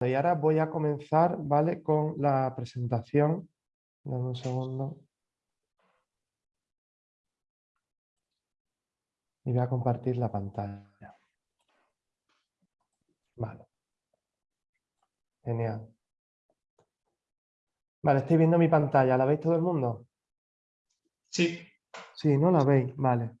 Y ahora voy a comenzar, ¿vale? Con la presentación. Dame un segundo. Y voy a compartir la pantalla. Vale. Genial. Vale, estoy viendo mi pantalla. ¿La veis todo el mundo? Sí. Sí, ¿no la veis? Vale.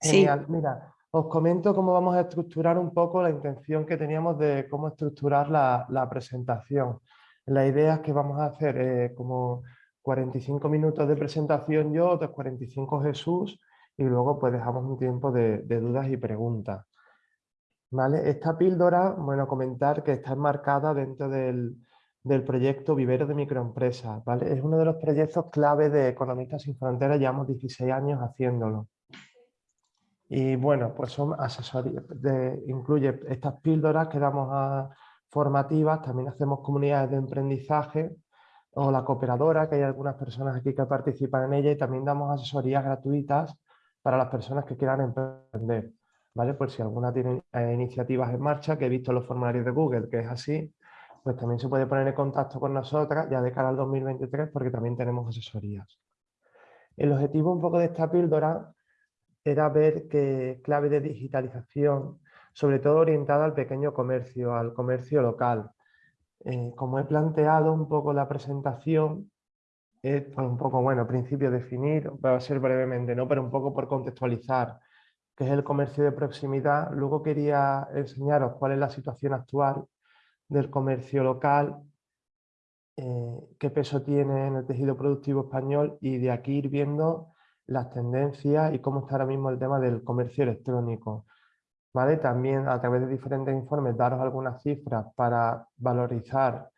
Genial. Mira, os comento cómo vamos a estructurar un poco la intención que teníamos de cómo estructurar la, presentación. La idea es que vamos a hacer eh, como 45 minutos de presentación yo, otros 45 Jesús y luego pues dejamos un tiempo de, dudas y preguntas. ¿Vale? Esta píldora, bueno, comentar que está enmarcada dentro del, proyecto Vivero de Microempresas. ¿vale? Es uno de los proyectos clave de Economistas Sin Fronteras, llevamos 16 años haciéndolo. Y bueno, pues son asesorías, incluye estas píldoras que damos formativas, también hacemos comunidades de emprendizaje o la cooperadora, que hay algunas personas aquí que participan en ella y también damos asesorías gratuitas para las personas que quieran emprender. ¿Vale? Por si alguna tiene eh, iniciativas en marcha, que he visto los formularios de Google, que es así, pues también se puede poner en contacto con nosotras ya de cara al 2023 porque también tenemos asesorías. El objetivo un poco de esta píldora era ver qué clave de digitalización, sobre todo orientada al pequeño comercio, al comercio local. Eh, como he planteado un poco la presentación, es un poco, bueno, principio definir, va a ser brevemente, ¿no? pero un poco por contextualizar qué es el comercio de proximidad. Luego quería enseñaros cuál es la situación actual del comercio local, eh, qué peso tiene en el tejido productivo español y de aquí ir viendo las tendencias y cómo está ahora mismo el tema del comercio electrónico. ¿Vale? También a través de diferentes informes daros algunas cifras para valorizar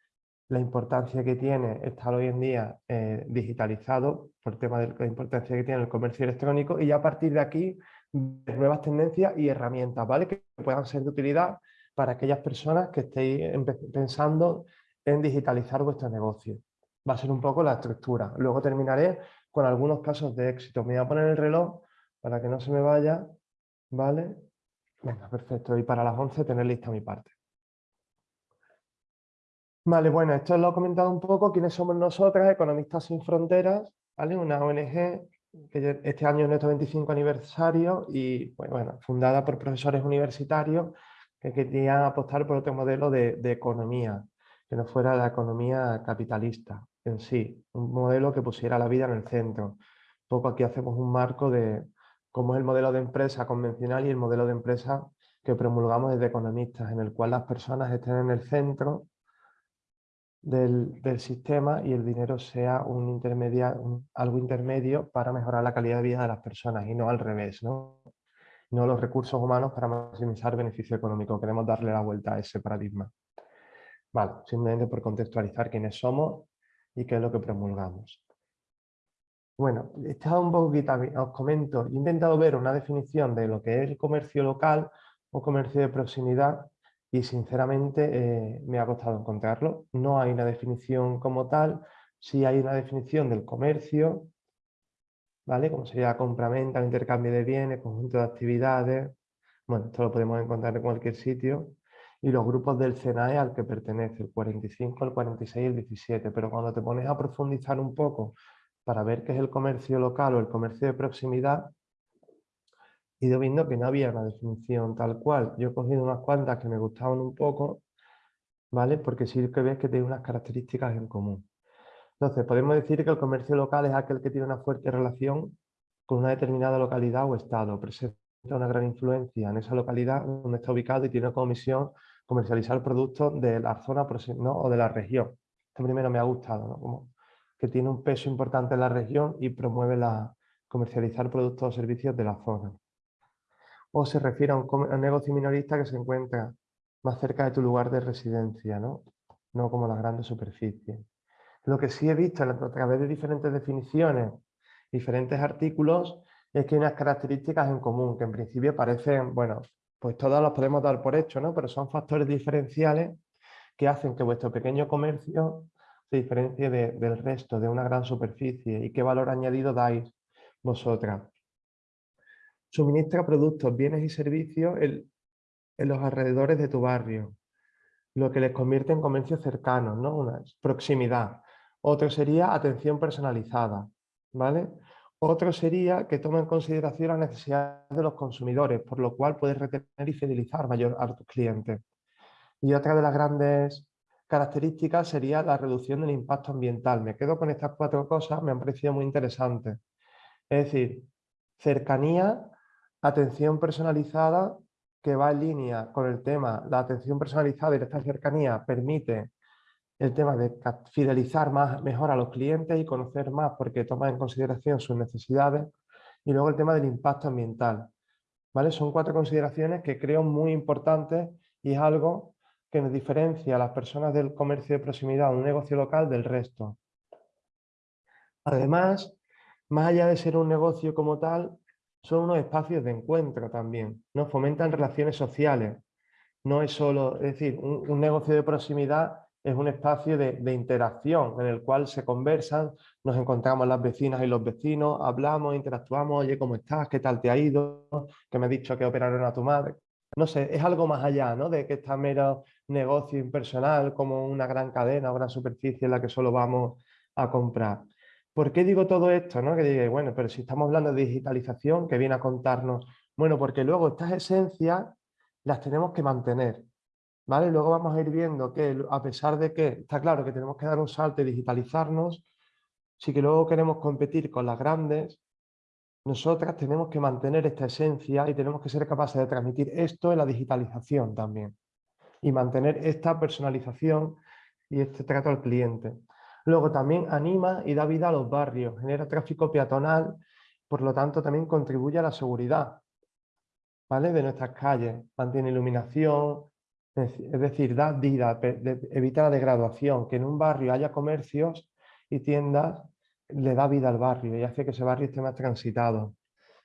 la importancia que tiene estar hoy en día eh, digitalizado por tema de la importancia que tiene el comercio electrónico y a partir de aquí nuevas tendencias y herramientas ¿vale? que puedan ser de utilidad para aquellas personas que estéis pensando en digitalizar vuestro negocio. Va a ser un poco la estructura. Luego terminaré con algunos casos de éxito. Me voy a poner el reloj para que no se me vaya, ¿vale? Venga, perfecto. Y para las 11 tener lista mi parte. Vale, bueno, esto lo he comentado un poco. ¿Quiénes somos nosotras? Economistas Sin Fronteras, ¿vale? Una ONG que este año es nuestro 25 aniversario y, pues, bueno, fundada por profesores universitarios que querían apostar por otro modelo de, de economía, que no fuera la economía capitalista en sí, un modelo que pusiera la vida en el centro. Un poco aquí hacemos un marco de cómo es el modelo de empresa convencional y el modelo de empresa que promulgamos desde economistas, en el cual las personas estén en el centro del, sistema y el dinero sea un algo intermedio para mejorar la calidad de vida de las personas y no al revés, ¿no? no los recursos humanos para maximizar beneficio económico. Queremos darle la vuelta a ese paradigma. Vale, simplemente por contextualizar quiénes somos y qué es lo que promulgamos. Bueno, estado un poquito, os comento, he intentado ver una definición de lo que es el comercio local o comercio de proximidad y sinceramente eh, me ha costado encontrarlo. No hay una definición como tal, sí hay una definición del comercio, ¿vale? Como sería compra-venta, intercambio de bienes, conjunto de actividades. Bueno, esto lo podemos encontrar en cualquier sitio y los grupos del CNAE al que pertenece, el 45, el 46 y el 17. Pero cuando te pones a profundizar un poco para ver qué es el comercio local o el comercio de proximidad, he ido viendo que no había una definición tal cual. Yo he cogido unas cuantas que me gustaban un poco, ¿vale? Porque sí que ves que tiene unas características en común. Entonces, podemos decir que el comercio local es aquel que tiene una fuerte relación con una determinada localidad o estado, presenta una gran influencia en esa localidad donde está ubicado y tiene como misión comercializar productos de la zona o de la región. Esto primero me ha gustado, ¿no? Como que tiene un peso importante en la región y promueve la comercializar productos o servicios de la zona. O se refiere a un, negocio minorista que se encuentra más cerca de tu lugar de residencia, no, no como las grandes superficies. Lo que sí he visto a través de diferentes definiciones, diferentes artículos, es que hay unas características en común, que en principio parecen, bueno, pues todas las podemos dar por hecho, ¿no? Pero son factores diferenciales que hacen que vuestro pequeño comercio se diferencie del resto, de una gran superficie. ¿Y qué valor añadido dais vosotras? Suministra productos, bienes y servicios en, los alrededores de tu barrio. lo que les convierte en comercio cercano, ¿no? Una proximidad. Otro sería atención personalizada, ¿vale? Otro sería que toma en consideración las necesidades de los consumidores, por lo cual puedes retener y fidelizar mayor a tus clientes. Y otra de las grandes características sería la reducción del impacto ambiental. Me quedo con estas cuatro cosas, me han parecido muy interesantes. Es decir, cercanía, atención personalizada, que va en línea con el tema, la atención personalizada y esta cercanía permite el tema de fidelizar más, mejor a los clientes y conocer más porque toma en consideración sus necesidades y luego el tema del impacto ambiental. ¿Vale? Son cuatro consideraciones que creo muy importantes y es algo que nos diferencia a las personas del comercio de proximidad, un negocio local, del resto. Además, más allá de ser un negocio como tal, son unos espacios de encuentro también, ¿no? fomentan relaciones sociales. No es solo, es decir, un negocio de proximidad es un espacio de, interacción en el cual se conversan, nos encontramos las vecinas y los vecinos, hablamos, interactuamos, oye, ¿cómo estás? ¿Qué tal te ha ido? Que me ha dicho que operaron a tu madre. No sé, es algo más allá, ¿no? De que está mero negocio impersonal como una gran cadena, una superficie en la que solo vamos a comprar. ¿Por qué digo todo esto? ¿no? Que diga, bueno, pero si estamos hablando de digitalización, que viene a contarnos, bueno, porque luego estas esencias las tenemos que mantener. ¿Vale? Luego vamos a ir viendo que a pesar de que está claro que tenemos que dar un salto y digitalizarnos, si que luego queremos competir con las grandes, nosotras tenemos que mantener esta esencia y tenemos que ser capaces de transmitir esto en la digitalización también y mantener esta personalización y este trato al cliente. Luego también anima y da vida a los barrios, genera tráfico peatonal, por lo tanto también contribuye a la seguridad ¿vale? de nuestras calles, mantiene iluminación, es decir, da vida, evita la degradación, que en un barrio haya comercios y tiendas, le da vida al barrio y hace que ese barrio esté más transitado.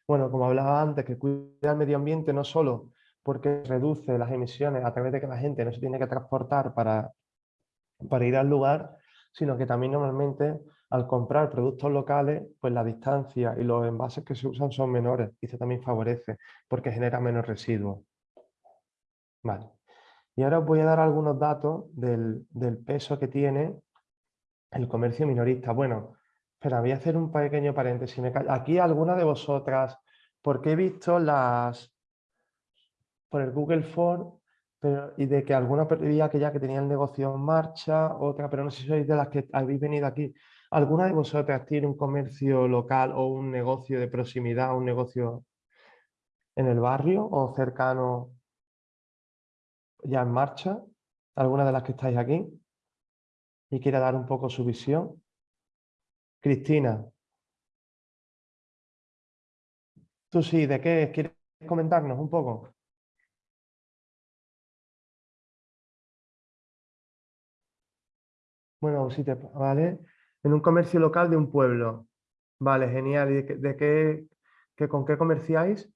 Bueno, como hablaba antes, que cuida el medio ambiente no solo porque reduce las emisiones a través de que la gente no se tiene que transportar para, para ir al lugar, sino que también normalmente al comprar productos locales, pues la distancia y los envases que se usan son menores y eso también favorece porque genera menos residuos. Vale. Y ahora os voy a dar algunos datos del, peso que tiene el comercio minorista. Bueno, espera, voy a hacer un pequeño paréntesis. Aquí alguna de vosotras, porque he visto las por el Google Form pero, y de que alguna veía que ya que tenía el negocio en marcha, otra, pero no sé si sois de las que habéis venido aquí. ¿Alguna de vosotras tiene un comercio local o un negocio de proximidad, un negocio en el barrio o cercano ya en marcha, alguna de las que estáis aquí, y quiere dar un poco su visión. Cristina. Tú sí, ¿de qué? ¿Quieres comentarnos un poco? Bueno, sí, te, ¿vale? En un comercio local de un pueblo. Vale, genial. ¿Y de, qué, con qué comerciáis?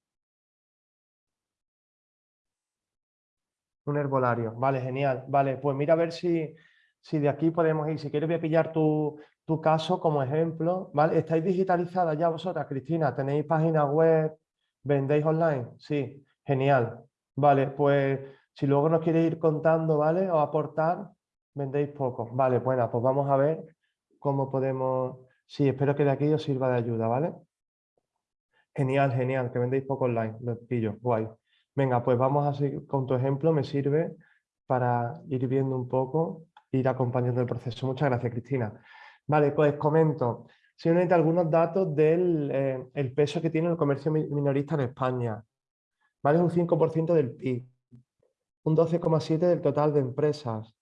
Un herbolario, vale, genial. Vale, pues mira a ver si, si de aquí podemos ir. Si quieres voy a pillar tu, caso como ejemplo. ¿vale? ¿Estáis digitalizadas ya vosotras, Cristina? ¿Tenéis página web? ¿Vendéis online? Sí, genial. Vale, pues si luego nos quieres ir contando, ¿vale? O aportar, vendéis poco. Vale, bueno, pues vamos a ver cómo podemos... Sí, espero que de aquí os sirva de ayuda, ¿vale? Genial, genial, que vendéis poco online. Lo pillo, guay. Venga, pues vamos a seguir con tu ejemplo, me sirve para ir viendo un poco, ir acompañando el proceso. Muchas gracias, Cristina. Vale, pues comento simplemente algunos datos del eh, el peso que tiene el comercio minorista en España. ¿Vale? Es un 5% del PIB, un 12,7% del total de empresas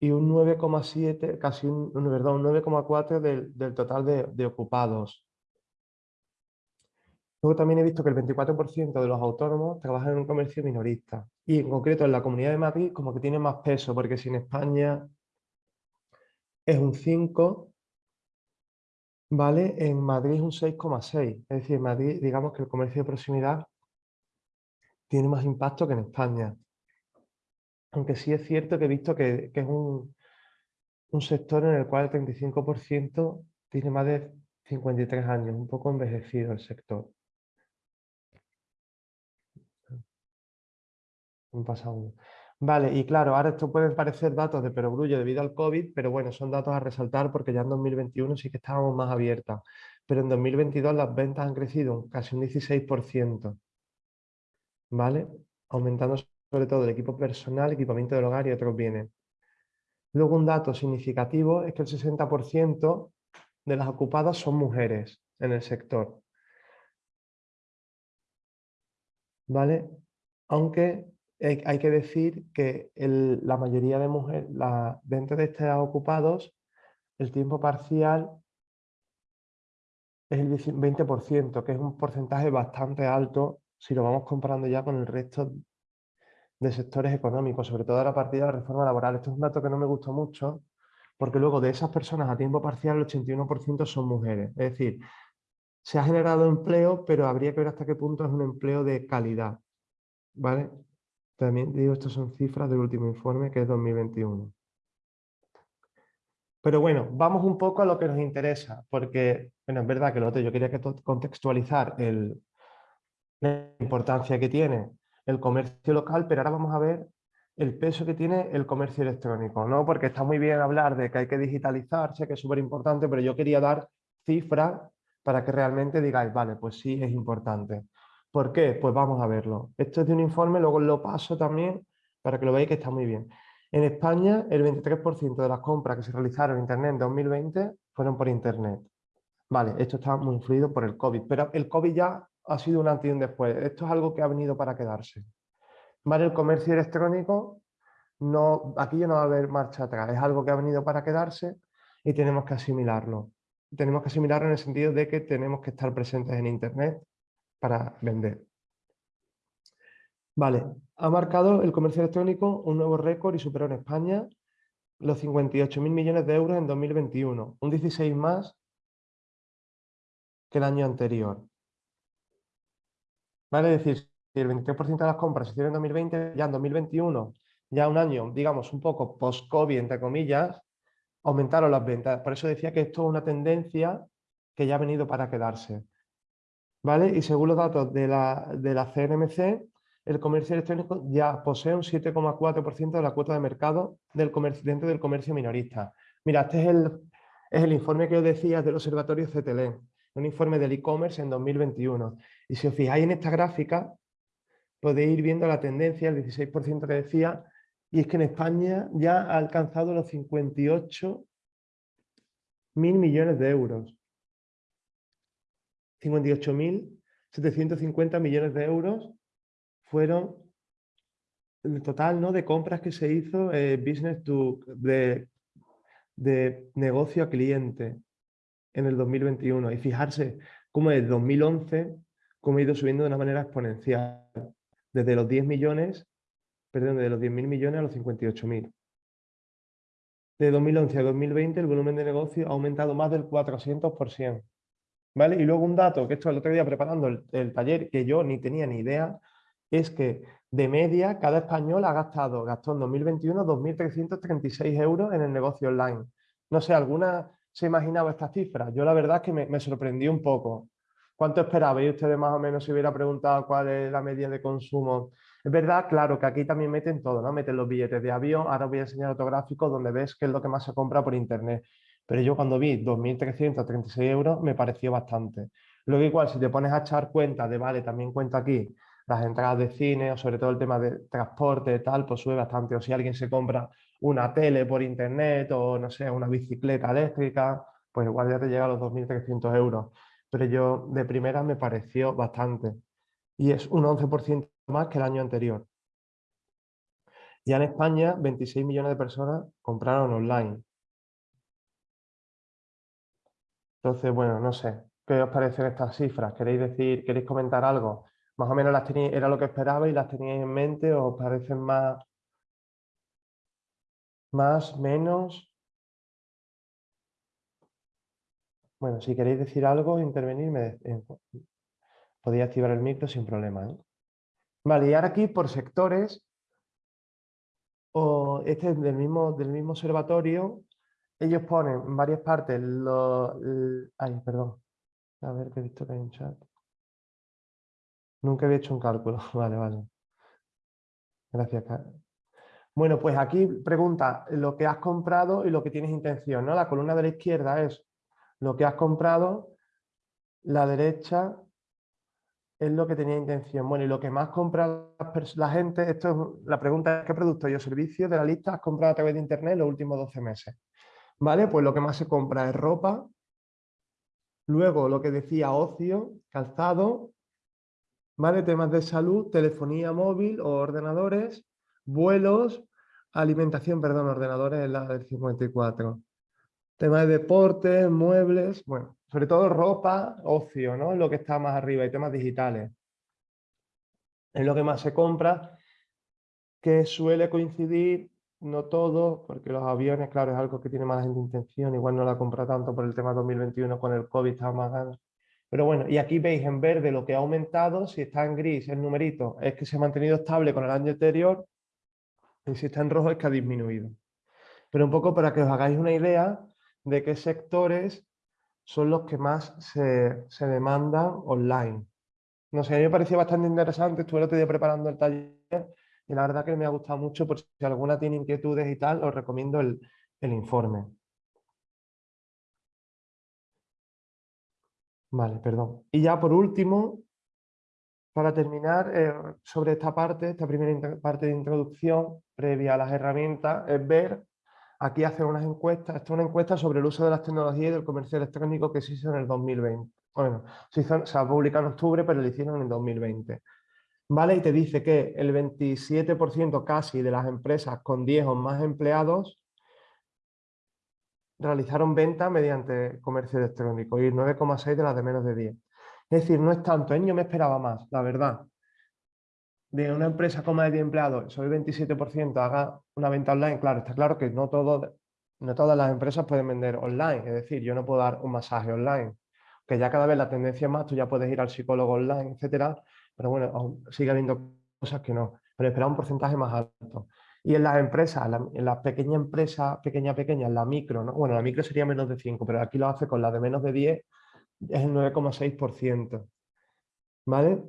y un 9,7%, casi un, un 9,4% del, del, total de, de ocupados. Luego también he visto que el 24% de los autónomos trabajan en un comercio minorista. Y en concreto en la Comunidad de Madrid como que tiene más peso, porque si en España es un 5, ¿vale? En Madrid es un 6,6. Es decir, en Madrid digamos que el comercio de proximidad tiene más impacto que en España. Aunque sí es cierto que he visto que, es un, un sector en el cual el 35% tiene más de 53 años, un poco envejecido el sector. Un pasado Vale, y claro, ahora esto puede parecer datos de perogrullo debido al COVID, pero bueno, son datos a resaltar porque ya en 2021 sí que estábamos más abiertas. Pero en 2022 las ventas han crecido casi un 16%, ¿vale? Aumentando sobre todo el equipo personal, equipamiento del hogar y otros bienes. Luego un dato significativo es que el 60% de las ocupadas son mujeres en el sector. ¿Vale? Aunque hay que decir que la mayoría de mujeres, dentro de estos ocupados, el tiempo parcial es el 20%, que es un porcentaje bastante alto si lo vamos comparando ya con el resto de sectores económicos, sobre todo a la partida de la reforma laboral. Esto es un dato que no me gustó mucho, porque luego de esas personas a tiempo parcial el 81% son mujeres. Es decir, se ha generado empleo, pero habría que ver hasta qué punto es un empleo de calidad. ¿Vale? También digo, estas son cifras del último informe, que es 2021. Pero bueno, vamos un poco a lo que nos interesa, porque, bueno, es verdad que lo otro, yo quería que contextualizar el, la importancia que tiene el comercio local, pero ahora vamos a ver el peso que tiene el comercio electrónico, ¿no? Porque está muy bien hablar de que hay que digitalizarse, que es súper importante, pero yo quería dar cifras para que realmente digáis, vale, pues sí, es importante. ¿Por qué? Pues vamos a verlo. Esto es de un informe, luego lo paso también para que lo veáis que está muy bien. En España, el 23% de las compras que se realizaron en Internet en 2020 fueron por Internet. Vale, esto está muy influido por el COVID, pero el COVID ya ha sido un antes y un después. Esto es algo que ha venido para quedarse. ¿Vale? El comercio electrónico, no, aquí ya no va a haber marcha atrás, es algo que ha venido para quedarse y tenemos que asimilarlo. Tenemos que asimilarlo en el sentido de que tenemos que estar presentes en Internet para vender. Vale, ha marcado el comercio electrónico un nuevo récord y superó en España los 58.000 millones de euros en 2021, un 16 más que el año anterior. ¿Vale? Es decir, si el 23% de las compras se hicieron en 2020, ya en 2021, ya un año, digamos, un poco post-COVID, entre comillas, aumentaron las ventas. Por eso decía que esto es una tendencia que ya ha venido para quedarse. ¿Vale? Y según los datos de la, de la CNMC, el comercio electrónico ya posee un 7,4% de la cuota de mercado del comercio, dentro del comercio minorista. Mira, este es el, es el informe que os decía del Observatorio CTL, un informe del e-commerce en 2021. Y si os fijáis en esta gráfica, podéis ir viendo la tendencia, el 16% que decía, y es que en España ya ha alcanzado los 58 mil millones de euros. 58.750 millones de euros fueron el total ¿no? de compras que se hizo eh, business to, de, de negocio a cliente en el 2021. Y fijarse cómo desde 2011 cómo ha ido subiendo de una manera exponencial. Desde los 10 millones, perdón, de los 10.000 millones a los 58.000. De 2011 a 2020 el volumen de negocio ha aumentado más del 400%. ¿Vale? Y luego un dato, que esto el otro día preparando el, taller, que yo ni tenía ni idea, es que de media cada español ha gastado, gastó en 2021 2.336 euros en el negocio online. No sé, ¿alguna se imaginaba esta cifra? Yo la verdad es que me, me sorprendí un poco. ¿Cuánto esperabais ustedes más o menos si hubiera preguntado cuál es la media de consumo? Es verdad, claro, que aquí también meten todo, ¿no? Meten los billetes de avión, ahora os voy a enseñar otro gráfico donde ves qué es lo que más se compra por internet. Pero yo cuando vi 2.336 euros me pareció bastante. Luego igual, si te pones a echar cuenta de, vale, también cuento aquí las entradas de cine o sobre todo el tema de transporte tal, pues sube bastante. O si alguien se compra una tele por internet o no sé, una bicicleta eléctrica, pues igual ya te llega a los 2.300 euros pero yo de primera me pareció bastante. Y es un 11% más que el año anterior. Ya en España, 26 millones de personas compraron online. Entonces, bueno, no sé, ¿qué os parecen estas cifras? ¿Queréis decir, queréis comentar algo? ¿Más o menos las tenéis, era lo que esperabais, las teníais en mente o os parecen más, más, menos? Bueno, si queréis decir algo, intervenir, podéis activar el micro sin problema. ¿eh? Vale, y ahora aquí por sectores, o este es del mismo, del mismo observatorio, ellos ponen en varias partes los... Ay, perdón. A ver, que he visto que hay un chat. Nunca había hecho un cálculo. Vale, vale. Gracias, Bueno, pues aquí pregunta lo que has comprado y lo que tienes intención. ¿no? La columna de la izquierda es lo que has comprado, la derecha es lo que tenía intención. Bueno, y lo que más compra la gente, esto es la pregunta es ¿qué producto y o servicio de la lista has comprado a través de internet los últimos 12 meses? ¿Vale? Pues lo que más se compra es ropa, luego lo que decía ocio, calzado, ¿vale? Temas de salud, telefonía móvil o ordenadores, vuelos, alimentación, perdón, ordenadores es la del 54. Tema de deportes, muebles, bueno, sobre todo ropa, ocio, ¿no? Lo que está más arriba y temas digitales. Es lo que más se compra, que suele coincidir, no todo, porque los aviones, claro, es algo que tiene más gente intención, igual no la compra tanto por el tema 2021 con el COVID, está más ganas. Pero bueno, y aquí veis en verde lo que ha aumentado, si está en gris el numerito es que se ha mantenido estable con el año anterior, y si está en rojo es que ha disminuido. Pero un poco para que os hagáis una idea de qué sectores son los que más se, demandan online. No sé, a mí me pareció bastante interesante, estuve el otro día preparando el taller y la verdad que me ha gustado mucho, por si alguna tiene inquietudes y tal, os recomiendo el, informe. Vale, perdón. Y ya por último, para terminar, eh, sobre esta parte, esta primera parte de introducción previa a las herramientas, es ver Aquí hacen unas encuestas, esta es una encuesta sobre el uso de las tecnologías y del comercio electrónico que se hizo en el 2020. Bueno, se, ha publicado en octubre, pero lo hicieron en el 2020. ¿Vale? Y te dice que el 27% casi de las empresas con 10 o más empleados realizaron ventas mediante comercio electrónico y 9,6 de las de menos de 10. Es decir, no es tanto, ¿eh? yo me esperaba más, la verdad de una empresa con más de 10 empleados, el 27% haga una venta online, claro, está claro que no, todo, no todas las empresas pueden vender online, es decir, yo no puedo dar un masaje online, que ya cada vez la tendencia es más, tú ya puedes ir al psicólogo online, etcétera, pero bueno, sigue habiendo cosas que no, pero espera un porcentaje más alto. Y en las empresas, en la pequeña empresa, pequeña, pequeña, en la micro, ¿no? bueno, la micro sería menos de 5, pero aquí lo hace con la de menos de 10, es el 9,6%. ¿Vale?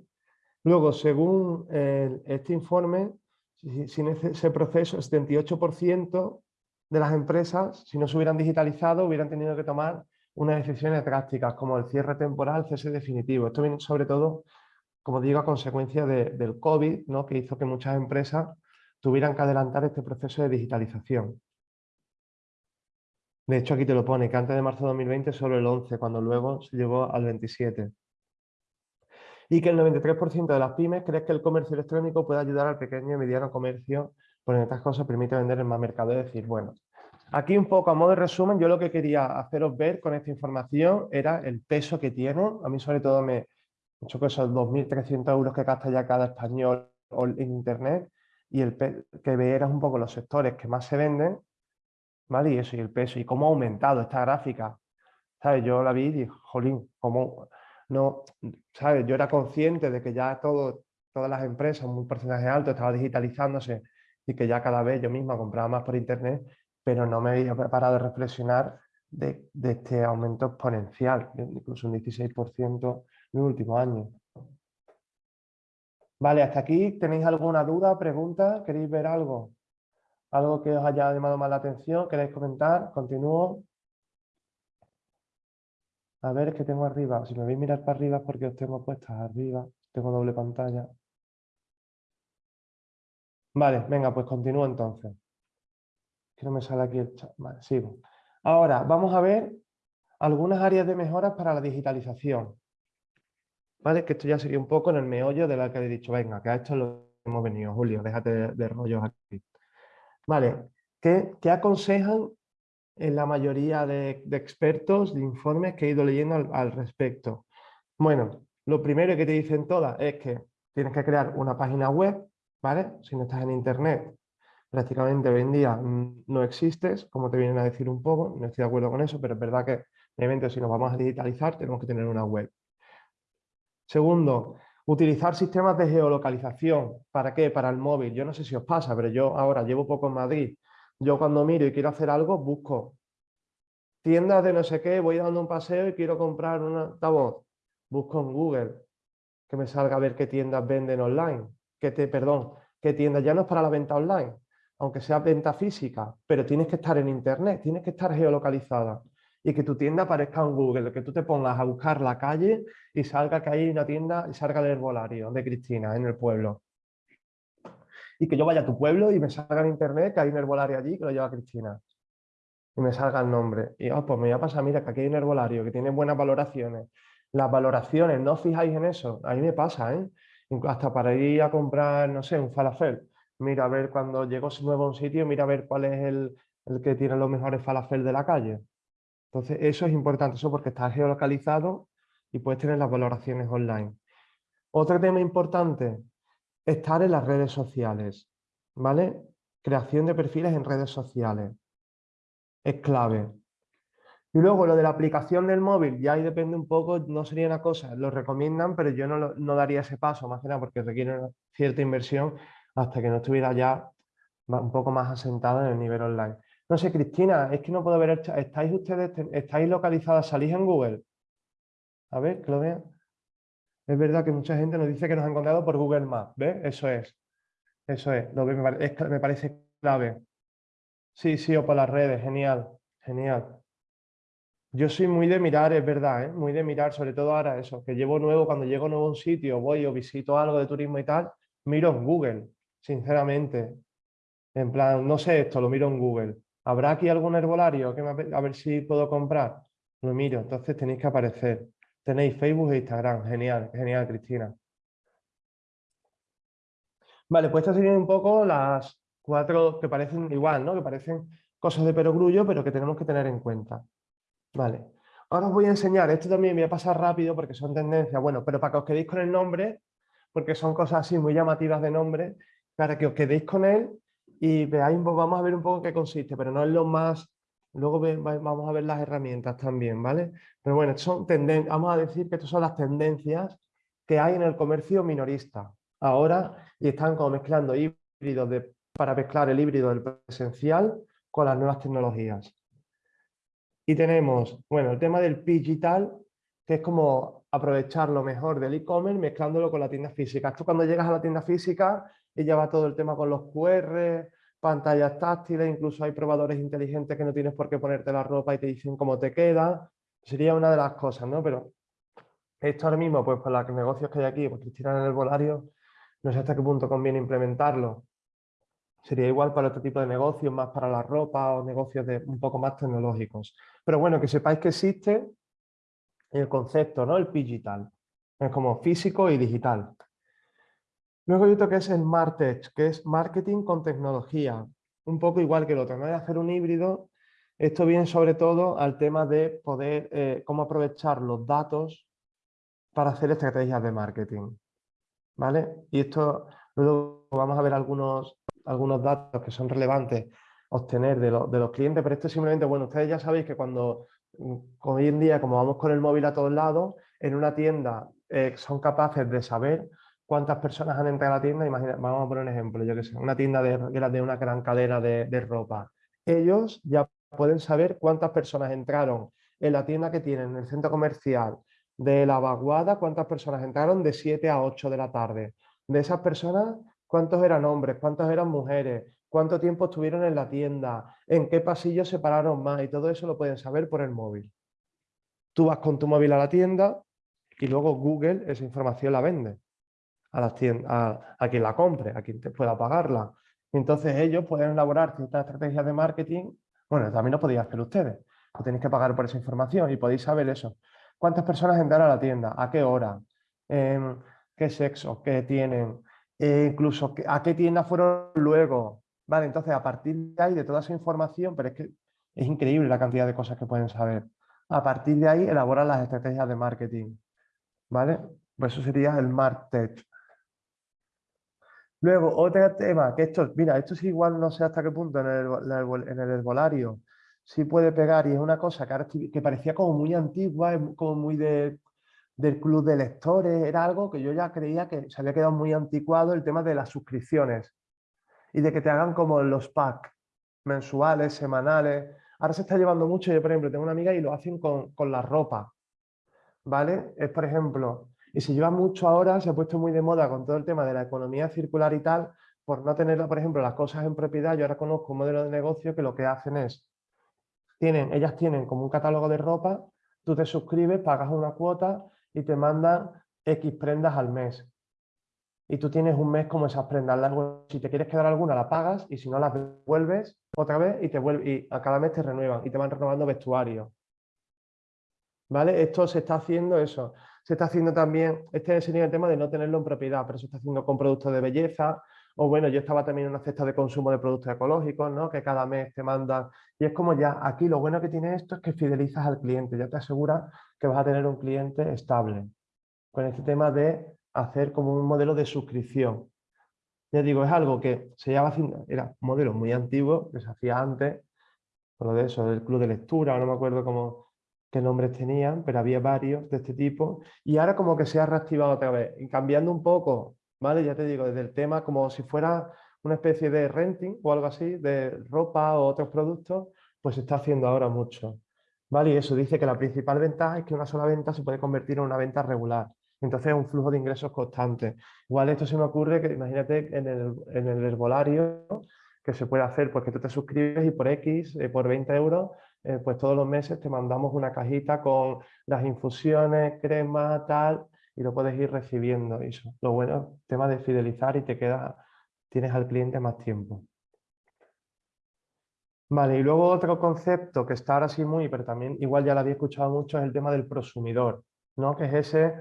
Luego, según este informe, sin ese proceso, el 78% de las empresas, si no se hubieran digitalizado, hubieran tenido que tomar unas decisiones drásticas, como el cierre temporal, cese definitivo. Esto viene sobre todo, como digo, a consecuencia del COVID, ¿no? que hizo que muchas empresas tuvieran que adelantar este proceso de digitalización. De hecho, aquí te lo pone, que antes de marzo de 2020 solo el 11, cuando luego se llegó al 27 y que el 93% de las pymes cree que el comercio electrónico puede ayudar al pequeño y mediano comercio, porque en estas cosas permite vender en más mercado. Es decir, bueno, aquí un poco a modo de resumen, yo lo que quería haceros ver con esta información era el peso que tiene. A mí sobre todo me hecho que esos 2.300 euros que gasta ya cada español en internet y el que veieras un poco los sectores que más se venden, ¿vale? Y eso, y el peso, y cómo ha aumentado esta gráfica. ¿Sabes? Yo la vi y dije, jolín, cómo no, ¿sabes? Yo era consciente de que ya todo, todas las empresas, un porcentaje alto, estaba digitalizándose y que ya cada vez yo misma compraba más por internet, pero no me había preparado a reflexionar de, este aumento exponencial, incluso un 16% el último año. Vale, hasta aquí, ¿tenéis alguna duda, pregunta? ¿Queréis ver algo? ¿Algo que os haya llamado más la atención? ¿Queréis comentar? ¿Continúo? A ver, es que tengo arriba. Si me veis mirar para arriba es porque os tengo puestas arriba. Tengo doble pantalla. Vale, venga, pues continúo entonces. Que no me sale aquí el chat. Vale, sigo. Ahora, vamos a ver algunas áreas de mejoras para la digitalización. ¿Vale? Que esto ya sería un poco en el meollo de la que he dicho, venga, que a esto lo hemos venido, Julio, déjate de, rollos aquí. Vale, ¿qué, qué aconsejan en la mayoría de, expertos, de informes que he ido leyendo al, respecto. Bueno, lo primero que te dicen todas es que tienes que crear una página web, ¿vale? Si no estás en internet, prácticamente hoy en día no existes, como te vienen a decir un poco, no estoy de acuerdo con eso, pero es verdad que obviamente si nos vamos a digitalizar tenemos que tener una web. Segundo, utilizar sistemas de geolocalización. ¿Para qué? Para el móvil. Yo no sé si os pasa, pero yo ahora llevo poco en Madrid yo cuando miro y quiero hacer algo, busco tiendas de no sé qué, voy dando un paseo y quiero comprar un altavoz. Busco en Google que me salga a ver qué tiendas venden online. Que te, perdón, qué tiendas ya no es para la venta online, aunque sea venta física, pero tienes que estar en internet, tienes que estar geolocalizada y que tu tienda aparezca en Google, que tú te pongas a buscar la calle y salga que hay una tienda y salga el herbolario de Cristina en el pueblo. Y que yo vaya a tu pueblo y me salga en internet que hay un herbolario allí que lo lleva Cristina. Y me salga el nombre. Y oh, pues me voy a pasar, mira, que aquí hay un herbolario que tiene buenas valoraciones. Las valoraciones, no os fijáis en eso. A mí me pasa, ¿eh? Hasta para ir a comprar, no sé, un falafel. Mira a ver cuando llego nuevo a un sitio, mira a ver cuál es el, el que tiene los mejores falafel de la calle. Entonces, eso es importante, eso porque está geolocalizado y puedes tener las valoraciones online. Otro tema importante, estar en las redes sociales, ¿vale? Creación de perfiles en redes sociales. Es clave. Y luego lo de la aplicación del móvil, ya ahí depende un poco, no sería una cosa, lo recomiendan, pero yo no, no daría ese paso, más que nada porque requiere una cierta inversión hasta que no estuviera ya un poco más asentado en el nivel online. No sé, Cristina, es que no puedo ver, ¿estáis ustedes, estáis localizadas, salís en Google? A ver, que lo vean. Es verdad que mucha gente nos dice que nos ha encontrado por Google Maps, ¿ves? Eso es, eso es, lo que me, parece clave. Sí, sí, o por las redes, genial, genial. Yo soy muy de mirar, es verdad, ¿eh? muy de mirar, sobre todo ahora eso, que llevo nuevo, cuando llego a nuevo un sitio, voy o visito algo de turismo y tal, miro en Google, sinceramente. En plan, no sé esto, lo miro en Google. ¿Habrá aquí algún herbolario a ver si puedo comprar? Lo miro, entonces tenéis que aparecer. Tenéis Facebook e Instagram, genial, genial Cristina. Vale, pues estas serían un poco las cuatro que parecen igual, ¿no? Que parecen cosas de perogrullo, pero que tenemos que tener en cuenta. Vale, ahora os voy a enseñar, esto también voy a pasar rápido porque son tendencias, bueno, pero para que os quedéis con el nombre, porque son cosas así muy llamativas de nombre, para que os quedéis con él y veáis, vamos a ver un poco qué consiste, pero no es lo más, luego vamos a ver las herramientas también, ¿vale? Pero bueno, son vamos a decir que estas son las tendencias que hay en el comercio minorista ahora y están como mezclando híbridos de, para mezclar el híbrido del presencial con las nuevas tecnologías. Y tenemos, bueno, el tema del digital, que es como aprovechar lo mejor del e-commerce mezclándolo con la tienda física. Esto cuando llegas a la tienda física y va todo el tema con los QR, pantallas táctiles, incluso hay probadores inteligentes que no tienes por qué ponerte la ropa y te dicen cómo te queda. Sería una de las cosas, ¿no? Pero esto ahora mismo, pues por los negocios que hay aquí, pues Cristina en el volario, no sé hasta qué punto conviene implementarlo. Sería igual para otro tipo de negocios, más para la ropa o negocios de, un poco más tecnológicos. Pero bueno, que sepáis que existe el concepto, ¿no? El digital. Es como físico y digital. Luego hay otro que es el Martech, que es marketing con tecnología. Un poco igual que el otro, no de hacer un híbrido. Esto viene sobre todo al tema de poder, eh, cómo aprovechar los datos para hacer estrategias de marketing. ¿Vale? Y esto, luego vamos a ver algunos, algunos datos que son relevantes obtener de, de los clientes, pero esto simplemente, bueno, ustedes ya sabéis que cuando hoy en día, como vamos con el móvil a todos lados, en una tienda eh, son capaces de saber cuántas personas han entrado a la tienda, vamos a poner un ejemplo, yo que sé, una tienda de, de una gran cadena de, ropa. Ellos ya pueden saber cuántas personas entraron en la tienda que tienen en el centro comercial de la vaguada, cuántas personas entraron de 7 a 8 de la tarde. De esas personas, cuántos eran hombres, cuántas eran mujeres, cuánto tiempo estuvieron en la tienda, en qué pasillos se pararon más y todo eso lo pueden saber por el móvil. Tú vas con tu móvil a la tienda y luego Google esa información la vende a, a, quien la compre, a quien te pueda pagarla. Entonces ellos pueden elaborar ciertas estrategias de marketing. Bueno, también lo podéis hacer ustedes. No tenéis que pagar por esa información y podéis saber eso. ¿Cuántas personas entraron a la tienda? ¿A qué hora? Em, ¿Qué sexo? ¿Qué tienen? E incluso a qué tienda fueron luego. Vale, entonces a partir de ahí, de toda esa información, pero es que es increíble la cantidad de cosas que pueden saber. A partir de ahí elaboran las estrategias de marketing. ¿Vale? Pues eso sería el MarTech. Luego, otro tema, que esto, mira, esto es igual, no sé hasta qué punto en el, en el herbolario sí puede pegar y es una cosa que, que parecía como muy antigua, como muy de, del club de lectores, era algo que yo ya creía que se había quedado muy anticuado el tema de las suscripciones y de que te hagan como los packs mensuales, semanales. Ahora se está llevando mucho, yo por ejemplo tengo una amiga y lo hacen con, con la ropa, ¿vale? Es por ejemplo, y se lleva mucho ahora, se ha puesto muy de moda con todo el tema de la economía circular y tal, por no tener, por ejemplo, las cosas en propiedad, yo ahora conozco un modelo de negocio que lo que hacen es, tienen, ellas tienen como un catálogo de ropa, tú te suscribes, pagas una cuota y te mandan X prendas al mes. Y tú tienes un mes como esas prendas. Si te quieres quedar alguna, la pagas y si no, las devuelves otra vez y, te vuelve, y a cada mes te renuevan y te van renovando vestuario. ¿Vale? Esto se está haciendo eso. Se está haciendo también, este sería el tema de no tenerlo en propiedad, pero se está haciendo con productos de belleza, o bueno, yo estaba también en una cesta de consumo de productos ecológicos, ¿no? Que cada mes te mandan, y es como ya, aquí lo bueno que tiene esto es que fidelizas al cliente, ya te asegura que vas a tener un cliente estable, con este tema de hacer como un modelo de suscripción. Ya digo, es algo que se haciendo, era un modelo muy antiguo, que se hacía antes, por lo de eso, del club de lectura, no me acuerdo cómo, qué nombres tenían, pero había varios de este tipo, y ahora como que se ha reactivado otra vez, cambiando un poco, ¿vale? Ya te digo, desde el tema como si fuera una especie de renting o algo así, de ropa o otros productos, pues se está haciendo ahora mucho. ¿Vale? Y eso dice que la principal ventaja es que una sola venta se puede convertir en una venta regular. Entonces es un flujo de ingresos constante. Igual esto se me ocurre que imagínate en el, en el herbolario que se puede hacer, pues que tú te suscribes y por X, eh, por 20 euros, eh, pues todos los meses te mandamos una cajita con las infusiones, crema, tal, y lo puedes ir recibiendo. Eso. Lo bueno, tema de fidelizar y te queda, tienes al cliente más tiempo. Vale, y luego otro concepto que está ahora sí muy, pero también igual ya lo había escuchado mucho, es el tema del prosumidor, ¿no? que es ese,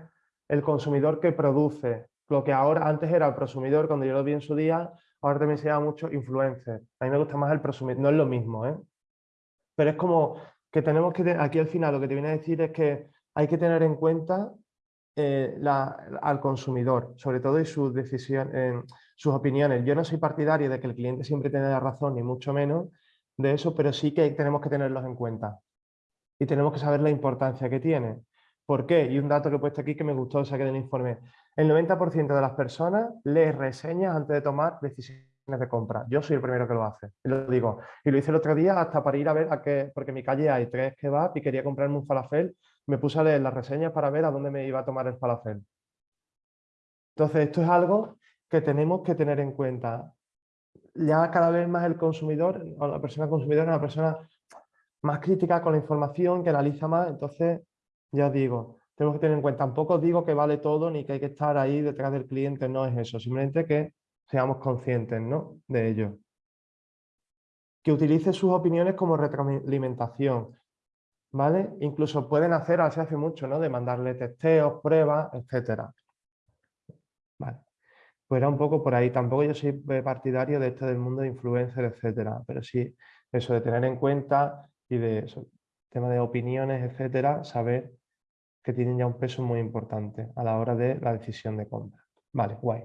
el consumidor que produce, lo que ahora antes era el prosumidor, cuando yo lo vi en su día, ahora también se llama mucho influencer. A mí me gusta más el prosumidor, no es lo mismo, ¿eh? Pero es como que tenemos que, aquí al final lo que te viene a decir es que hay que tener en cuenta eh, al consumidor, sobre todo y sus decisiones, sus opiniones. Yo no soy partidario de que el cliente siempre tenga la razón, ni mucho menos de eso, pero sí que tenemos que tenerlos en cuenta. Y tenemos que saber la importancia que tiene. ¿Por qué? Y un dato que he puesto aquí que me gustó, saqué del informe. El 90% de las personas lee reseñas antes de tomar decisiones de compra. Yo soy el primero que lo hace, y lo digo. Y lo hice el otro día hasta para ir a ver a qué, porque en mi calle hay tres kebab y quería comprarme un falafel, me puse a leer las reseñas para ver a dónde me iba a tomar el falafel. Entonces, esto es algo que tenemos que tener en cuenta. Ya cada vez más el consumidor, o la persona consumidora es una persona más crítica con la información, que analiza más, entonces, ya digo, tenemos que tener en cuenta, tampoco digo que vale todo ni que hay que estar ahí detrás del cliente, no es eso, simplemente que seamos conscientes ¿no? de ello. Que utilice sus opiniones como retroalimentación, ¿vale? Incluso pueden hacer, se hace mucho, ¿no? De mandarle testeos, pruebas, etcétera. Vale. Pues era un poco por ahí. Tampoco yo soy partidario de esto del mundo de influencer, etcétera, pero sí eso de tener en cuenta y de eso, tema de opiniones, etcétera, saber que tienen ya un peso muy importante a la hora de la decisión de compra. Vale, guay.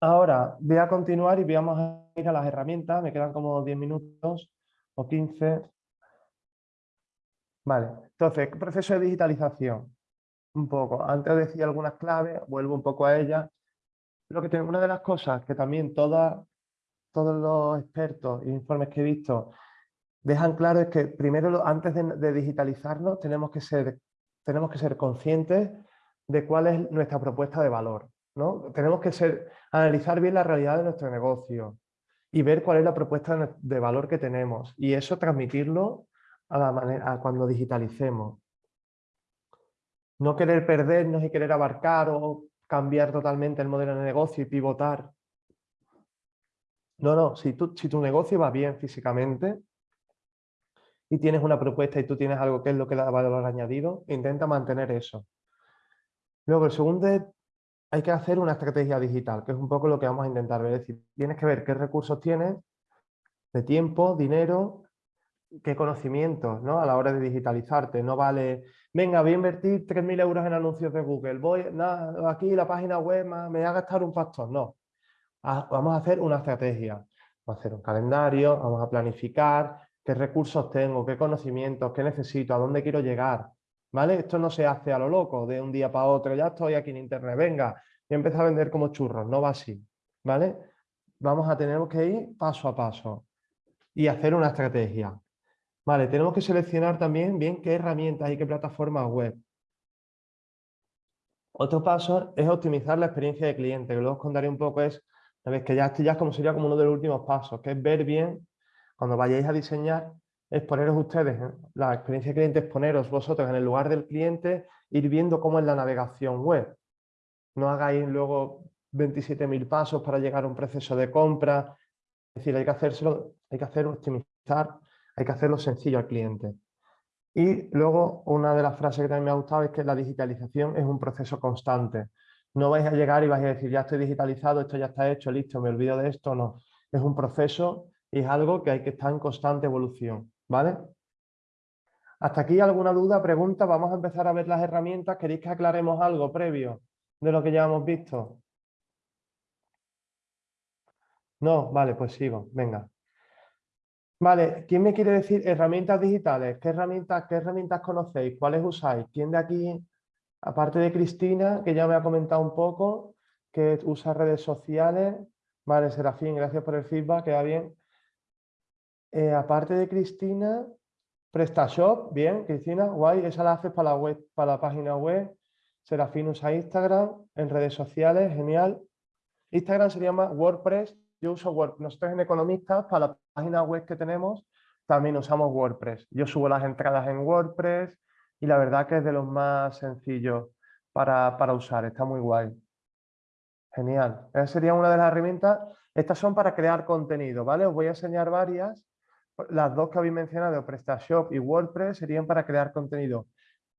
Ahora voy a continuar y vamos a ir a las herramientas. Me quedan como 10 minutos o 15. Vale, entonces, proceso de digitalización? Un poco. Antes decía algunas claves, vuelvo un poco a ellas. Lo que tengo, una de las cosas que también todos los expertos e informes que he visto dejan claro es que primero, antes de, digitalizarnos, tenemos que, ser, tenemos que ser conscientes de cuál es nuestra propuesta de valor. Tenemos que ser, analizar bien la realidad de nuestro negocio y ver cuál es la propuesta de valor que tenemos y eso transmitirlo a, la manera, cuando digitalicemos. No querer perdernos y querer abarcar o cambiar totalmente el modelo de negocio y pivotar. No, no, si, si tu negocio va bien físicamente y tienes una propuesta y tú tienes algo que es lo que da valor añadido, intenta mantener eso. Luego, el segundo es hay que hacer una estrategia digital, que es un poco lo que vamos a intentar ver. Es decir, tienes que ver qué recursos tienes de tiempo, dinero, qué conocimientos ¿no? a la hora de digitalizarte. No vale, venga, voy a invertir 3.000 euros en anuncios de Google, voy, nada, aquí la página web me voy a gastar un pastor. No, vamos a hacer una estrategia. Vamos a hacer un calendario, vamos a planificar qué recursos tengo, qué conocimientos, qué necesito, a dónde quiero llegar, ¿vale? Esto no se hace a lo loco, de un día para otro, ya estoy aquí en internet, venga, y empezar a vender como churros, no va así, ¿vale? Vamos a tener que ir paso a paso y hacer una estrategia. Vale, tenemos que seleccionar también bien qué herramientas y qué plataformas web. Otro paso es optimizar la experiencia de cliente, que luego os contaré un poco, es ¿Sabes? Que ya esto ya como sería como uno de los últimos pasos, que es ver bien, cuando vayáis a diseñar, es poneros ustedes, ¿eh? la experiencia cliente es poneros vosotros en el lugar del cliente, ir viendo cómo es la navegación web. No hagáis luego 27.000 pasos para llegar a un proceso de compra. Es decir, hay que hacérselo, hay que hacerlo optimizar, hay que hacerlo sencillo al cliente. Y luego una de las frases que también me ha gustado es que la digitalización es un proceso constante. No vais a llegar y vais a decir, ya estoy digitalizado, esto ya está hecho, listo, me olvido de esto. No, es un proceso y es algo que hay que estar en constante evolución. ¿Vale? Hasta aquí alguna duda, pregunta. Vamos a empezar a ver las herramientas. ¿Queréis que aclaremos algo previo de lo que ya hemos visto? No, vale, pues sigo. Venga. Vale, ¿quién me quiere decir herramientas digitales? ¿Qué herramientas, qué herramientas conocéis? ¿Cuáles usáis? ¿Quién de aquí, aparte de Cristina, que ya me ha comentado un poco, que usa redes sociales? Vale, Serafín, gracias por el feedback, queda bien. Eh, aparte de Cristina, PrestaShop, bien, Cristina, guay, esa la haces para la, web, para la página web. Serafín usa Instagram, en redes sociales, genial. Instagram se llama WordPress, yo uso WordPress. Nosotros en Economistas, para la página web que tenemos, también usamos WordPress. Yo subo las entradas en WordPress y la verdad que es de los más sencillos para, para usar, está muy guay. Genial. Esa sería una de las herramientas. Estas son para crear contenido, ¿vale? Os voy a enseñar varias las dos que habéis mencionado, PrestaShop y WordPress, serían para crear contenido.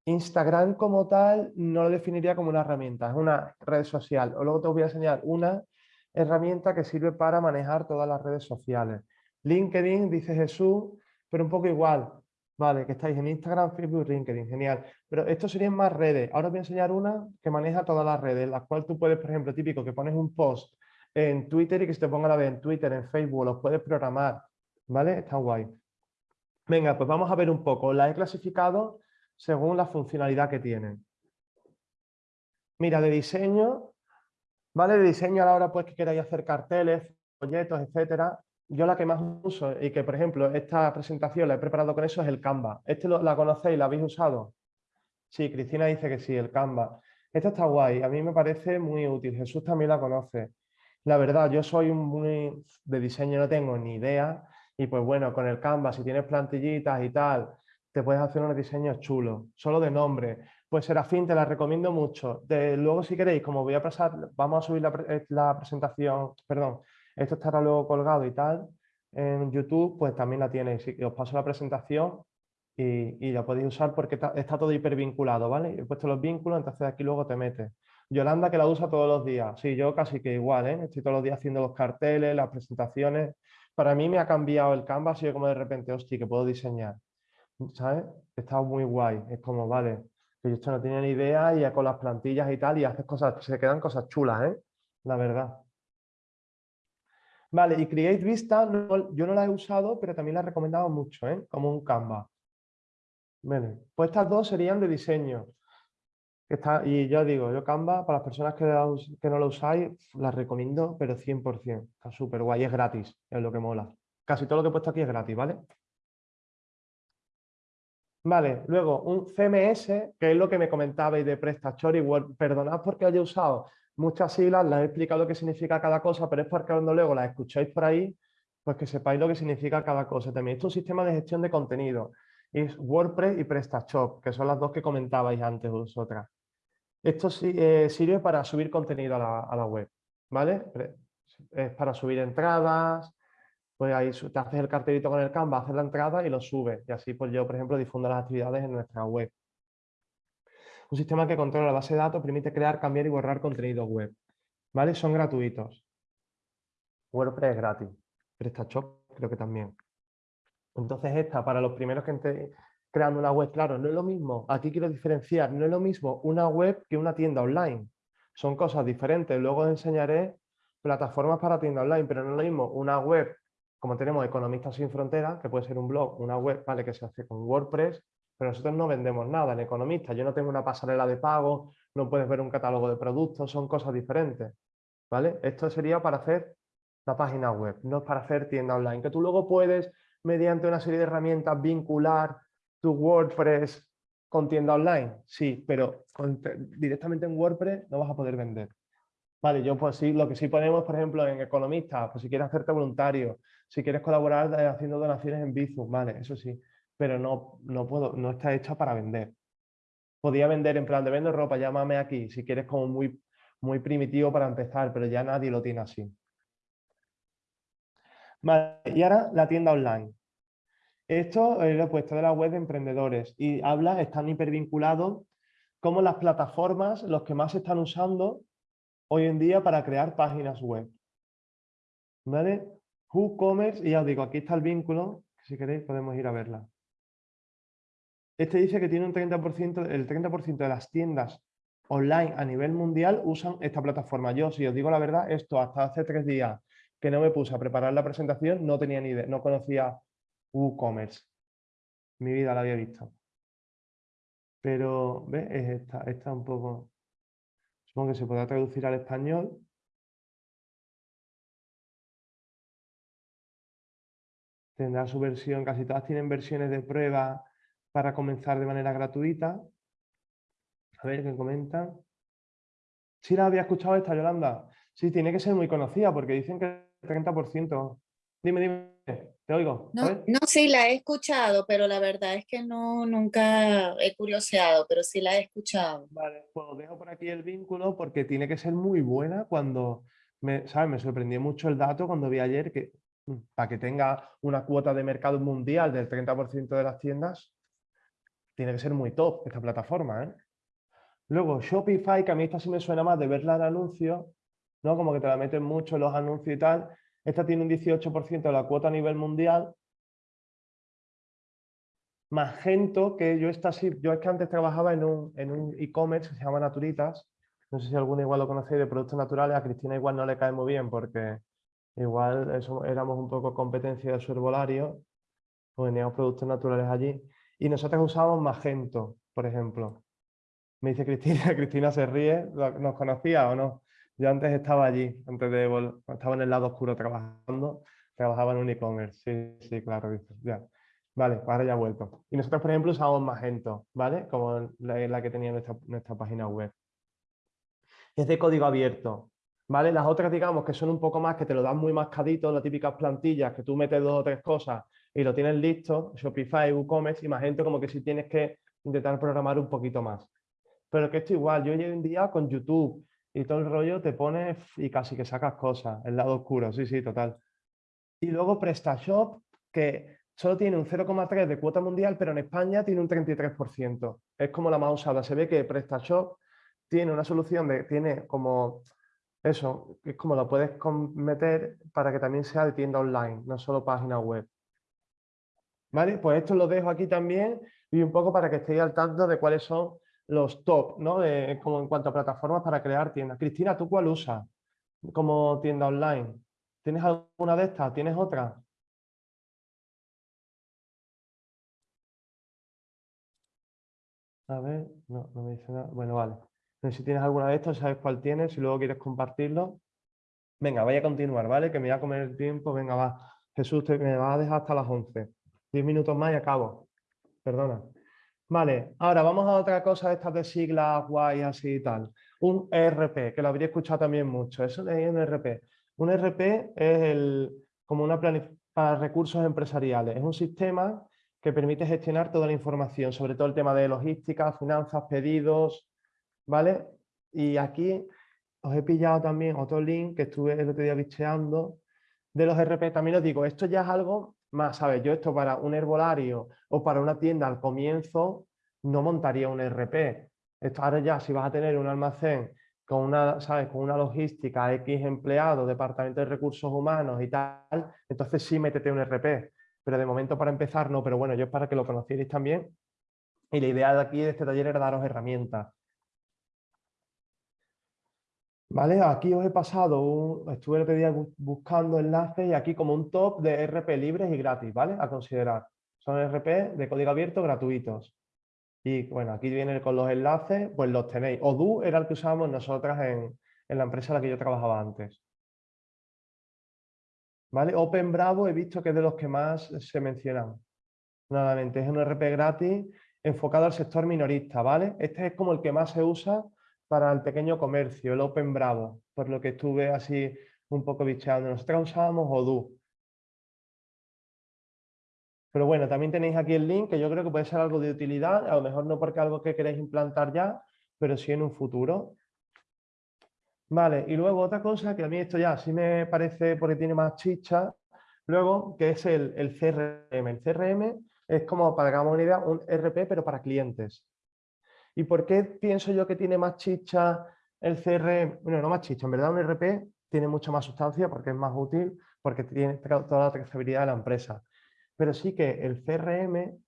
Instagram como tal no lo definiría como una herramienta, es una red social. O luego te voy a enseñar una herramienta que sirve para manejar todas las redes sociales. LinkedIn, dice Jesús, pero un poco igual. Vale, que estáis en Instagram, Facebook, LinkedIn, genial. Pero esto serían más redes. Ahora os voy a enseñar una que maneja todas las redes, la cual tú puedes, por ejemplo, típico, que pones un post en Twitter y que se te ponga la vez en Twitter, en Facebook, los puedes programar ¿Vale? Está guay. Venga, pues vamos a ver un poco. La he clasificado según la funcionalidad que tienen. Mira, de diseño, ¿vale? De diseño a la hora pues que queráis hacer carteles, folletos, etcétera. Yo la que más uso y que, por ejemplo, esta presentación la he preparado con eso es el Canva. ¿Este la conocéis? ¿La habéis usado? Sí, Cristina dice que sí, el Canva. Esta está guay, a mí me parece muy útil. Jesús también la conoce. La verdad, yo soy muy de diseño, no tengo ni idea, y pues bueno, con el Canva, si tienes plantillitas y tal, te puedes hacer unos diseños chulos, solo de nombre. Pues Serafín, te la recomiendo mucho. Luego, si queréis, como voy a pasar, vamos a subir la, eh, la, presentación, perdón, esto estará luego colgado y tal, en YouTube, pues también la tienes. Os paso la presentación y, y la podéis usar porque está, está, todo hipervinculado, ¿vale? He puesto los vínculos, entonces aquí luego te metes. Yolanda que la usa todos los días. Sí, yo casi que igual, ¿eh? Estoy todos los días haciendo los carteles, las presentaciones para mí me ha cambiado el Canvas y yo como de repente, hostia, que puedo diseñar. ¿Sabes? Está muy guay. Es como, vale, que yo esto no tenía ni idea y ya con las plantillas y tal y haces cosas, se quedan cosas chulas, ¿eh? La verdad. Vale, y Create Vista, yo no la he usado, pero también la he recomendado mucho, ¿eh? Como un Canva. Vale, pues estas dos serían de diseño. Y ya digo, yo Canva, para las personas que, que no lo usáis, la recomiendo, pero 100%. Está súper guay, es gratis, es lo que mola. Casi todo lo que he puesto aquí es gratis, ¿vale? Vale, luego un CMS, que es lo que me comentabais de PrestaShop y Word. Perdonad porque haya usado muchas siglas, las he explicado qué significa cada cosa, pero es porque cuando luego las escucháis por ahí, pues que sepáis lo que significa cada cosa. También esto es un sistema de gestión de contenido. Es WordPress y PrestaShop, que son las dos que comentabais antes vosotras. Esto eh, sirve para subir contenido a la, web, ¿vale? Es para subir entradas, pues ahí te haces el cartelito con el Canva, haces la entrada y lo subes. Y así pues yo, por ejemplo, difundo las actividades en nuestra web. Un sistema que controla la base de datos, permite crear, cambiar y borrar contenido web. ¿Vale? Son gratuitos. WordPress es gratis. PrestaShop creo que también. Entonces esta, para los primeros que, creando una web. Claro, no es lo mismo, aquí quiero diferenciar, no es lo mismo una web que una tienda online. Son cosas diferentes. Luego os enseñaré plataformas para tienda online, pero no es lo mismo una web, como tenemos Economistas sin Fronteras, que puede ser un blog, una web vale que se hace con WordPress, pero nosotros no vendemos nada en Economistas. Yo no tengo una pasarela de pago, no puedes ver un catálogo de productos, son cosas diferentes. ¿vale? Esto sería para hacer la página web, no es para hacer tienda online, que tú luego puedes, mediante una serie de herramientas, vincular tu WordPress con tienda online, sí, pero directamente en WordPress no vas a poder vender. Vale, yo pues sí, lo que sí ponemos, por ejemplo, en economistas, pues si quieres hacerte voluntario, si quieres colaborar eh, haciendo donaciones en Bizum, vale, eso sí, pero no, no puedo, no está hecha para vender. Podía vender en plan de vendo ropa, llámame aquí, si quieres como muy, muy primitivo para empezar, pero ya nadie lo tiene así. Vale, y ahora la tienda online. Esto lo he puesto de la web de emprendedores y habla, están hipervinculados como las plataformas, los que más se están usando hoy en día para crear páginas web. ¿Vale? WooCommerce, y ya os digo, aquí está el vínculo, si queréis podemos ir a verla. Este dice que tiene un 30%, el 30% de las tiendas online a nivel mundial usan esta plataforma. Yo, si os digo la verdad, esto hasta hace tres días que no me puse a preparar la presentación, no tenía ni idea, no conocía WooCommerce. Mi vida la había visto. Pero, ¿ves? Es esta, esta un poco... Supongo que se podrá traducir al español. Tendrá su versión, casi todas tienen versiones de prueba para comenzar de manera gratuita. A ver qué comentan. Sí la había escuchado esta, Yolanda. Sí, tiene que ser muy conocida porque dicen que el 30%. Dime, dime, te oigo. No, no, sí la he escuchado, pero la verdad es que no, nunca he curioseado, pero sí la he escuchado. Vale, pues dejo por aquí el vínculo porque tiene que ser muy buena cuando, me, ¿sabes? Me sorprendió mucho el dato cuando vi ayer que mm, para que tenga una cuota de mercado mundial del 30% de las tiendas, tiene que ser muy top esta plataforma, ¿eh? Luego Shopify, que a mí esta sí me suena más de verla en anuncios, ¿no? Como que te la meten mucho en los anuncios y tal. Esta tiene un 18% de la cuota a nivel mundial. Magento, que yo esta sí, yo es que antes trabajaba en un e-commerce que se llama Naturitas. No sé si alguno igual lo conocéis de productos naturales, a Cristina igual no le cae muy bien porque igual eso, éramos un poco competencia de su herbolario, pues teníamos productos naturales allí. Y nosotros usábamos Magento, por ejemplo. Me dice Cristina, Cristina se ríe, ¿nos conocía o no? Yo antes estaba allí, antes de estaba en el lado oscuro trabajando, trabajaba en un e-commerce, sí, sí, claro, ya. Vale, ahora ya he vuelto. Y nosotros, por ejemplo, usábamos Magento, ¿vale? Como la, que tenía nuestra, nuestra página web. Es de código abierto, ¿vale? Las otras, digamos, que son un poco más, que te lo dan muy mascadito, las típicas plantillas, que tú metes dos o tres cosas y lo tienes listo, Shopify, WooCommerce, y Magento como que si tienes que intentar programar un poquito más. Pero que esto igual, yo hoy en día con YouTube y todo el rollo te pones y casi que sacas cosas, el lado oscuro, sí, sí, total. Y luego PrestaShop, que solo tiene un 0,3 de cuota mundial, pero en España tiene un 33%. Es como la más usada. Se ve que PrestaShop tiene una solución de, tiene como eso, es como lo puedes meter para que también sea de tienda online, no solo página web. ¿Vale? Pues esto lo dejo aquí también y un poco para que estéis al tanto de cuáles son los top, ¿no? como en cuanto a plataformas para crear tiendas. Cristina, ¿tú cuál usas como tienda online? ¿Tienes alguna de estas? ¿Tienes otra? A ver, no, no me dice nada. Bueno, vale. si tienes alguna de estas, sabes cuál tienes, si luego quieres compartirlo. Venga, vaya a continuar, ¿vale? Que me voy a comer el tiempo. Venga, va. Jesús, te, me va a dejar hasta las 11. 10 minutos más y acabo. Perdona. Vale, ahora vamos a otra cosa de estas de siglas guay así y tal. Un ERP, que lo habría escuchado también mucho. Eso es un ERP. Un ERP es el, como una para recursos empresariales. Es un sistema que permite gestionar toda la información, sobre todo el tema de logística, finanzas, pedidos, ¿vale? Y aquí os he pillado también otro link que estuve el otro día bicheando de los ERP. También os digo, esto ya es algo más, ¿sabes? Yo esto para un herbolario o para una tienda al comienzo no montaría un RP. Esto ahora ya si vas a tener un almacén con una, ¿sabes? con una logística, X empleados, departamento de recursos humanos y tal, entonces sí métete un RP. Pero de momento para empezar no, pero bueno, yo es para que lo conocierais también. Y la idea de aquí de este taller era daros herramientas. ¿Vale? Aquí os he pasado, un, estuve el día buscando enlaces y aquí como un top de RP libres y gratis, ¿vale? A considerar. Son RP de código abierto gratuitos. Y bueno, aquí vienen con los enlaces, pues los tenéis. Odoo era el que usábamos nosotras en, en la empresa en la que yo trabajaba antes. ¿Vale? Open Bravo he visto que es de los que más se mencionan. Nuevamente, es un RP gratis enfocado al sector minorista, ¿vale? Este es como el que más se usa para el pequeño comercio, el Open Bravo, por lo que estuve así un poco bicheando. Nosotros usábamos Odoo. Pero bueno, también tenéis aquí el link que yo creo que puede ser algo de utilidad, a lo mejor no porque algo que queréis implantar ya, pero sí en un futuro. Vale, y luego otra cosa que a mí esto ya sí me parece porque tiene más chicha, luego que es el, el CRM. El CRM es como, para que hagamos una idea, un RP pero para clientes. ¿Y por qué pienso yo que tiene más chicha el CRM? Bueno, no más chicha, en verdad un RP tiene mucha más sustancia porque es más útil, porque tiene toda la trazabilidad de la empresa. Pero sí que el CRM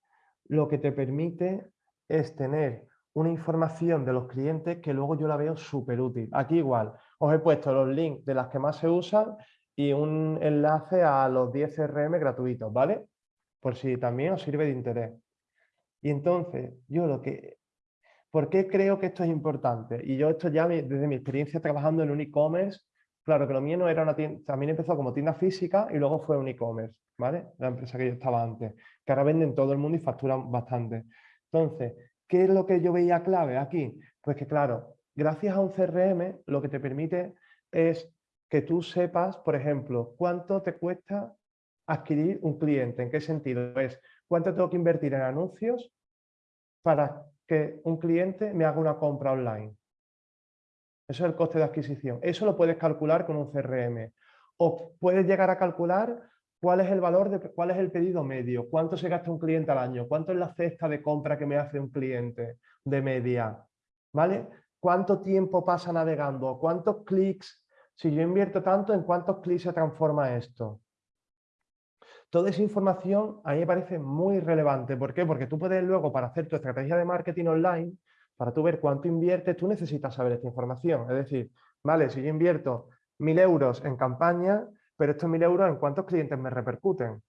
lo que te permite es tener una información de los clientes que luego yo la veo súper útil. Aquí igual, os he puesto los links de las que más se usan y un enlace a los 10 CRM gratuitos, ¿vale? Por si también os sirve de interés. Y entonces, yo lo que... ¿Por qué creo que esto es importante? Y yo esto ya desde mi experiencia trabajando en un e-commerce, claro que lo mío no era una tienda, también empezó como tienda física y luego fue un e-commerce, ¿vale? La empresa que yo estaba antes, que ahora venden todo el mundo y facturan bastante. Entonces, ¿Qué es lo que yo veía clave aquí? Pues que claro, gracias a un CRM lo que te permite es que tú sepas, por ejemplo, cuánto te cuesta adquirir un cliente. ¿En qué sentido? Es cuánto tengo que invertir en anuncios para que un cliente me haga una compra online. Eso es el coste de adquisición. Eso lo puedes calcular con un CRM. O puedes llegar a calcular cuál es el valor, de, cuál es el pedido medio, cuánto se gasta un cliente al año, cuánto es la cesta de compra que me hace un cliente de media, ¿vale? ¿Cuánto tiempo pasa navegando? ¿Cuántos clics? Si yo invierto tanto, ¿en cuántos clics se transforma esto? Toda esa información a mí me parece muy relevante. ¿Por qué? Porque tú puedes luego, para hacer tu estrategia de marketing online, para tú ver cuánto inviertes, tú necesitas saber esta información. Es decir, vale, si yo invierto mil euros en campaña, pero estos 1.000 euros, ¿en cuántos clientes me repercuten?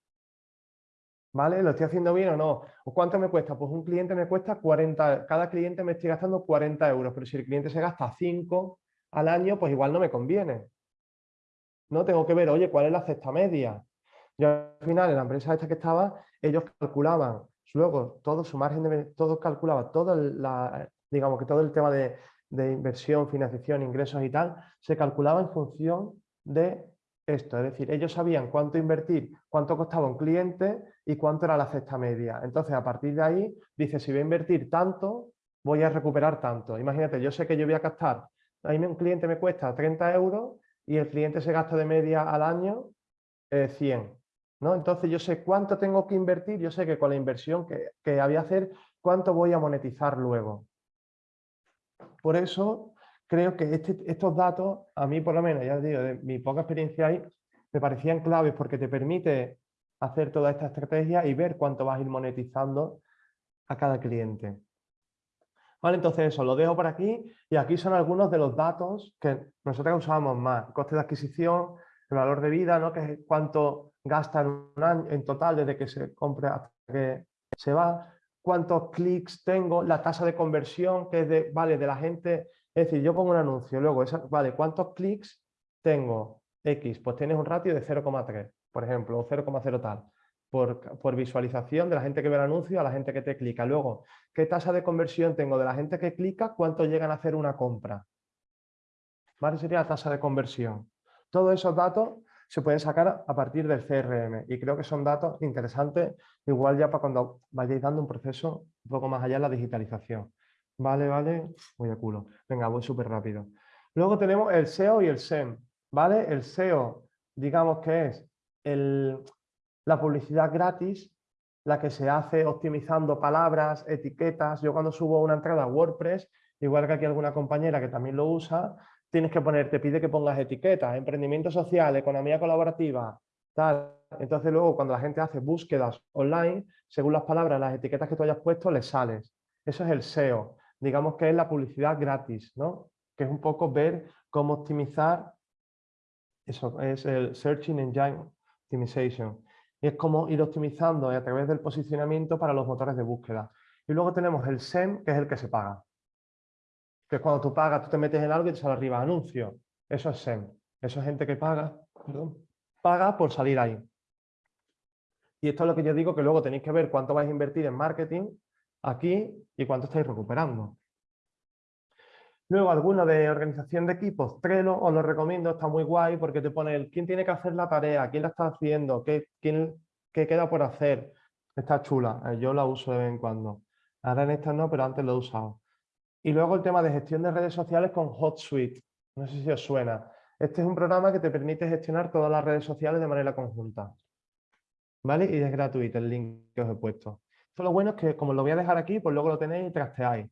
¿Vale? ¿Lo estoy haciendo bien o no? ¿O cuánto me cuesta? Pues un cliente me cuesta 40, cada cliente me estoy gastando 40 euros, pero si el cliente se gasta 5 al año, pues igual no me conviene. No tengo que ver, oye, ¿cuál es la cesta media? Yo al final, en la empresa esta que estaba, ellos calculaban, luego todo su margen de todo calculaba, todo la, digamos que todo el tema de, de inversión, financiación, ingresos y tal, se calculaba en función de esto, es decir, ellos sabían cuánto invertir, cuánto costaba un cliente y cuánto era la cesta media. Entonces, a partir de ahí, dice, si voy a invertir tanto, voy a recuperar tanto. Imagínate, yo sé que yo voy a gastar, a mí un cliente me cuesta 30 euros y el cliente se gasta de media al año 100. Entonces yo sé cuánto tengo que invertir, yo sé que con la inversión que, que había a hacer, cuánto voy a monetizar luego. Por eso creo que este, estos datos, a mí por lo menos, ya os digo, de mi poca experiencia ahí, me parecían claves porque te permite hacer toda esta estrategia y ver cuánto vas a ir monetizando a cada cliente. Vale, entonces eso, lo dejo por aquí y aquí son algunos de los datos que nosotros usábamos más. Coste de adquisición, el valor de vida, ¿no? que es cuánto gasta en un año en total desde que se compra hasta que se va, cuántos clics tengo, la tasa de conversión, que es de, vale, de la gente es decir, yo pongo un anuncio, luego, vale, ¿cuántos clics tengo? X, pues tienes un ratio de 0,3, por ejemplo, o 0,0 tal, por, por, visualización de la gente que ve el anuncio a la gente que te clica. Luego, ¿qué tasa de conversión tengo de la gente que clica? ¿Cuánto llegan a hacer una compra? ¿Vale? Sería la tasa de conversión. Todos esos datos se pueden sacar a partir del CRM y creo que son datos interesantes, igual ya para cuando vayáis dando un proceso un poco más allá de la digitalización. Vale, vale, voy a culo. Venga, voy súper rápido. Luego tenemos el SEO y el SEM, ¿vale? El SEO, digamos que es el, la publicidad gratis, la que se hace optimizando palabras, etiquetas. Yo cuando subo una entrada a WordPress, igual que aquí alguna compañera que también lo usa, tienes que poner, te pide que pongas etiquetas, emprendimiento social, economía colaborativa, tal. Entonces luego cuando la gente hace búsquedas online, según las palabras, las etiquetas que tú hayas puesto, le sales. Eso es el SEO digamos que es la publicidad gratis, ¿no? que es un poco ver cómo optimizar, eso es el Searching Engine Optimization, y es como ir optimizando a través del posicionamiento para los motores de búsqueda. Y luego tenemos el SEM, que es el que se paga. Que es cuando tú pagas, tú te metes en algo y te sale arriba anuncio. Eso es SEM. Eso es gente que paga, perdón, paga por salir ahí. Y esto es lo que yo digo, que luego tenéis que ver cuánto vais a invertir en marketing aquí y cuánto estáis recuperando. Luego alguno de organización de equipos, Trello, os lo recomiendo, está muy guay porque te pone el quién tiene que hacer la tarea, quién la está haciendo, qué, quién, qué queda por hacer. Está chula, eh, yo la uso de vez en cuando. Ahora en esta no, pero antes lo he usado. Y luego el tema de gestión de redes sociales con HotSuite. No sé si os suena. Este es un programa que te permite gestionar todas las redes sociales de manera conjunta. ¿Vale? Y es gratuito el link que os he puesto. Esto lo bueno es que como lo voy a dejar aquí, pues luego lo tenéis y trasteáis.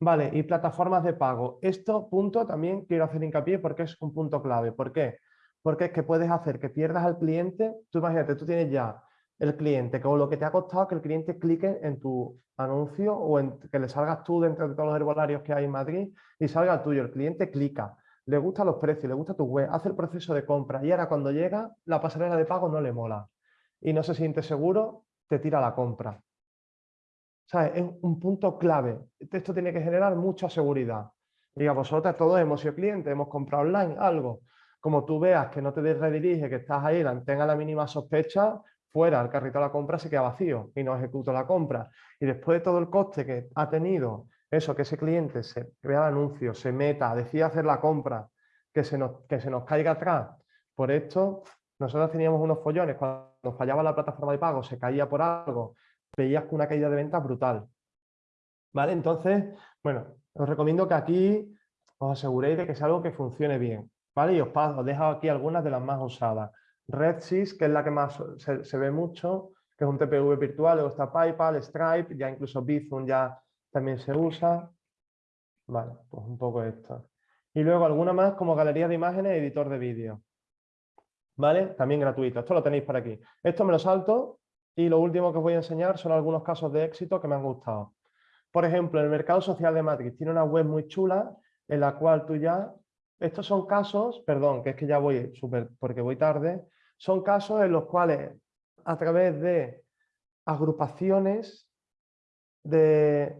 Vale, y plataformas de pago. Esto punto también quiero hacer hincapié porque es un punto clave. ¿Por qué? Porque es que puedes hacer que pierdas al cliente. Tú imagínate, tú tienes ya el cliente, con lo que te ha costado que el cliente clique en tu anuncio o en que le salgas tú dentro de todos los herbolarios que hay en Madrid y salga el tuyo. El cliente clica, le gustan los precios, le gusta tu web, hace el proceso de compra y ahora cuando llega la pasarela de pago no le mola y no se siente seguro, te tira la compra. Es un punto clave. Esto tiene que generar mucha seguridad. Diga, vosotros todos hemos sido clientes, hemos comprado online algo. Como tú veas que no te redirige, que estás ahí, tenga la mínima sospecha, fuera, el carrito de la compra se queda vacío y no ejecuta la compra. Y después de todo el coste que ha tenido, eso, que ese cliente se vea el anuncio, se meta, decida hacer la compra, que se nos, que se nos caiga atrás. Por esto, nosotros teníamos unos follones, cuando fallaba la plataforma de pago, se caía por algo, veías una caída de ventas brutal. ¿Vale? Entonces, bueno, os recomiendo que aquí os aseguréis de que es algo que funcione bien. ¿Vale? Y os, paso, os dejo aquí algunas de las más usadas. RedSys, que es la que más se, ve mucho, que es un TPV virtual, luego está PayPal, Stripe, ya incluso Bizum ya también se usa. Vale, pues un poco esto. Y luego alguna más como galería de imágenes editor de vídeo. ¿Vale? También gratuito. Esto lo tenéis por aquí. Esto me lo salto y lo último que os voy a enseñar son algunos casos de éxito que me han gustado. Por ejemplo, el mercado social de Madrid tiene una web muy chula en la cual tú ya... Estos son casos, perdón, que es que ya voy súper porque voy tarde, son casos en los cuales a través de agrupaciones de,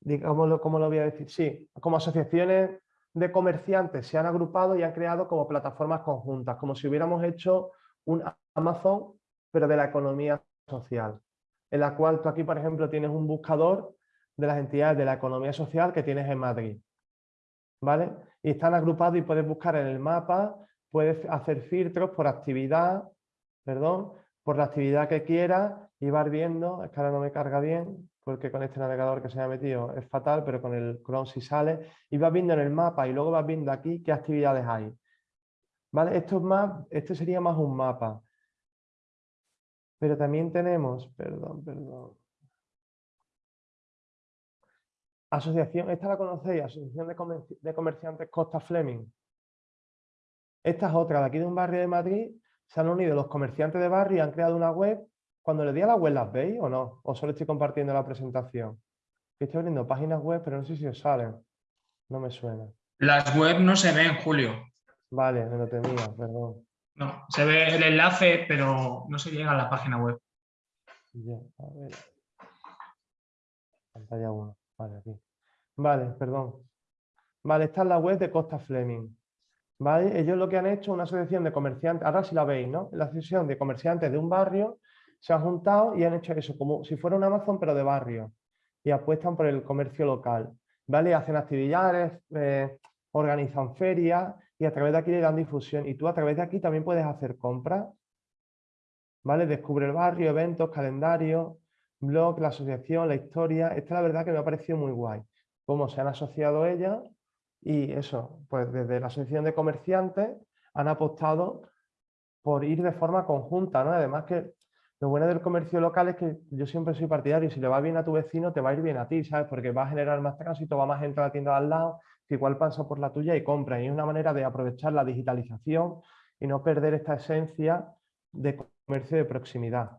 digamos, ¿cómo lo voy a decir? Sí, como asociaciones de comerciantes se han agrupado y han creado como plataformas conjuntas, como si hubiéramos hecho un Amazon pero de la economía social, en la cual tú aquí, por ejemplo, tienes un buscador de las entidades de la economía social que tienes en Madrid. ¿Vale? Y están agrupados y puedes buscar en el mapa, puedes hacer filtros por actividad, perdón, por la actividad que quieras y vas viendo, es que ahora no me carga bien, porque con este navegador que se me ha metido es fatal, pero con el Chrome sí sale, y vas viendo en el mapa y luego vas viendo aquí qué actividades hay. ¿Vale? Esto es más, este sería más un mapa. Pero también tenemos, perdón, perdón. Asociación, esta la conocéis, Asociación de, Comerciantes Costa Fleming. Esta es otra, de aquí de un barrio de Madrid, se han unido los comerciantes de barrio y han creado una web. Cuando le di a la web, ¿las veis o no? ¿O solo estoy compartiendo la presentación? Estoy abriendo páginas web, pero no sé si os salen. No me suena. Las web no se ven, Julio. Vale, me lo temía, perdón. No, se ve el enlace, pero no se llega a la página web. Ya, a ver. Pantalla 1. Vale, aquí. Vale, perdón. Vale, esta es la web de Costa Fleming. ¿Vale? Ellos lo que han hecho, una asociación de comerciantes, ahora sí la veis, ¿no? La asociación de comerciantes de un barrio se han juntado y han hecho eso, como si fuera un Amazon, pero de barrio. Y apuestan por el comercio local. ¿Vale? Hacen actividades, eh, organizan ferias y a través de aquí le dan difusión. Y tú a través de aquí también puedes hacer compras, ¿vale? Descubre el barrio, eventos, calendario, blog, la asociación, la historia. Esta la verdad que me ha parecido muy guay. Cómo se han asociado ellas y eso, pues desde la asociación de comerciantes han apostado por ir de forma conjunta. Además que lo bueno del comercio local es que yo siempre soy partidario, si le va bien a tu vecino, te va a ir bien a ti, ¿sabes? Porque va a generar más tránsito, va más gente a la tienda de al lado, igual pasa por la tuya y compra. Y es una manera de aprovechar la digitalización y no perder esta esencia de comercio de proximidad.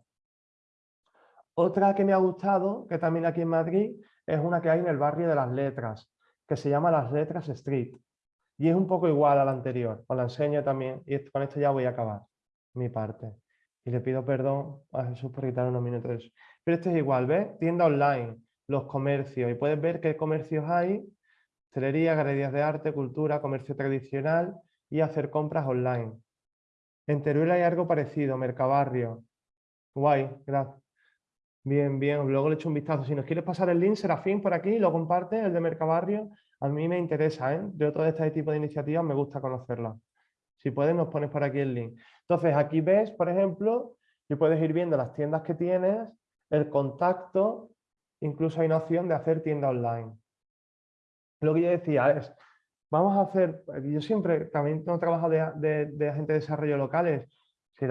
Otra que me ha gustado, que también aquí en Madrid, es una que hay en el barrio de las letras, que se llama Las Letras Street. Y es un poco igual a la anterior, os la enseño también, y con esto ya voy a acabar mi parte. Y le pido perdón a Jesús por quitar unos minutos de eso. Pero esto es igual, ¿ves? Tienda online, los comercios, y puedes ver qué comercios hay hostelería, galerías de arte, cultura, comercio tradicional y hacer compras online. En Teruel hay algo parecido, Mercabarrio. Guay, gracias. Bien, bien, luego le echo un vistazo. Si nos quieres pasar el link, Serafín, por aquí, lo comparte, el de Mercabarrio. a mí me interesa, ¿eh? Yo todo este tipo de iniciativas me gusta conocerlas. Si puedes, nos pones por aquí el link. Entonces, aquí ves, por ejemplo, y puedes ir viendo las tiendas que tienes, el contacto, incluso hay una opción de hacer tienda online. Lo que yo decía es, vamos a hacer, yo siempre también tengo trabajado de, de, agente de desarrollo locales, si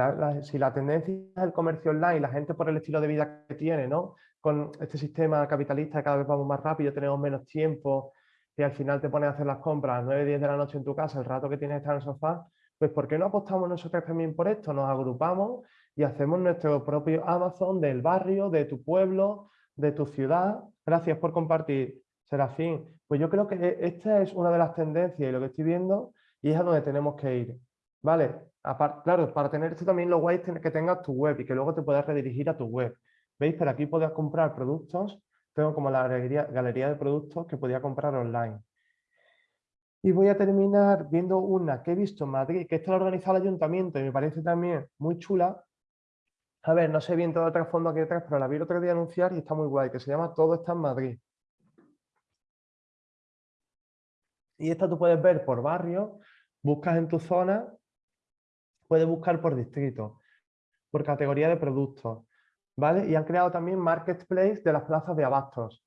la, tendencia es el comercio online, la gente por el estilo de vida que tiene, ¿no? Con este sistema capitalista cada vez vamos más rápido, tenemos menos tiempo y al final te pones a hacer las compras a las 9, 10 de la noche en tu casa, el rato que tienes estar en el sofá, pues ¿por qué no apostamos nosotros también por esto? Nos agrupamos y hacemos nuestro propio Amazon del barrio, de tu pueblo, de tu ciudad. Gracias por compartir, Serafín. Pues yo creo que e, esta es una de las tendencias y lo que estoy viendo y es a donde tenemos que ir. ¿Vale? claro, para tener esto también lo guay es que tengas tu web y que luego te puedas redirigir a tu web. ¿Veis? Pero aquí puedes comprar productos. Tengo como la galería, galería de productos que podía comprar online. Y voy a terminar viendo una que he visto en Madrid, que esta la ha organizado el ayuntamiento y me parece también muy chula. A ver, no sé bien todo el trasfondo aquí detrás, pero la vi el otro día anunciar y está muy guay, que se llama Todo está en Madrid. Y esta tú puedes ver por barrio, buscas en tu zona, puedes buscar por distrito, por categoría de productos, ¿vale? Y han creado también marketplace de las plazas de abastos,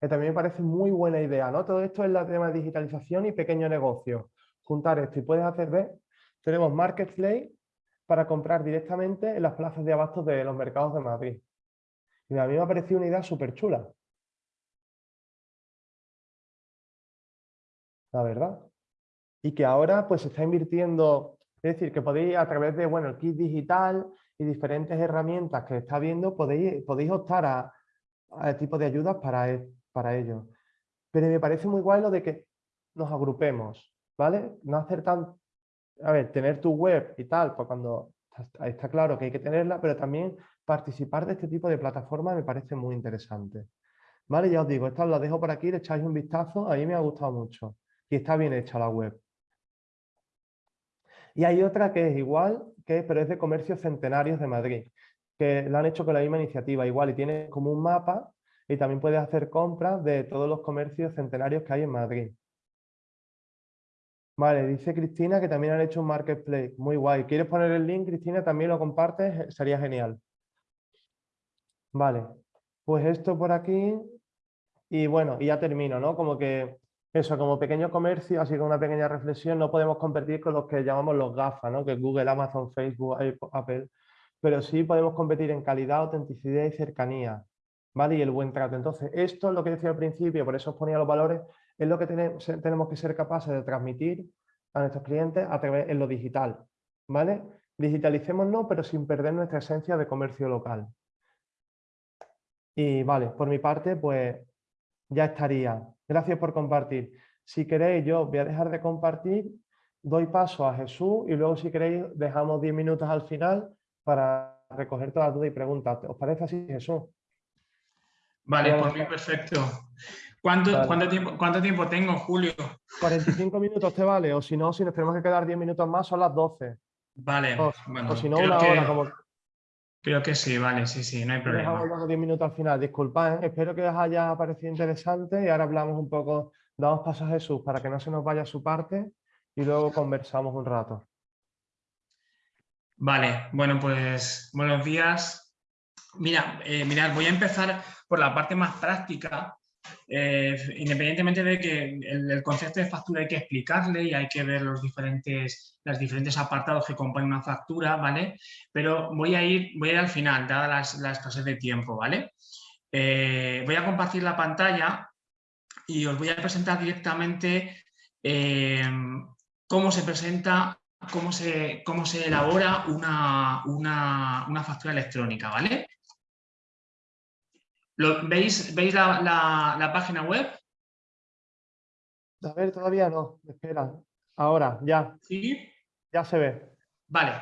que también me parece muy buena idea, ¿no? Todo esto es la tema de digitalización y pequeño negocio. Juntar esto y puedes hacer, ¿ves? Tenemos marketplace para comprar directamente en las plazas de abastos de los mercados de Madrid. Y a mí me ha parecido una idea súper chula. la verdad. Y que ahora pues se está invirtiendo, es decir, que podéis a través de, bueno, el kit digital y diferentes herramientas que está viendo, podéis, podéis optar a, a tipo de ayudas para, e, para ello. Pero me parece muy guay lo de que nos agrupemos, ¿vale? No hacer tan... A ver, tener tu web y tal, pues cuando está claro que hay que tenerla, pero también participar de este tipo de plataformas me parece muy interesante. ¿Vale? Ya os digo, esta la dejo por aquí, le echáis un vistazo, a mí me ha gustado mucho y está bien hecha la web. Y hay otra que es igual, que, pero es de comercios centenarios de Madrid, que la han hecho con la misma iniciativa igual y tiene como un mapa y también puedes hacer compras de todos los comercios centenarios que hay en Madrid. Vale, dice Cristina que también han hecho un marketplace. Muy guay. ¿Quieres poner el link, Cristina? También lo compartes, sería genial. Vale, pues esto por aquí. Y bueno, y ya termino, ¿no? Como que eso, como pequeño comercio, así como una pequeña reflexión, no podemos competir con los que llamamos los GAFA, ¿no? que es Google, Amazon, Facebook, Apple, pero sí podemos competir en calidad, autenticidad y cercanía, ¿vale? Y el buen trato. Entonces, esto es lo que decía al principio, por eso os ponía los valores, es lo que tenemos, que ser capaces de transmitir a nuestros clientes a través en lo digital, ¿vale? Digitalicémonos, pero sin perder nuestra esencia de comercio local. Y vale, por mi parte, pues ya estaría. Gracias por compartir. Si queréis, yo voy a dejar de compartir, doy paso a Jesús y luego si queréis dejamos 10 minutos al final para recoger todas las dudas y preguntas. ¿Os parece así, Jesús? Vale, por mí perfecto. ¿Cuánto, ¿cuánto, tiempo, ¿Cuánto tiempo tengo, Julio? 45 minutos te vale, o si no, si nos tenemos que quedar 10 minutos más, son las 12. Vale, o, bueno, si no, una hora, como, Creo que sí, vale, sí, sí, no hay problema. Dejamos 10 minutos al final. Disculpad, ¿eh? espero que os haya parecido interesante y ahora hablamos un poco, damos paso a Jesús para que no se nos vaya su parte y luego conversamos un rato. Vale, bueno, pues buenos días. Mira, eh, mirad, voy a empezar por la parte más práctica eh, independientemente de que el, concepto de factura hay que explicarle y hay que ver los diferentes, los diferentes apartados que componen una factura, ¿vale? Pero voy a ir, voy al final, dada las, la escasez de tiempo, ¿vale? Eh, voy a compartir la pantalla y os voy a presentar directamente eh, cómo se presenta, cómo se, cómo se elabora una, una, una factura electrónica, ¿vale? ¿Veis, ¿veis la, página web? A ver, todavía no. Espera. Ahora, ya. ¿Sí? Ya se ve. Vale.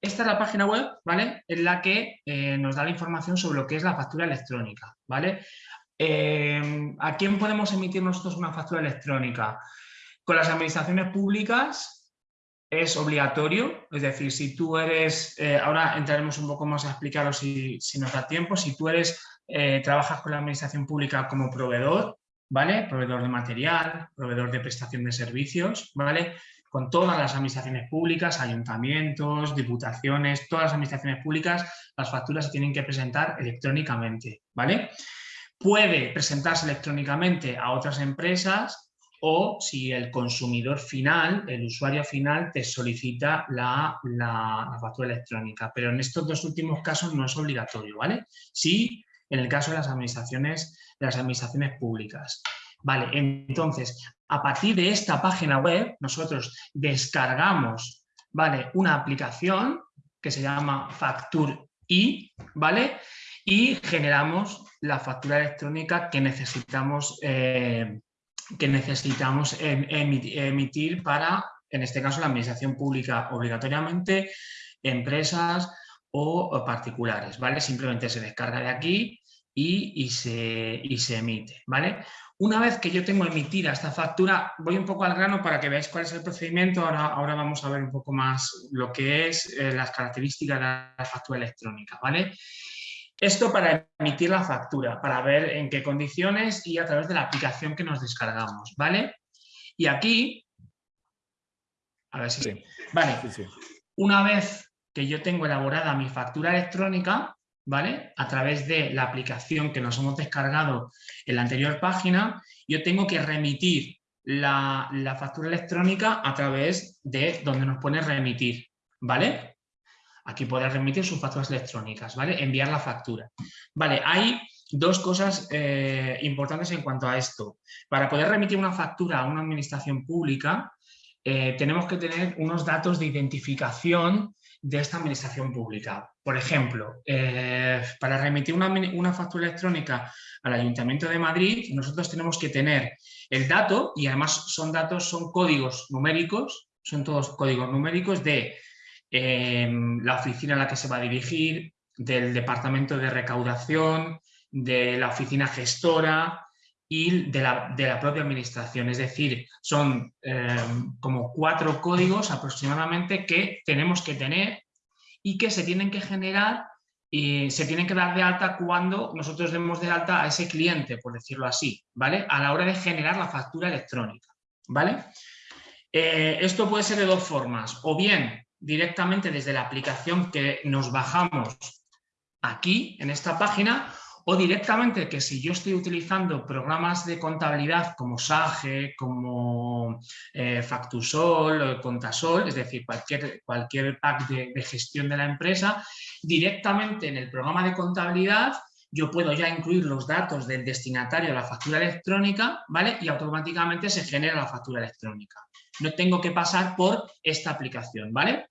Esta es la página web, ¿vale? En la que eh, nos da la información sobre lo que es la factura electrónica, ¿vale? Eh, ¿A quién podemos emitir nosotros una factura electrónica? Con las administraciones públicas es obligatorio, es decir, si tú eres, eh, ahora entraremos un poco más a explicarlo si, nos da tiempo, si tú eres, eh, trabajas con la administración pública como proveedor, ¿vale? Proveedor de material, proveedor de prestación de servicios, ¿vale? Con todas las administraciones públicas, ayuntamientos, diputaciones, todas las administraciones públicas, las facturas se tienen que presentar electrónicamente, ¿vale? Puede presentarse electrónicamente a otras empresas o si el consumidor final, el usuario final, te solicita la, factura electrónica. Pero en estos dos últimos casos no es obligatorio, ¿vale? Sí, en el caso de las administraciones, las administraciones públicas. Vale, entonces, a partir de esta página web, nosotros descargamos, ¿vale? Una aplicación que se llama Factur I, ¿vale? Y generamos la factura electrónica que necesitamos eh, que necesitamos em, emitir para, en este caso, la administración pública obligatoriamente, empresas o particulares, ¿vale? Simplemente se descarga de aquí y, se, se, emite, ¿vale? Una vez que yo tengo emitida esta factura, voy un poco al grano para que veáis cuál es el procedimiento. Ahora, ahora vamos a ver un poco más lo que es eh, las características de la factura electrónica, ¿vale? Esto para emitir la factura, para ver en qué condiciones y a través de la aplicación que nos descargamos, ¿vale? Y aquí, a ver si... Sí. Vale, una vez que yo tengo elaborada mi factura electrónica, ¿vale? A través de la aplicación que nos hemos descargado en la anterior página, yo tengo que remitir la, la factura electrónica a través de donde nos pone remitir, ¿vale? Aquí podrá remitir sus facturas electrónicas, ¿vale? Enviar la factura. Vale, hay dos cosas eh, importantes en cuanto a esto. Para poder remitir una factura a una administración pública, eh, tenemos que tener unos datos de identificación de esta administración pública. Por ejemplo, eh, para remitir una, una, factura electrónica al Ayuntamiento de Madrid, nosotros tenemos que tener el dato, y además son datos, son códigos numéricos, son todos códigos numéricos de la oficina a la que se va a dirigir, del departamento de recaudación, de la oficina gestora y de la, propia administración. Es decir, son em, como cuatro códigos aproximadamente que tenemos que tener y que se tienen que generar y se tienen que dar de alta cuando nosotros demos de alta a ese cliente, por decirlo así, ¿vale? A la hora de generar la factura electrónica, ¿vale? Eh, esto puede ser de dos formas, o bien directamente desde la aplicación que nos bajamos aquí, en esta página, o directamente que si yo estoy utilizando programas de contabilidad como Sage, como eh, Factusol, Contasol, es decir, cualquier, cualquier pack de, de gestión de la empresa, directamente en el programa de contabilidad yo puedo ya incluir los datos del destinatario de la factura electrónica, ¿vale? Y automáticamente se genera la factura electrónica. No tengo que pasar por esta aplicación, ¿vale?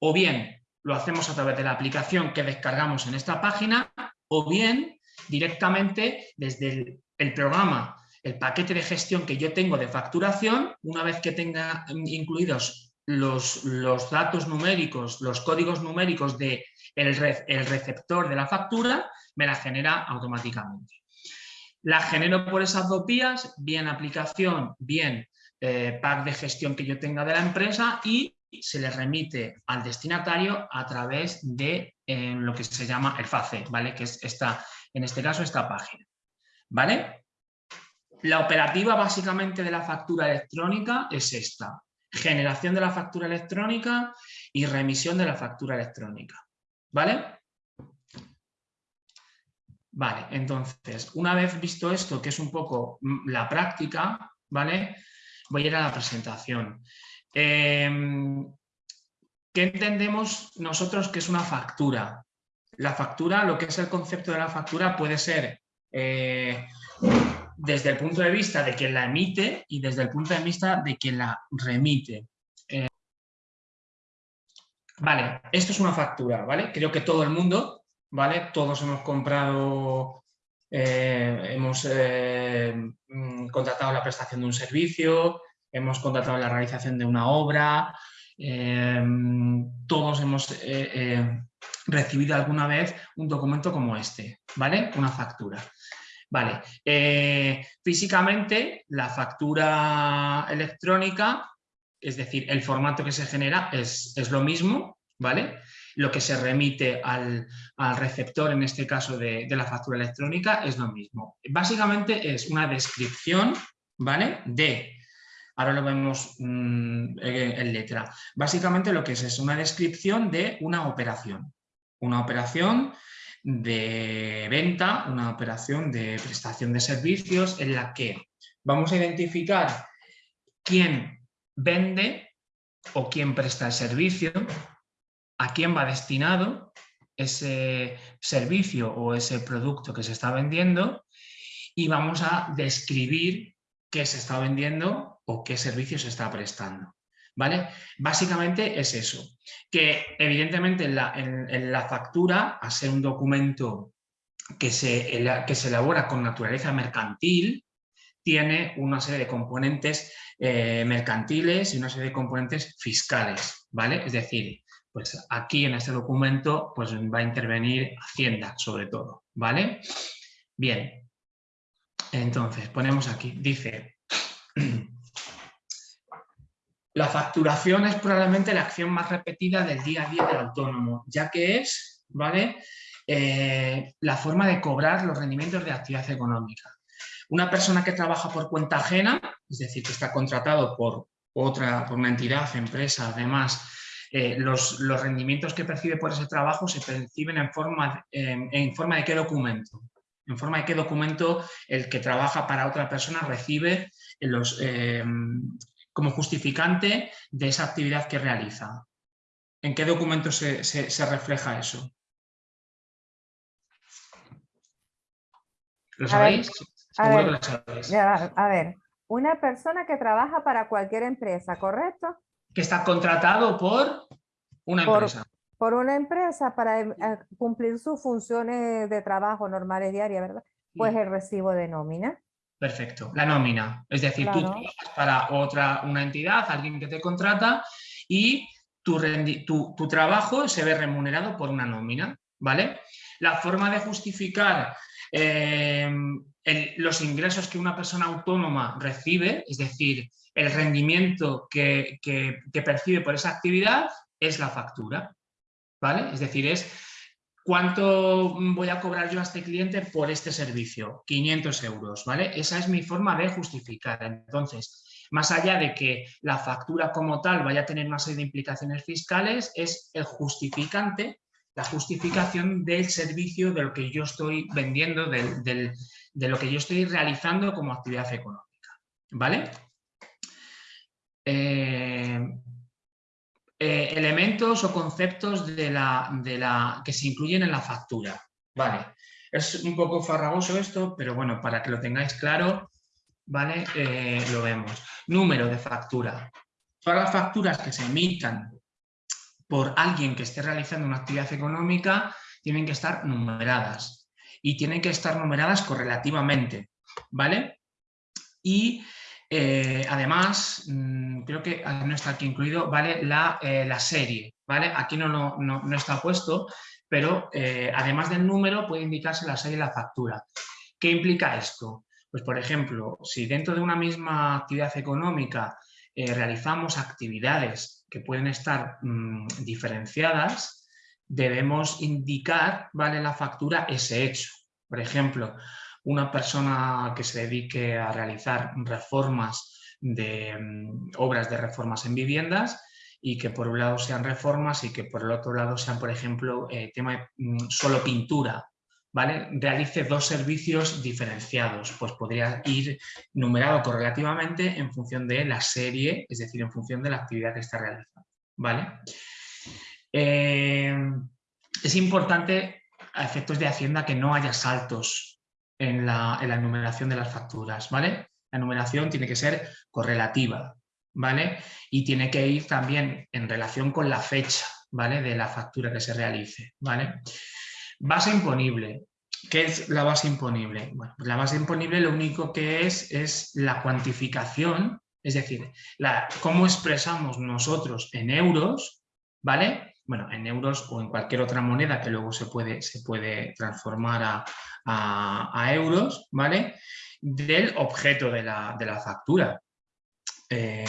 O bien lo hacemos a través de la aplicación que descargamos en esta página, o bien directamente desde el, programa, el paquete de gestión que yo tengo de facturación, una vez que tenga incluidos los, los datos numéricos, los códigos numéricos del de el receptor de la factura, me la genera automáticamente. La genero por esas dos vías, bien aplicación, bien eh, pack de gestión que yo tenga de la empresa y se le remite al destinatario a través de eh, lo que se llama el FACE, ¿vale? Que es esta, en este caso esta página, ¿vale? La operativa básicamente de la factura electrónica es esta, generación de la factura electrónica y remisión de la factura electrónica, ¿vale? Vale, entonces, una vez visto esto, que es un poco mm, la práctica, ¿vale? Voy a ir a la presentación. Em, ¿Qué entendemos nosotros que es una factura? La factura, lo que es el concepto de la factura puede ser eh, desde el punto de vista de quien la emite y desde el punto de vista de quien la remite. Eh, vale, esto es una factura, ¿vale? Creo que todo el mundo, ¿vale? Todos hemos comprado, eh, hemos mm, contratado la prestación de un servicio, hemos contratado la realización de una obra, em, todos hemos eh, eh, recibido alguna vez un documento como este, ¿vale? Una factura. Vale, eh, físicamente la factura electrónica, es decir, el formato que se genera es, es lo mismo, ¿vale? Lo que se remite al, receptor, en este caso de, la factura electrónica, es lo mismo. Básicamente es una descripción, ¿vale? De, ahora lo vemos mm, en letra, básicamente lo que es es una descripción de una operación. Una operación de venta, una operación de prestación de servicios en la que vamos a identificar quién vende o quién presta el servicio, a quién va destinado ese servicio o ese producto que se está vendiendo y vamos a describir qué se está vendiendo o qué servicio se está prestando. ¿Vale? Básicamente es eso, que evidentemente en la, factura, a ser un documento que se, que se elabora con naturaleza mercantil, tiene una serie de componentes eh, mercantiles y una serie de componentes fiscales, ¿vale? Es decir, pues aquí en este documento pues va a intervenir Hacienda sobre todo, ¿vale? Bien, entonces ponemos aquí, dice... La facturación es probablemente la acción más repetida del día a día del autónomo, ya que es ¿vale? Eh, la forma de cobrar los rendimientos de actividad económica. Una persona que trabaja por cuenta ajena, es decir, que está contratado por otra, por una entidad, empresa, además, eh, los, rendimientos que percibe por ese trabajo se perciben en forma, en forma de qué documento. En forma de qué documento el que trabaja para otra persona recibe los, eh, como justificante de esa actividad que realiza. ¿En qué documento se, refleja eso? ¿Lo sabéis? A ver, a ver, una persona que trabaja para cualquier empresa, ¿correcto? Que está contratado por una empresa. Por una empresa para eh, cumplir sus funciones de trabajo normales diarias, ¿verdad? Pues el recibo de nómina. Perfecto, la nómina. Es decir, tú trabajas para otra, una entidad, alguien que te contrata y tu, tu, trabajo se ve remunerado por una nómina, ¿vale? La forma de justificar eh, los ingresos que una persona autónoma recibe, es decir, el rendimiento que, percibe por esa actividad, es la factura, ¿vale? Es decir, es ¿Cuánto voy a cobrar yo a este cliente por este servicio? 500 euros, ¿vale? Esa es mi forma de justificar. Entonces, más allá de que la factura como tal vaya a tener una serie de implicaciones fiscales, es el justificante, la justificación del servicio de lo que yo estoy vendiendo, de lo que yo estoy realizando como actividad económica, ¿vale? Eh, eh, elementos o conceptos de la, de la, que se incluyen en la factura. Vale, es un poco farragoso esto, pero bueno, para que lo tengáis claro, ¿vale? Eh, lo vemos. Número de factura. Todas las facturas que se emitan por alguien que esté realizando una actividad económica tienen que estar numeradas y tienen que estar numeradas correlativamente, ¿vale? Y eh, además, mm, creo que ah, no está aquí incluido, ¿vale? La, eh, la serie, ¿vale? Aquí no, no, no, está puesto, pero eh, además del número puede indicarse la serie de la factura. ¿Qué implica esto? Pues, por ejemplo, si dentro de una misma actividad económica realizamos actividades que pueden estar mm, diferenciadas, debemos indicar, ¿vale? La factura ese hecho. Por ejemplo, una persona que se dedique a realizar reformas de mm, obras de reformas en viviendas y que por un lado sean reformas y que por el otro lado sean, por ejemplo, eh, tema de mm, solo pintura, ¿vale? Realice dos servicios diferenciados, pues podría ir numerado correlativamente en función de la serie, es decir, en función de la actividad que está realizando, ¿vale? Eh, es importante a efectos de Hacienda que no haya saltos en la, en enumeración de las facturas, ¿vale? La enumeración tiene que ser correlativa, ¿vale? Y tiene que ir también en relación con la fecha, ¿vale? De la factura que se realice, ¿vale? Base imponible. ¿Qué es la base imponible? Bueno, pues la base imponible lo único que es es la cuantificación, es decir, la, cómo expresamos nosotros en euros, ¿vale? Bueno, en euros o en cualquier otra moneda que luego se puede, se puede transformar a, a, euros, ¿vale? Del objeto de la, factura. Eh,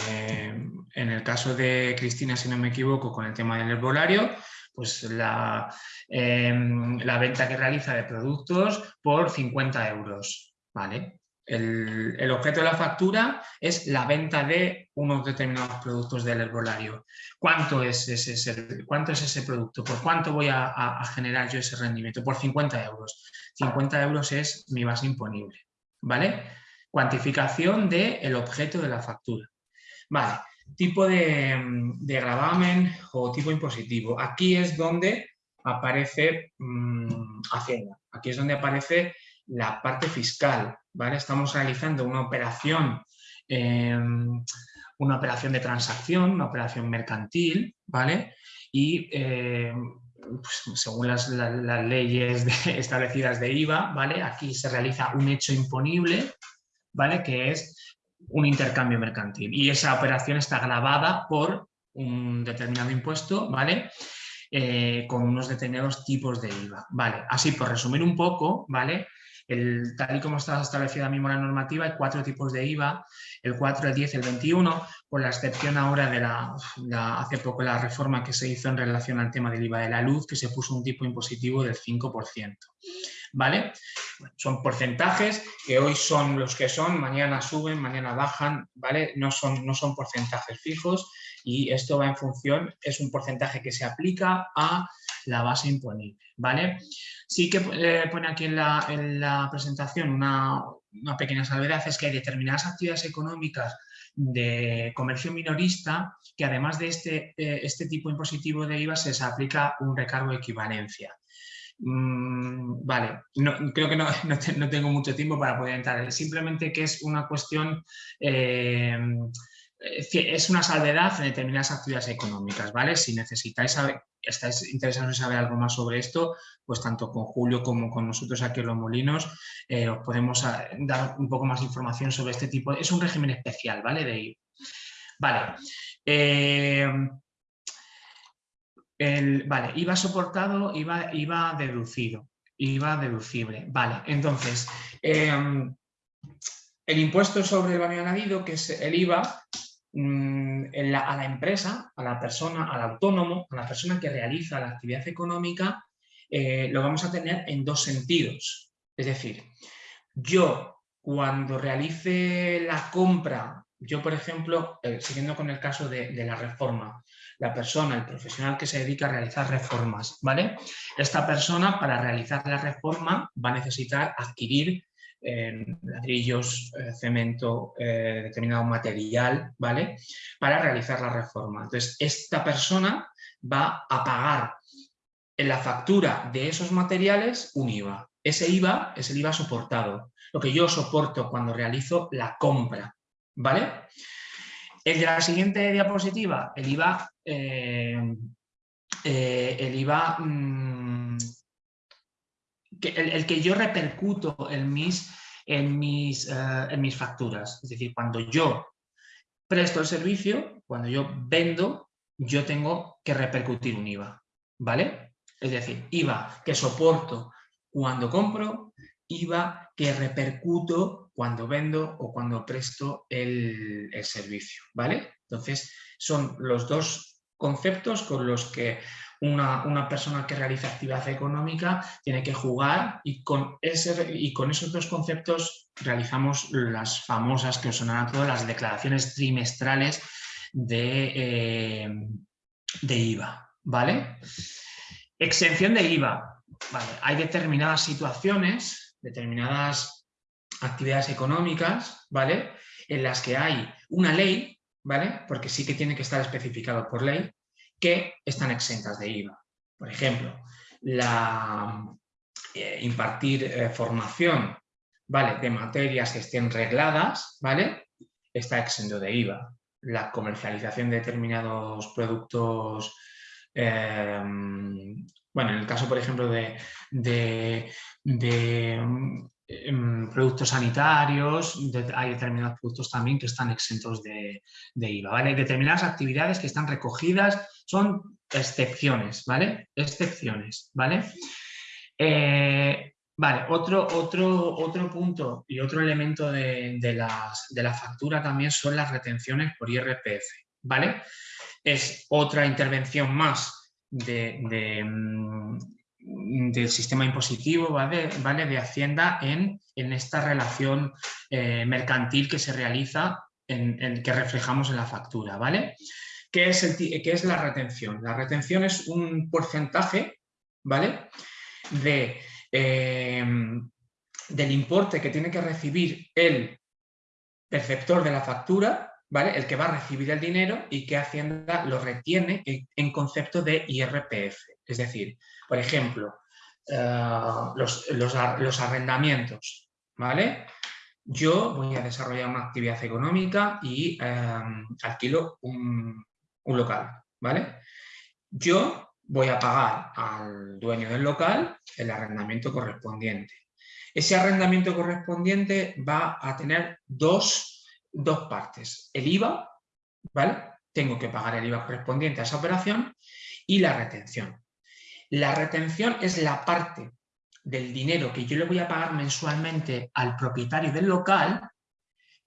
en el caso de Cristina, si no me equivoco, con el tema del herbolario, pues la, em, la venta que realiza de productos por 50 euros, ¿vale? El, objeto de la factura es la venta de unos determinados productos del herbolario. ¿Cuánto es ese, cuánto es ese producto? ¿Por cuánto voy a, generar yo ese rendimiento? Por 50 euros. 50 euros es mi base imponible. ¿Vale? Cuantificación del objeto de la factura. Vale, tipo de, gravamen o tipo impositivo. Aquí es donde aparece mm, Hacienda. Aquí es donde aparece la parte fiscal, Estamos realizando una operación, em, una operación de transacción, una operación mercantil, ¿vale? Y em, pues, según las, leyes establecidas de IVA, ¿vale? Aquí se realiza un hecho imponible, ¿vale? Que es un intercambio mercantil. Y esa operación está grabada por un determinado impuesto, ¿vale? Eh, con unos determinados tipos de IVA. Vale, así por resumir un poco, ¿vale? El, tal y como está establecida mismo la normativa, hay cuatro tipos de IVA, el 4, el 10, el 21, con la excepción ahora de la, hace poco la reforma que se hizo en relación al tema del IVA de la luz, que se puso un tipo impositivo del 5%. ¿Vale? Son porcentajes que hoy son los que son, mañana suben, mañana bajan, ¿vale? No son, no son porcentajes fijos y esto va en función, es un porcentaje que se aplica a la base imponible, ¿vale? Sí que eh, pone aquí en la, presentación una, pequeña salvedad, es que hay determinadas actividades económicas de comercio minorista que además de este, eh, este tipo impositivo de IVA se les aplica un recargo de equivalencia. Mm, vale, creo que no, tengo mucho tiempo para poder entrar, simplemente que es una cuestión eh, es una salvedad en determinadas actividades económicas, ¿vale? Si necesitáis estáis interesados en saber algo más sobre esto, pues tanto con Julio como con nosotros aquí en Los Molinos eh, os podemos ah, dar un poco más de información sobre este tipo. Es un régimen especial, ¿vale? De Vale. Eh, vale, IVA soportado, IVA, IVA deducido, IVA deducible. Vale, entonces, em, el impuesto sobre el valor añadido, que es el IVA, Mm, a la empresa, a la persona, al autónomo, a la persona que realiza la actividad económica, eh, lo vamos a tener en dos sentidos. Es decir, yo cuando realice la compra, yo por ejemplo, eh, siguiendo con el caso de, la reforma, la persona, el profesional que se dedica a realizar reformas, ¿vale? Esta persona para realizar la reforma va a necesitar adquirir ladrillos, eh, cemento, eh, determinado material, ¿vale? Para realizar la reforma. Entonces, esta persona va a pagar en la factura de esos materiales un IVA. Ese IVA es el IVA soportado, lo que yo soporto cuando realizo la compra, ¿vale? El de la siguiente diapositiva, el IVA, eh, el IVA mm, el, que yo repercuto en mis, en, mis, eh, en mis facturas. Es decir, cuando yo presto el servicio, cuando yo vendo, yo tengo que repercutir un IVA. ¿Vale? Es decir, IVA que soporto cuando compro, IVA que repercuto cuando vendo o cuando presto el, el servicio. ¿Vale? Entonces, son los dos conceptos con los que una, persona que realiza actividad económica tiene que jugar y con, ese, y con esos dos conceptos realizamos las famosas que os sonarán a todos, las declaraciones trimestrales de, eh, de IVA. ¿vale? Exención de IVA. Hay determinadas situaciones, determinadas actividades económicas, ¿vale? En las que hay una ley, ¿vale? Porque sí que tiene que estar especificado por ley, que están exentas de IVA. Por ejemplo, la, eh, impartir eh, formación ¿vale? de materias que estén regladas ¿vale? está exento de IVA. La comercialización de determinados productos, em, bueno, en el caso, por ejemplo, de, productos sanitarios, hay determinados productos también que están exentos de, de IVA. Hay determinadas actividades que están recogidas son excepciones, ¿vale? Excepciones, ¿vale? Eh, vale, otro, otro, otro punto y otro elemento de, la factura también son las retenciones por IRPF, ¿vale? Es otra intervención más de, mm, del sistema impositivo, ¿vale? ¿vale? De Hacienda en, en esta relación eh, mercantil que se realiza, en, que reflejamos en la factura, ¿vale? ¿Qué es, el, ¿Qué es la retención? La retención es un porcentaje, ¿vale? De, em, del importe que tiene que recibir el perceptor de la factura, ¿vale? El que va a recibir el dinero y que Hacienda lo retiene en, concepto de IRPF. Es decir, por ejemplo, eh, los, arrendamientos, ¿vale? Yo voy a desarrollar una actividad económica y em, alquilo un, un local, ¿vale? Yo voy a pagar al dueño del local el arrendamiento correspondiente. Ese arrendamiento correspondiente va a tener dos, partes. El IVA, ¿vale? Tengo que pagar el IVA correspondiente a esa operación y la retención. La retención es la parte del dinero que yo le voy a pagar mensualmente al propietario del local,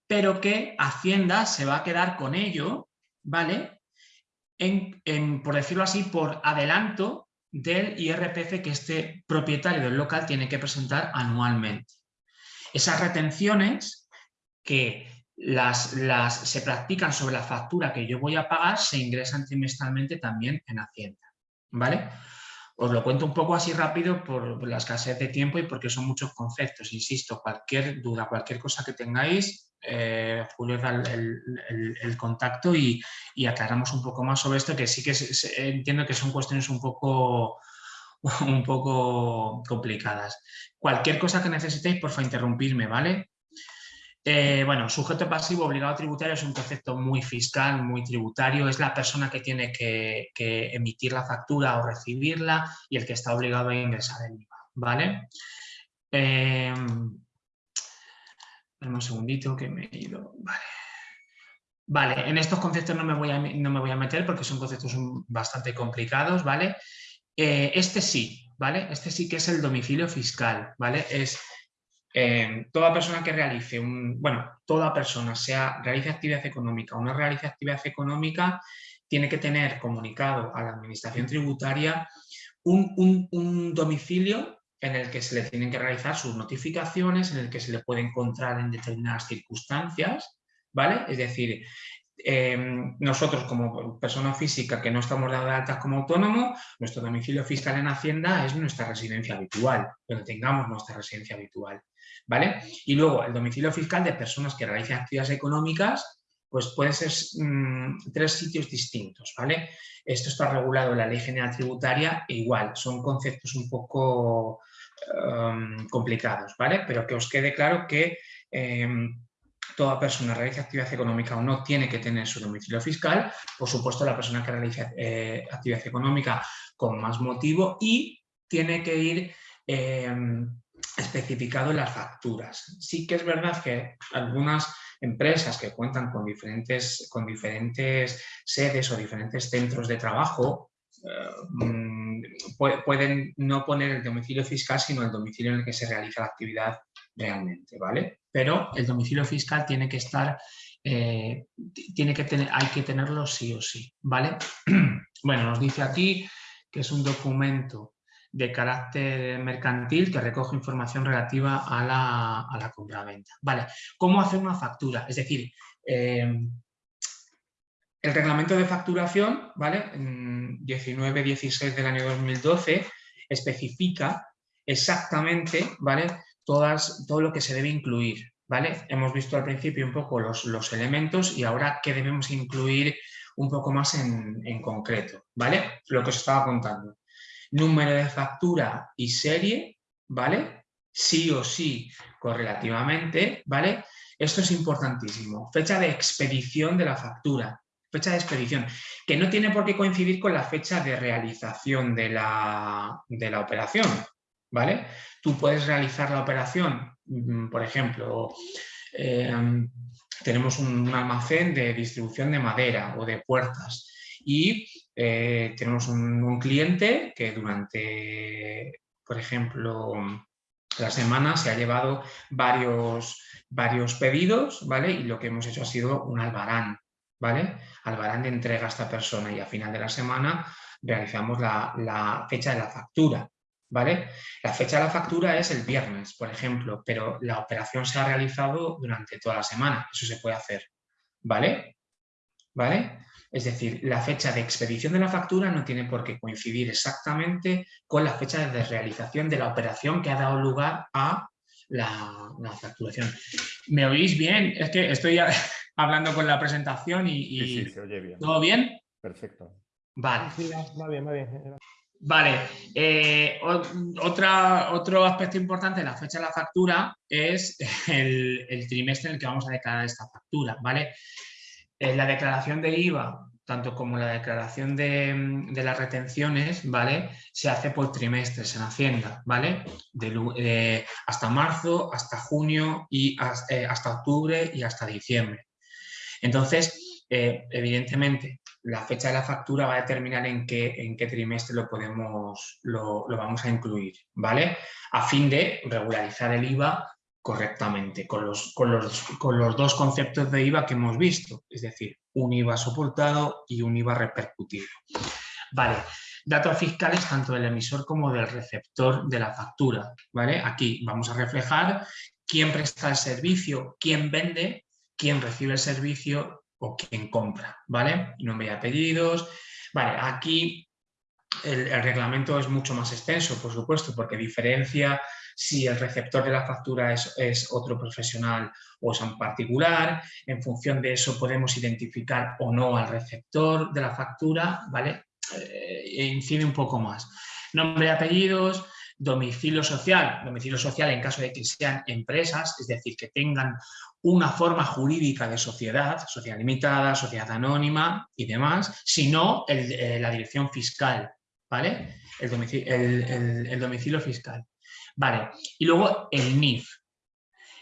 pero que Hacienda se va a quedar con ello, ¿vale? En, por decirlo así, por adelanto del IRPF que este propietario del local tiene que presentar anualmente. Esas retenciones que las, se practican sobre la factura que yo voy a pagar se ingresan trimestralmente también en Hacienda. ¿vale? Os lo cuento un poco así rápido por la escasez de tiempo y porque son muchos conceptos. Insisto, cualquier duda, cualquier cosa que tengáis, eh, Julio da el, contacto y, aclaramos un poco más sobre esto, que sí que entiendo que son cuestiones un poco, un poco complicadas. Cualquier cosa que necesitéis, por favor, interrumpirme, ¿vale? Eh, bueno, sujeto pasivo obligado tributario es un concepto muy fiscal, muy tributario. Es la persona que tiene que, emitir la factura o recibirla y el que está obligado a ingresar el IVA, ¿vale? Eh, un segundito que me he ido. Vale. en estos conceptos no me voy a, no me voy a meter porque son conceptos bastante complicados, ¿vale? Eh, este sí, ¿vale? Este sí que es el domicilio fiscal, ¿vale? Es eh, toda persona que realice un, bueno, toda persona, sea realice actividad económica o no realice actividad económica, tiene que tener comunicado a la administración tributaria un, domicilio en el que se le tienen que realizar sus notificaciones, en el que se le puede encontrar en determinadas circunstancias, ¿vale? Es decir, em, nosotros como persona física que no estamos dados de alta como autónomo, nuestro domicilio fiscal en Hacienda es nuestra residencia habitual, donde tengamos nuestra residencia habitual, ¿vale? Y luego el domicilio fiscal de personas que realicen actividades económicas pues pueden ser mm, tres sitios distintos, ¿vale? Esto está regulado en la Ley General Tributaria e igual, son conceptos un poco Em, complicados, ¿vale? Pero que os quede claro que em, toda persona realiza actividad económica o no tiene que tener su domicilio fiscal, por supuesto la persona que realiza eh, actividad económica con más motivo y tiene que ir em, especificado en las facturas. Sí que es verdad que algunas empresas que cuentan con diferentes, con diferentes sedes o diferentes centros de trabajo eh, mm, pueden no poner el domicilio fiscal, sino el domicilio en el que se realiza la actividad realmente, ¿vale? Pero el domicilio fiscal tiene que estar, eh, tiene que tener, hay que tenerlo sí o sí, ¿vale? bueno, nos dice aquí que es un documento de carácter mercantil que recoge información relativa a la, a la compra-venta. Vale, ¿cómo hacer una factura? Es decir, eh, el reglamento de facturación, ¿vale? 19-16 del año 2012, especifica exactamente, ¿vale? Todas, todo lo que se debe incluir, ¿vale? Hemos visto al principio un poco los, los elementos y ahora qué debemos incluir un poco más en, en, concreto, ¿vale? Lo que os estaba contando. Número de factura y serie, ¿vale? Sí o sí correlativamente, ¿vale? Esto es importantísimo. Fecha de expedición de la factura, fecha de expedición, que no tiene por qué coincidir con la fecha de realización de la, operación, ¿vale? Tú puedes realizar la operación, mm, por ejemplo, em, tenemos un, almacén de distribución de madera o de puertas y eh, tenemos un, cliente que durante, por ejemplo, la semana se ha llevado varios, varios pedidos, ¿vale? Y lo que hemos hecho ha sido un albarán ¿vale? Albarán de entrega a esta persona y a final de la semana realizamos la, la fecha de la factura, ¿vale? La fecha de la factura es el viernes, por ejemplo, pero la operación se ha realizado durante toda la semana, eso se puede hacer, ¿vale? ¿Vale? Es decir, la fecha de expedición de la factura no tiene por qué coincidir exactamente con la fecha de realización de la operación que ha dado lugar a la, facturación. ¿Me oís bien? Es que estoy hablando con la presentación y... Sí, sí, se oye bien. ¿Todo bien? Perfecto. Vale. Sí, va bien, va bien. Vale, eh, otra, otro aspecto importante de la fecha de la factura es el, el, trimestre en el que vamos a declarar esta factura, ¿vale? En la declaración de IVA, tanto como la declaración de, las retenciones, ¿vale? Se hace por trimestres en Hacienda, ¿vale? De, hasta marzo, hasta junio y eh, hasta, octubre y hasta diciembre. Entonces, eh, evidentemente, la fecha de la factura va a determinar en qué, en qué trimestre lo, podemos, lo, lo, vamos a incluir, ¿vale? A fin de regularizar el IVA correctamente con los, con, los, con los dos conceptos de IVA que hemos visto, es decir, un IVA soportado y un IVA repercutido. Vale, datos fiscales tanto del emisor como del receptor de la factura. ¿vale? Aquí vamos a reflejar quién presta el servicio, quién vende, quién recibe el servicio o quién compra. ¿vale? Nombre y apellidos. Vale, aquí el, el reglamento es mucho más extenso, por supuesto, porque diferencia si el receptor de la factura es, otro profesional o es un particular, en función de eso podemos identificar o no al receptor de la factura, ¿vale? Eh, e incide un poco más. Nombre y apellidos, domicilio social, domicilio social en caso de que sean empresas, es decir, que tengan una forma jurídica de sociedad, sociedad limitada, sociedad anónima y demás, sino eh, la dirección fiscal, ¿vale? el domicilio fiscal. Vale, y luego el NIF.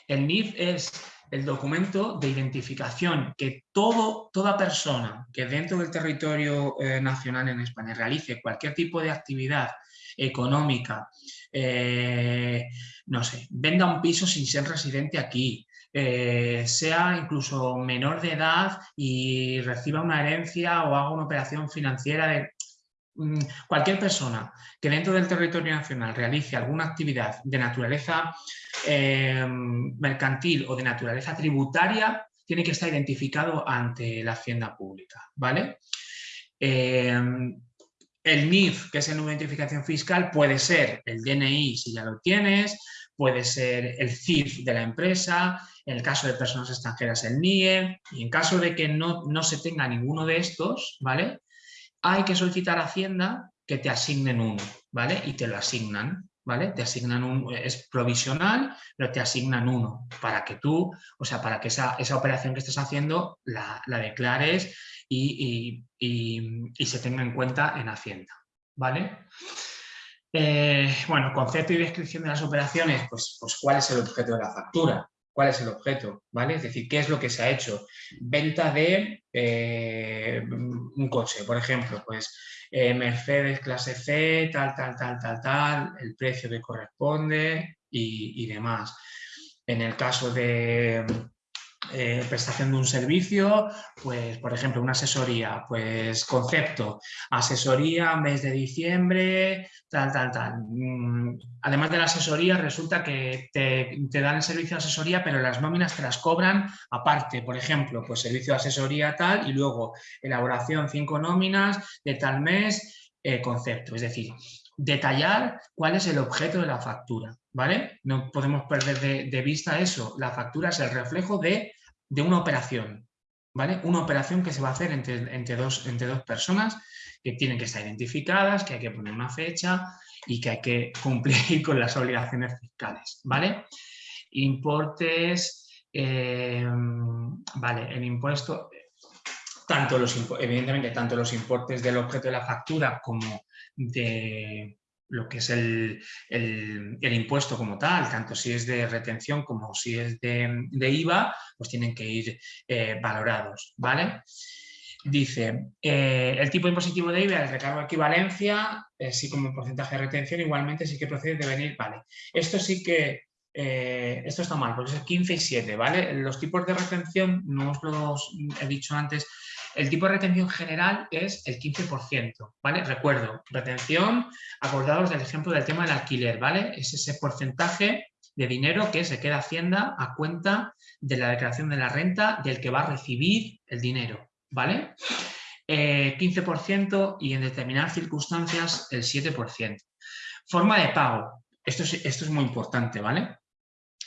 El NIF es el documento de identificación que todo, toda persona que dentro del territorio eh, nacional en España realice cualquier tipo de actividad económica, eh, no sé, venda un piso sin ser residente aquí, eh, sea incluso menor de edad y reciba una herencia o haga una operación financiera de cualquier persona que dentro del territorio nacional realice alguna actividad de naturaleza eh, mercantil o de naturaleza tributaria tiene que estar identificado ante la hacienda pública, ¿vale? Eh, el NIF, que es el número de identificación fiscal, puede ser el DNI si ya lo tienes, puede ser el CIF de la empresa, en el caso de personas extranjeras el NIE, y en caso de que no, no se tenga ninguno de estos, ¿vale? Hay que solicitar a Hacienda que te asignen uno, ¿vale? Y te lo asignan, ¿vale? Te asignan un, es provisional, pero te asignan uno para que tú, o sea, para que esa, operación que estés haciendo la, declares y, se tenga en cuenta en Hacienda, ¿vale? Eh, bueno, concepto y descripción de las operaciones, pues, pues cuál es el objeto de la factura, cuál es el objeto, ¿vale? Es decir, qué es lo que se ha hecho. Venta de eh, un coche, por ejemplo, pues eh, Mercedes clase C, tal, tal, tal, tal, tal, el precio que corresponde y demás. En el caso de, eh, prestación de un servicio, pues por ejemplo una asesoría, pues concepto, asesoría mes de diciembre, tal, tal, tal. Mm, además de la asesoría resulta que te, dan el servicio de asesoría pero las nóminas te las cobran aparte, por ejemplo, pues servicio de asesoría tal y luego elaboración cinco nóminas de tal mes, eh, concepto, es decir, detallar cuál es el objeto de la factura, ¿vale? No podemos perder de, vista eso. La factura es el reflejo de de una operación, ¿vale? Una operación que se va a hacer entre, entre, dos, entre dos personas que tienen que estar identificadas, que hay que poner una fecha y que hay que cumplir con las obligaciones fiscales, ¿vale? Importes, eh, vale, el impuesto, tanto los, evidentemente, tanto los importes del objeto de la factura como de, lo que es el, impuesto como tal, tanto si es de retención como si es de, IVA, pues tienen que ir eh, valorados, ¿vale? Dice, eh, el tipo impositivo de IVA, el recargo de equivalencia, así eh, como porcentaje de retención, igualmente sí que procede de venir, vale. Esto sí que, esto está mal, porque es 15 y 7, ¿vale? Los tipos de retención, no os los he dicho antes, El tipo de retención general es el 15%, ¿vale? Recuerdo, retención, acordados del ejemplo del tema del alquiler, ¿vale? Es ese porcentaje de dinero que se queda Hacienda a cuenta de la declaración de la renta del que va a recibir el dinero, ¿vale? 15% eh, y en determinadas circunstancias el 7%. Forma de pago. Esto es, esto es muy importante, ¿vale?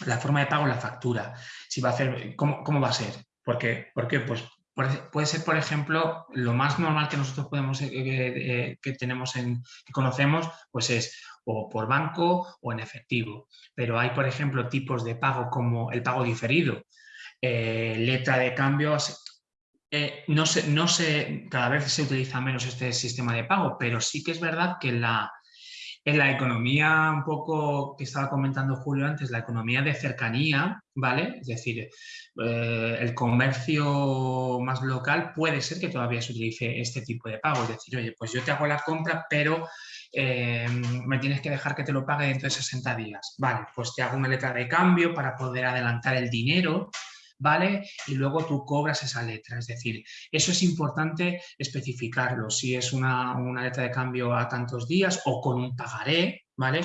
La forma de pago, la factura. Si va a ¿cómo, cómo va a ser? Porque, ¿Por qué? Pues puede ser, por ejemplo, lo más normal que nosotros podemos, eh, eh, que tenemos en, que conocemos, pues es o por banco o en efectivo. Pero hay, por ejemplo, tipos de pago como el pago diferido, eh, letra de cambios. no, sé, no sé, cada vez se utiliza menos este sistema de pago, pero sí que es verdad que la, en la economía un poco que estaba comentando Julio antes, la economía de cercanía, ¿vale? Es decir, eh, el comercio más local puede ser que todavía se utilice este tipo de pago. Es decir, oye, pues yo te hago la compra, pero eh, me tienes que dejar que te lo pague dentro de 60 días. Vale, pues te hago una letra de cambio para poder adelantar el dinero, ¿vale? Y luego tú cobras esa letra. Es decir, eso es importante especificarlo. Si es una, letra de cambio a tantos días o con un pagaré, ¿vale?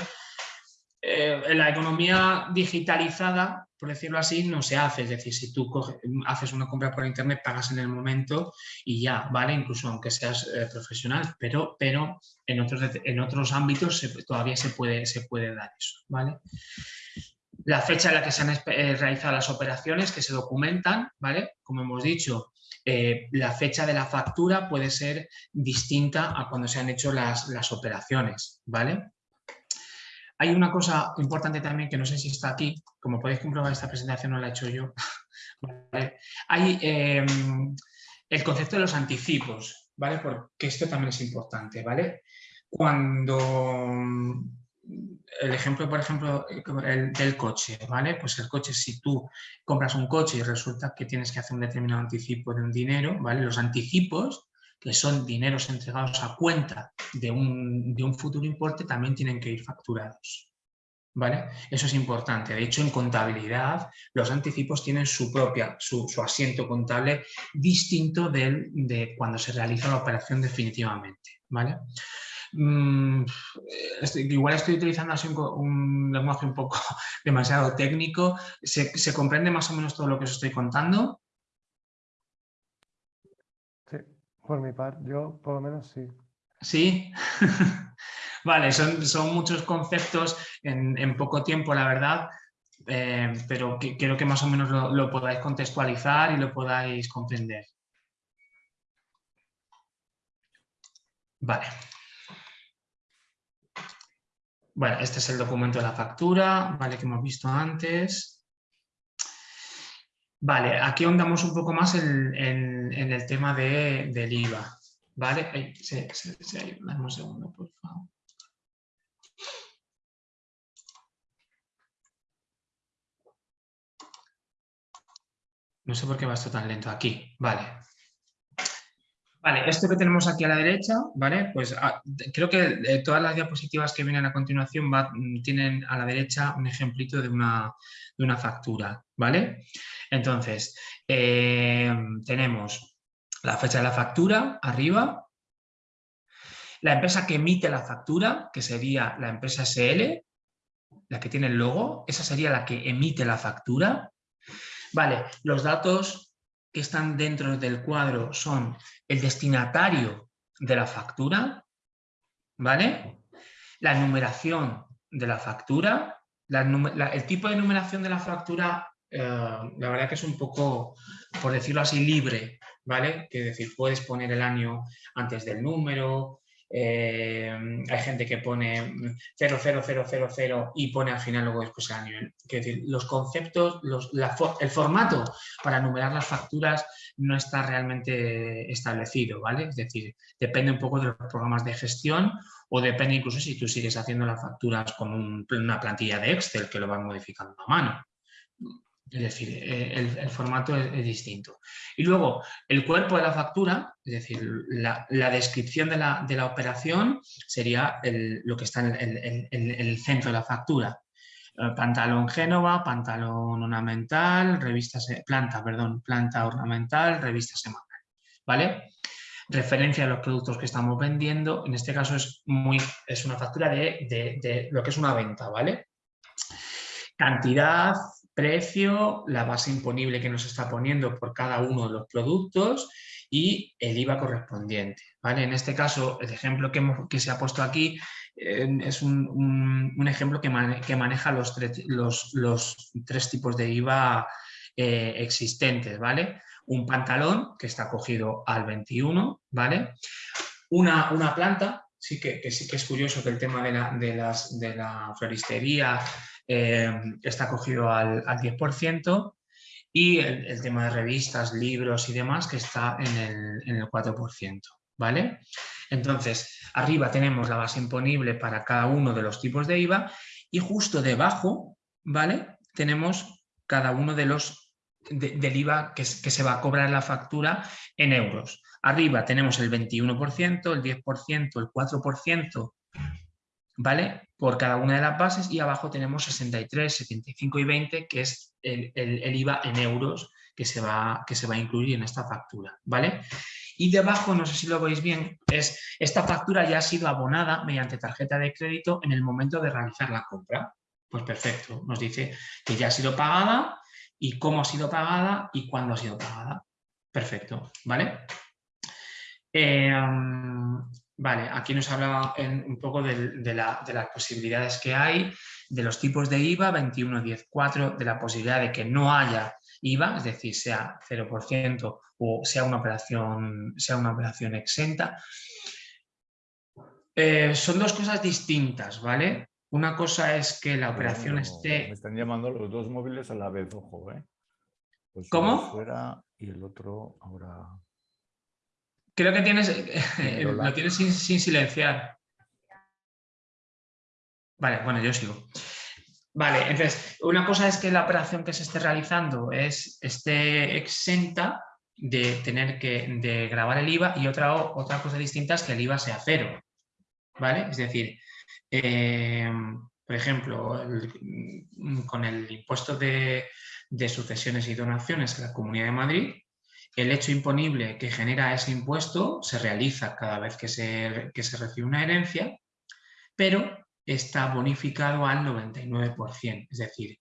Eh, en la economía digitalizada, por decirlo así, no se hace. Es decir, si tú haces una compra por internet, pagas en el momento y ya, ¿vale? Incluso aunque seas eh, profesional, pero, pero en, otros, en otros ámbitos todavía se puede, se puede dar eso, ¿vale? La fecha en la que se han eh, realizado las operaciones que se documentan, ¿vale? Como hemos dicho, eh, la fecha de la factura puede ser distinta a cuando se han hecho las, operaciones, ¿vale? Hay una cosa importante también que no sé si está aquí, como podéis comprobar esta presentación no la he hecho yo. Hay em, el concepto de los anticipos, ¿vale? Porque esto también es importante, ¿vale? Cuando el ejemplo, por ejemplo, el del coche, ¿vale? Pues el coche, si tú compras un coche y resulta que tienes que hacer un determinado anticipo de un dinero, ¿vale? Los anticipos, que son dineros entregados a cuenta de un, futuro importe, también tienen que ir facturados, ¿vale? Eso es importante. De hecho, en contabilidad, los anticipos tienen su propia, su, asiento contable distinto del, de cuando se realiza la operación definitivamente, ¿vale? Mm, igual estoy utilizando así un, lenguaje un poco demasiado técnico. ¿Se, comprende más o menos todo lo que os estoy contando? Sí, por mi parte, yo por lo menos sí. ¿Sí? vale, son, son, muchos conceptos en, poco tiempo, la verdad, eh, pero que, quiero que más o menos lo, lo podáis contextualizar y lo podáis comprender. Vale. Bueno, este es el documento de la factura, ¿vale? Que hemos visto antes. Vale, aquí ahondamos un poco más en, el tema del IVA, ¿vale? sí, sí, sí, dame un segundo, por favor. No sé por qué va esto tan lento aquí. Vale. Vale, esto que tenemos aquí a la derecha, ¿vale? Pues ah, creo que todas las diapositivas que vienen a continuación mm, tienen a la derecha un ejemplito de una, factura, ¿vale? Entonces, eh, tenemos la fecha de la factura arriba, la empresa que emite la factura, que sería la empresa SL, la que tiene el logo, esa sería la que emite la factura. Vale, los datos que están dentro del cuadro son el destinatario de la factura, ¿vale? La numeración de la factura, el tipo de numeración de la factura, eh, la verdad que es un poco, por decirlo así, libre, ¿vale? Que decir, puedes poner el año antes del número, eh, hay gente que pone 00000 y pone al final luego después el año. Es decir, los conceptos, el formato para numerar las facturas no está realmente establecido, ¿vale? Es decir, depende un poco de los programas de gestión o depende incluso si tú sigues haciendo las facturas con una plantilla de Excel que lo vas modificando a mano. Es decir, eh, el, formato es, distinto. Y luego, el cuerpo de la factura, es decir, la, descripción de la, operación sería lo que está en el, centro de la factura. Eh, pantalón Génova, pantalón ornamental, revista, planta, perdón, planta ornamental, revista semanal. ¿vale? Referencia a los productos que estamos vendiendo, en este caso es, muy, es una factura de, de lo que es una venta, ¿vale? Cantidad, precio, la base imponible que nos está poniendo por cada uno de los productos y el IVA correspondiente. ¿vale? En este caso, el ejemplo que, se ha puesto aquí eh, es un, un, ejemplo que, que maneja los, los, los, tres tipos de IVA eh, existentes. ¿vale? Un pantalón que está cogido al 21, ¿vale? Una, una planta, sí que, que, sí que es curioso que el tema de la, de las, de la floristería eh, está cogido al, al 10% y el, tema de revistas, libros y demás que está en el, en el 4%. ¿Vale? Entonces, arriba tenemos la base imponible para cada uno de los tipos de IVA y justo debajo, ¿vale? Tenemos cada uno de los del IVA que, que, se va a cobrar la factura en euros. Arriba tenemos el 21%, el 10%, el 4%, ¿vale? por cada una de las bases y abajo tenemos 63, 75 y 20, que es el, el, IVA en euros que se, va, que se va a incluir en esta factura, ¿vale? Y debajo, no sé si lo veis bien, es esta factura ya ha sido abonada mediante tarjeta de crédito en el momento de realizar la compra. Pues perfecto, nos dice que ya ha sido pagada y cómo ha sido pagada y cuándo ha sido pagada. Perfecto, ¿vale? Eh, Vale, aquí nos habla un poco de, las posibilidades que hay, de los tipos de IVA, 21, 10, 4, de la posibilidad de que no haya IVA, es decir, sea 0% o sea una operación, sea una operación exenta. Eh, son dos cosas distintas, ¿vale? Una cosa es que la operación esté... Me están llamando los dos móviles a la vez, ojo, ¿eh? Pues ¿Cómo? Fuera y el otro ahora... Creo que tienes, eh, lo tienes sin, silenciar. Vale, bueno, yo sigo. Vale, entonces, una cosa es que la operación que se esté realizando es, esté exenta de tener que de grabar el IVA y otra, otra cosa distinta es que el IVA sea cero. ¿Vale? Es decir, eh, por ejemplo, con el impuesto de, de sucesiones y donaciones en la Comunidad de Madrid, el hecho imponible que genera ese impuesto se realiza cada vez que se, recibe una herencia, pero está bonificado al 99%, es decir,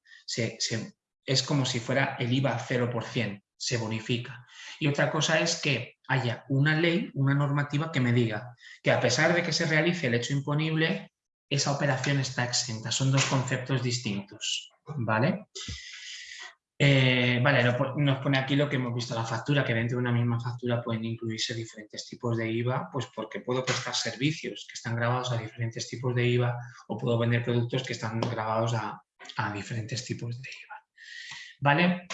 es como si fuera el IVA 0%, se bonifica. Y otra cosa es que haya una ley, una normativa que me diga que a pesar de que se realice el hecho imponible, esa operación está exenta. Son dos conceptos distintos, ¿vale? Eh, vale, nos pone aquí lo que hemos visto, la factura, que dentro de una misma factura pueden incluirse diferentes tipos de IVA, pues porque puedo prestar servicios que están grabados a diferentes tipos de IVA o puedo vender productos que están grabados a, diferentes tipos de IVA. ¿Vale?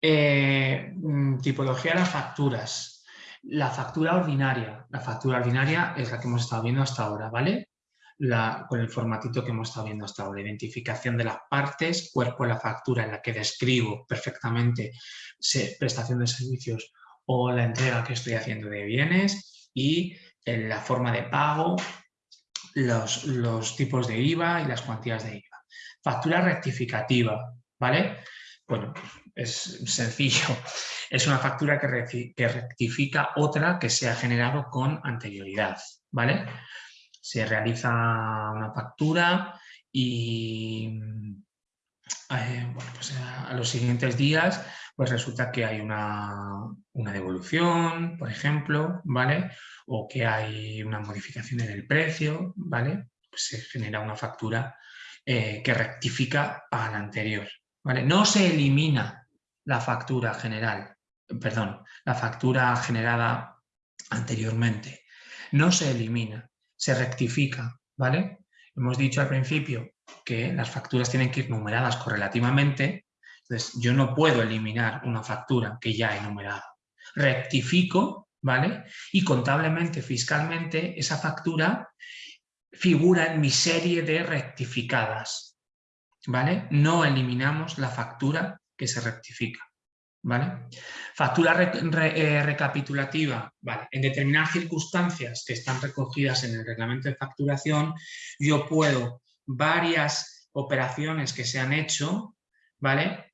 Eh, mm, tipología de las facturas. La factura ordinaria. La factura ordinaria es la que hemos estado viendo hasta ahora, ¿vale? Con el formatito que hemos estado viendo hasta ahora, identificación de las partes, cuerpo de la factura en la que describo perfectamente prestación de servicios o la entrega que estoy haciendo de bienes y la forma de pago, los, los tipos de IVA y las cuantías de IVA. Factura rectificativa, ¿vale? Bueno, es sencillo. Es una factura que, que rectifica otra que se ha generado con anterioridad, ¿vale? Se realiza una factura y eh, pues, a los siguientes días pues resulta que hay una, devolución, por ejemplo, ¿vale? O que hay una modificación en el precio, ¿vale? Pues se genera una factura eh, que rectifica a la anterior, ¿vale? No se elimina la factura general, perdón, la factura generada anteriormente, no se elimina, se rectifica, ¿vale? Hemos dicho al principio que las facturas tienen que ir numeradas correlativamente, entonces yo no puedo eliminar una factura que ya he numerado. Rectifico, ¿vale? Y contablemente, fiscalmente, esa factura figura en mi serie de rectificadas, ¿vale? No eliminamos la factura que se rectifica. ¿Vale? Factura eh, recapitulativa. ¿vale? En determinadas circunstancias que están recogidas en el reglamento de facturación, yo puedo varias operaciones que se han hecho, ¿vale?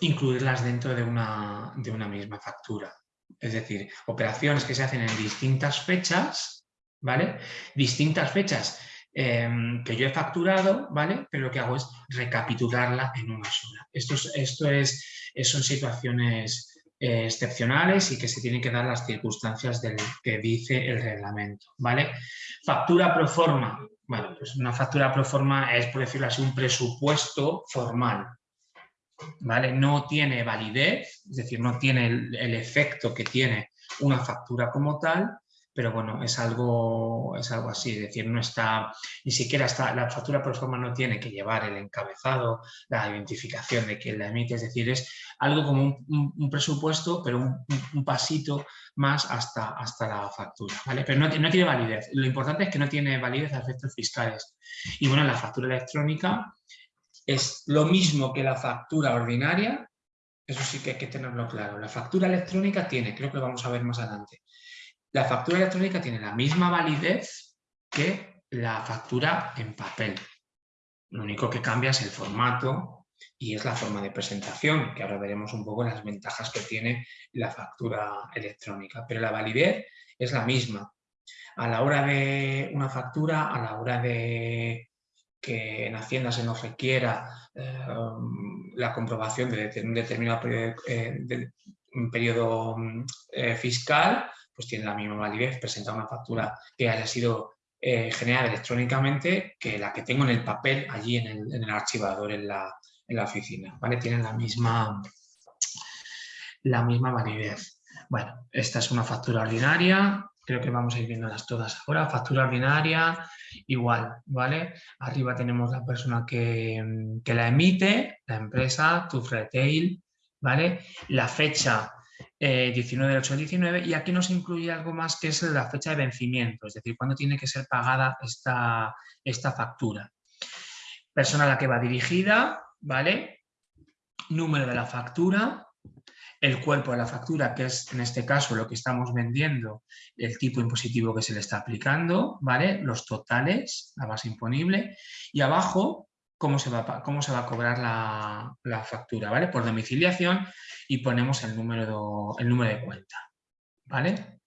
incluirlas dentro de una, de una misma factura. es decir, operaciones que se hacen en distintas fechas, ¿vale? Distintas fechas em, que yo he facturado, ¿vale? Pero lo que hago es recapitularla en una sola. Esto, es, esto es, son situaciones eh, excepcionales y que se tienen que dar las circunstancias del que dice el reglamento, ¿vale? Factura pro forma. Bueno, pues una factura pro forma es, por decirlo así, un presupuesto formal, ¿vale? No tiene validez, es decir, no tiene el, efecto que tiene una factura como tal, pero bueno, es algo, es algo así, es decir, no está, ni siquiera está, la factura por forma no tiene que llevar el encabezado, la identificación de quien la emite, es decir, es algo como un, presupuesto, pero un, pasito más hasta, hasta la factura, ¿vale? Pero no, no, tiene validez, lo importante es que no tiene validez a efectos fiscales. Y bueno, la factura electrónica es lo mismo que la factura ordinaria, eso sí que hay que tenerlo claro. La factura electrónica tiene, creo que lo vamos a ver más adelante, la factura electrónica tiene la misma validez que la factura en papel. Lo único que cambia es el formato y es la forma de presentación, que ahora veremos un poco las ventajas que tiene la factura electrónica. Pero la validez es la misma. A la hora de una factura, a la hora de que en Hacienda se nos requiera eh, la comprobación de un determinado periodo, eh, un periodo eh, fiscal, pues tiene la misma validez presentar una factura que haya sido generada electrónicamente que la que tengo en el papel allí en el, archivador en la, en la, oficina. ¿vale? Tienen la misma, la misma validez. Bueno, esta es una factura ordinaria, creo que vamos a ir viéndolas todas ahora. Factura ordinaria, igual, ¿vale? Arriba tenemos la persona que, la emite, la empresa, tu Retail, ¿vale? La fecha 19 del 8 19 y aquí nos incluye algo más que es la fecha de vencimiento, es decir, cuándo tiene que ser pagada esta, esta factura. Persona a la que va dirigida, ¿vale? Número de la factura, el cuerpo de la factura, que es en este caso lo que estamos vendiendo, el tipo impositivo que se le está aplicando, ¿vale? Los totales, la base imponible, y abajo cómo se va, cómo se va a cobrar la, factura, ¿vale? Por domiciliación y ponemos el número, el número de cuenta, ¿vale?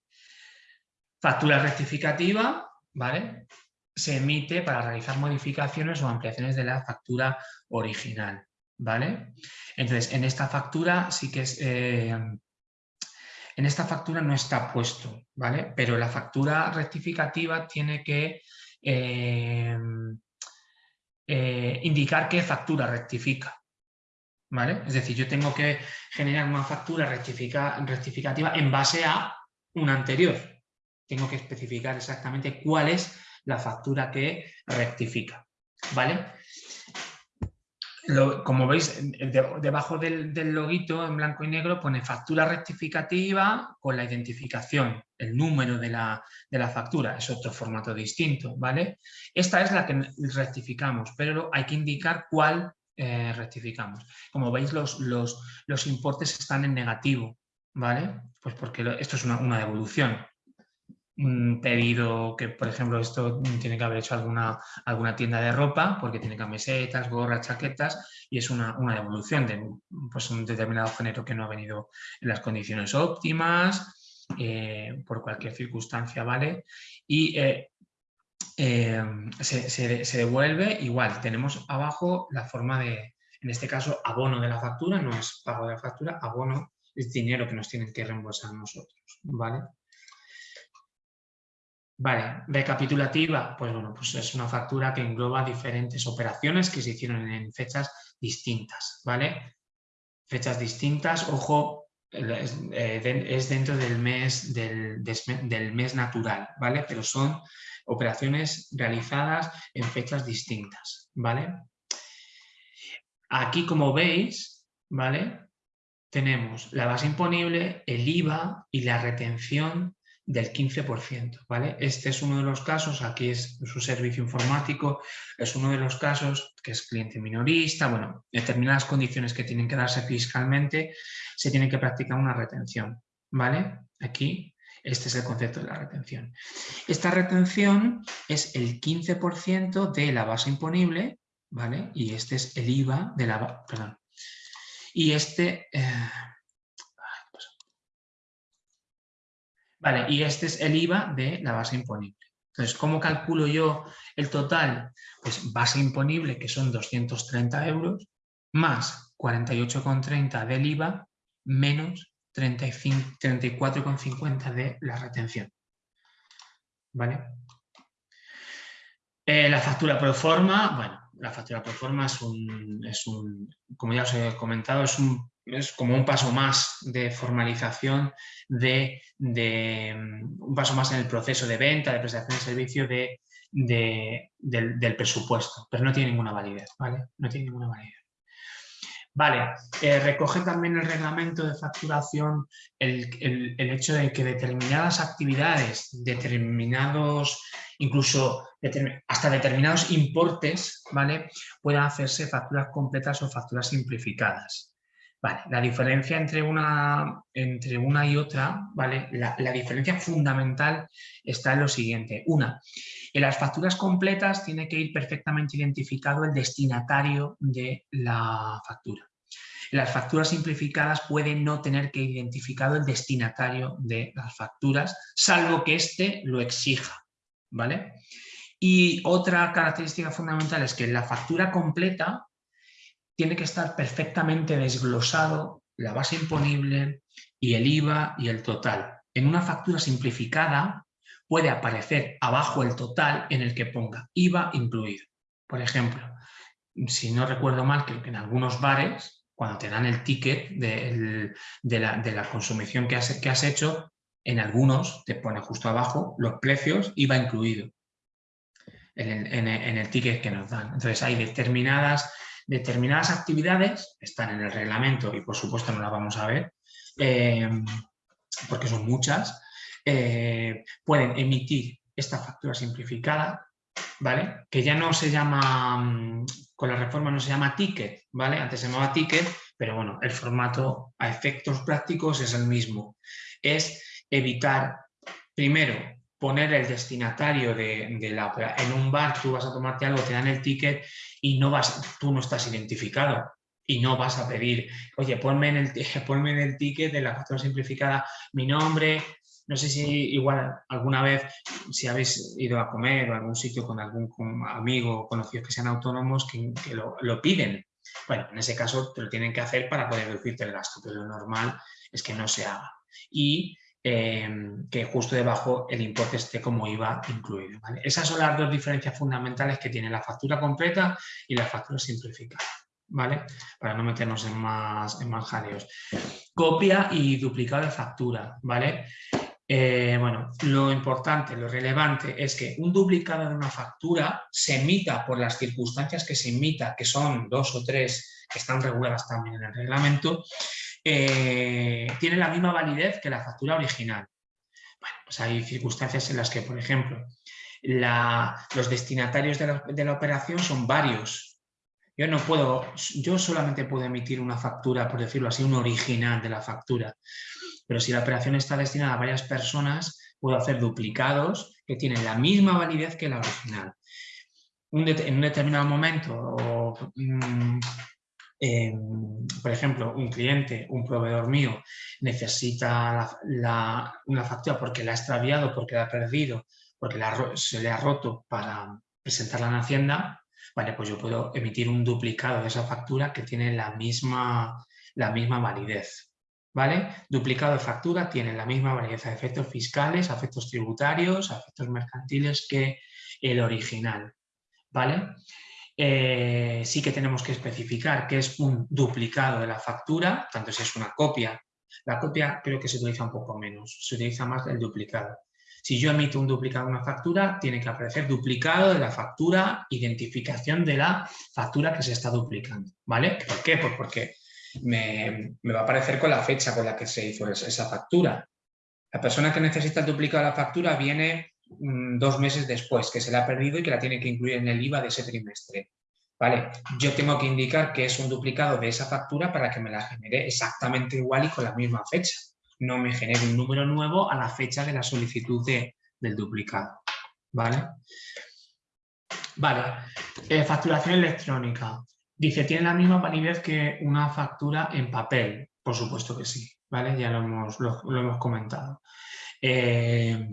Factura rectificativa, ¿vale? Se emite para realizar modificaciones o ampliaciones de la factura original, ¿vale? Entonces, en esta factura sí que es... Eh, en esta factura no está puesto, ¿vale? Pero la factura rectificativa tiene que eh, eh, indicar qué factura rectifica, ¿vale? Es decir, yo tengo que generar una factura rectificativa en base a una anterior. Tengo que especificar exactamente cuál es la factura que rectifica, ¿vale? Como veis, debajo del, del, loguito en blanco y negro pone factura rectificativa con la identificación, el número de la, factura, es otro formato distinto, ¿vale? Esta es la que rectificamos, pero hay que indicar cuál eh, rectificamos. Como veis, los, importes están en negativo, ¿vale? Pues porque esto es una, una devolución, pedido que, por ejemplo, esto tiene que haber hecho alguna, alguna tienda de ropa porque tiene camisetas, gorras, chaquetas y es una, devolución de pues, un determinado género que no ha venido en las condiciones óptimas, eh, por cualquier circunstancia, ¿vale? Y eh, eh, se, se, devuelve igual. Tenemos abajo la forma de, en este caso, abono de la factura, no es pago de la factura, abono es dinero que nos tienen que reembolsar nosotros, ¿vale? Vale, recapitulativa, pues bueno, pues es una factura que engloba diferentes operaciones que se hicieron en fechas distintas, ¿vale? Fechas distintas, ojo, es, eh, dentro del mes, del, del, mes natural, ¿vale? Pero son operaciones realizadas en fechas distintas, ¿vale? Aquí, como veis, ¿vale? Tenemos la base imponible, el IVA y la retención del 15%, ¿vale? Este es uno de los casos, aquí es su servicio informático, es uno de los casos que es cliente minorista, bueno, determinadas condiciones que tienen que darse fiscalmente, se tiene que practicar una retención, ¿vale? Aquí, este es el concepto de la retención. Esta retención es el 15% de la base imponible, ¿vale? Y este es el IVA de la... Perdón. Y este... Eh, Y este es el IVA de la base imponible. Entonces, ¿cómo calculo yo el total? Pues base imponible, que son 230 euros, más 48,30 del IVA, menos 34,50 de la retención. ¿Vale? Eh, la factura pro forma, bueno, la factura pro forma es un, es un, como ya os he comentado, es, un, es como un paso más de formalización, de, de, un paso más en el proceso de venta, de prestación de servicio de, de, del, del, presupuesto, pero no tiene ninguna validez, ¿vale? No tiene ninguna validez. Vale, eh, recoge también el reglamento de facturación el, el, el, hecho de que determinadas actividades, determinados, incluso hasta determinados importes, ¿vale? Puedan hacerse facturas completas o facturas simplificadas. Vale, la diferencia entre una, entre una y otra, ¿vale? La, diferencia fundamental está en lo siguiente. Una, en las facturas completas tiene que ir perfectamente identificado el destinatario de la factura. En las facturas simplificadas puede no tener que ir identificado el destinatario de las facturas, salvo que éste lo exija. ¿vale? Y otra característica fundamental es que en la factura completa tiene que estar perfectamente desglosado la base imponible y el IVA y el total. En una factura simplificada puede aparecer abajo el total en el que ponga IVA incluido. Por ejemplo, si no recuerdo mal, que en algunos bares, cuando te dan el ticket de, la, consumición que has, hecho, en algunos te pone justo abajo los precios, IVA incluido en el, ticket que nos dan. Entonces hay determinadas, determinadas actividades, están en el reglamento y por supuesto no las vamos a ver, eh, porque son muchas, eh, pueden emitir esta factura simplificada, ¿vale? Que ya no se llama, mm, con la reforma no se llama ticket, ¿vale? Antes se llamaba ticket, pero bueno, el formato a efectos prácticos es el mismo. Es evitar, primero, poner el destinatario de, de, la En un bar tú vas a tomarte algo, te dan el ticket y no vas, tú no estás identificado y no vas a pedir, oye, ponme en el, ponme en el ticket de la factura simplificada mi nombre, no sé si igual alguna vez, si habéis ido a comer o a algún sitio con algún amigo o conocidos que sean autónomos que, que lo, lo, piden. Bueno, en ese caso te lo tienen que hacer para poder reducirte el gasto, pero lo normal es que no se haga. Y eh, que justo debajo el importe esté como IVA incluido. Esas son las dos diferencias fundamentales que tiene la factura completa y la factura simplificada. ¿Vale? Para no meternos en más, en más jaleos. Copia y duplicado de factura, ¿vale? Eh, bueno, lo importante, lo relevante es que un duplicado de una factura se emita por las circunstancias que se emita, que son dos o tres que están reguladas también en el reglamento, eh, tiene la misma validez que la factura original. Pues hay circunstancias en las que, por ejemplo, los destinatarios de la, operación son varios. Yo no puedo, yo solamente puedo emitir una factura, por decirlo así, un original de la factura. Pero si la operación está destinada a varias personas, puedo hacer duplicados que tienen la misma validez que la original. Un en un determinado momento, o, mmm, eh, por ejemplo, un cliente, un proveedor mío, necesita la, una factura porque la ha extraviado, porque la ha perdido, porque se le ha roto para presentarla en Hacienda, vale, pues yo puedo emitir un duplicado de esa factura que tiene la misma, la misma validez. ¿Vale? Duplicado de factura tiene la misma validez a efectos fiscales, efectos tributarios, efectos mercantiles que el original. ¿Vale? Eh, sí que tenemos que especificar que es un duplicado de la factura, tanto si es una copia. La copia creo que se utiliza un poco menos, se utiliza más el duplicado. Si yo emito un duplicado de una factura, tiene que aparecer duplicado de la factura, identificación de la factura que se está duplicando. ¿Vale? ¿Por qué? Pues porque me, me va a aparecer con la fecha con la que se hizo esa, esa factura. La persona que necesita el duplicado de la factura viene Mm, dos meses después, que se la ha perdido y que la tiene que incluir en el IVA de ese trimestre. ¿Vale? Yo tengo que indicar que es un duplicado de esa factura para que me la genere exactamente igual y con la misma fecha. No me genere un número nuevo a la fecha de la solicitud de, del duplicado. ¿Vale? Vale. Eh, facturación electrónica. Dice, ¿tiene la misma validez que una factura en papel? Por supuesto que sí. ¿Vale? Ya lo hemos, lo hemos comentado. eh,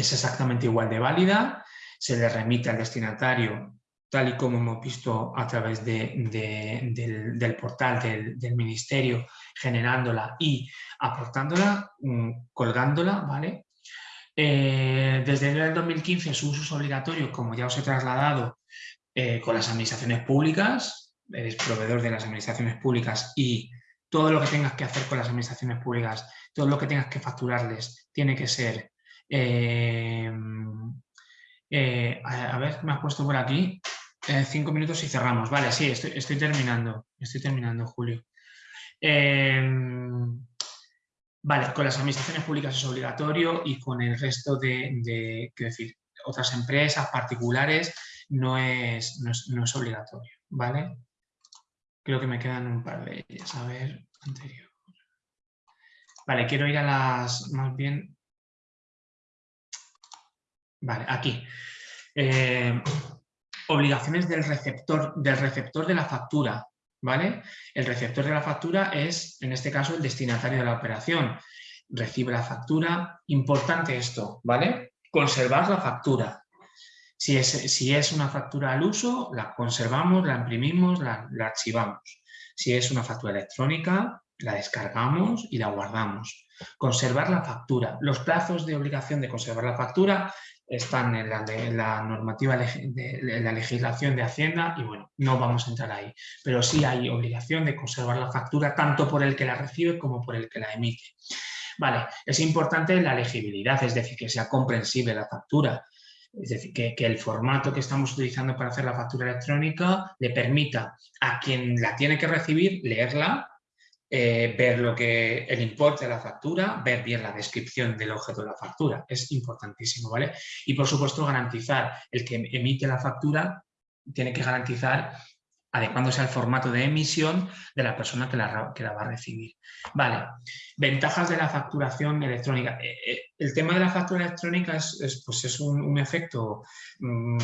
es exactamente igual de válida, se le remite al destinatario tal y como hemos visto a través del, portal del, del, ministerio, generándola y aportándola, mm, colgándola, ¿vale? Eh, desde el 2015 su uso es obligatorio, como ya os he trasladado, eh, con las administraciones públicas, eres proveedor de las administraciones públicas y todo lo que tengas que hacer con las administraciones públicas, todo lo que tengas que facturarles, tiene que ser... Eh, a ver, me has puesto por aquí, cinco minutos y cerramos. Vale, sí, estoy, terminando, estoy terminando, Julio. Vale, con las administraciones públicas es obligatorio y con el resto de, decir, otras empresas particulares no es, no es, obligatorio, ¿vale? Creo que me quedan un par de ellas. A ver, anterior. Vale, quiero ir a las, más bien... Vale, aquí. Eh, obligaciones del receptor, del receptor de la factura. ¿vale? El receptor de la factura es, en este caso, el destinatario de la operación. Recibe la factura. Importante esto, ¿vale? Conservar la factura. Si es, si es una factura al uso, la conservamos, la imprimimos, la, la archivamos. Si es una factura electrónica, la descargamos y la guardamos. Conservar la factura. Los plazos de obligación de conservar la factura están en la, normativa de, la legislación de Hacienda y bueno, no vamos a entrar ahí. Pero sí hay obligación de conservar la factura tanto por el que la recibe como por el que la emite. Vale, es importante la legibilidad, es decir, que sea comprensible la factura. Es decir, que, el formato que estamos utilizando para hacer la factura electrónica le permita a quien la tiene que recibir leerla eh, ver lo que el importe de la factura, ver bien la descripción del objeto de la factura, es importantísimo, ¿vale? Y por supuesto garantizar, el que emite la factura tiene que garantizar adecuándose al formato de emisión de la persona que la, va a recibir. Vale, ventajas de la facturación electrónica. Eh, eh, el tema de la factura electrónica es, pues es un, efecto mm,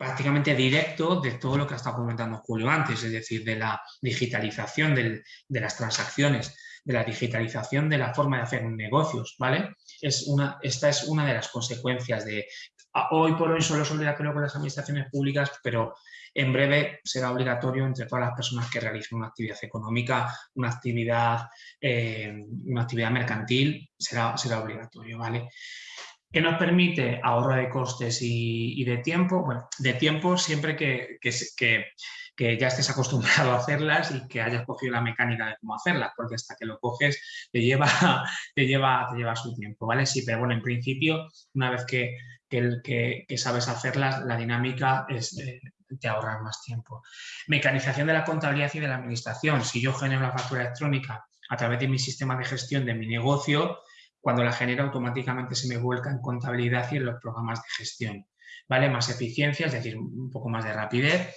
prácticamente directo de todo lo que ha estado comentando Julio antes, es decir, de la digitalización de las transacciones, de la digitalización de la forma de hacer negocios, ¿vale? Esta es una de las consecuencias de... Hoy por hoy solo es obligatorio con las administraciones públicas, pero en breve será obligatorio entre todas las personas que realicen una actividad económica, una actividad, eh, una actividad mercantil, será obligatorio, ¿vale? ¿Qué nos permite ahorro de costes y, de tiempo? Bueno, de tiempo siempre que, que, ya estés acostumbrado a hacerlas y que hayas cogido la mecánica de cómo hacerlas, porque hasta que lo coges te lleva, te lleva, te lleva su tiempo, ¿vale? Sí, pero bueno, en principio, una vez que, que, sabes hacerlas, la dinámica es eh, te ahorrar más tiempo. Mecanización de la contabilidad y de la administración. Si yo genero la factura electrónica a través de mi sistema de gestión de mi negocio, cuando la genera automáticamente se me vuelca en contabilidad y en los programas de gestión. ¿Vale? Más eficiencia, es decir, un poco más de rapidez.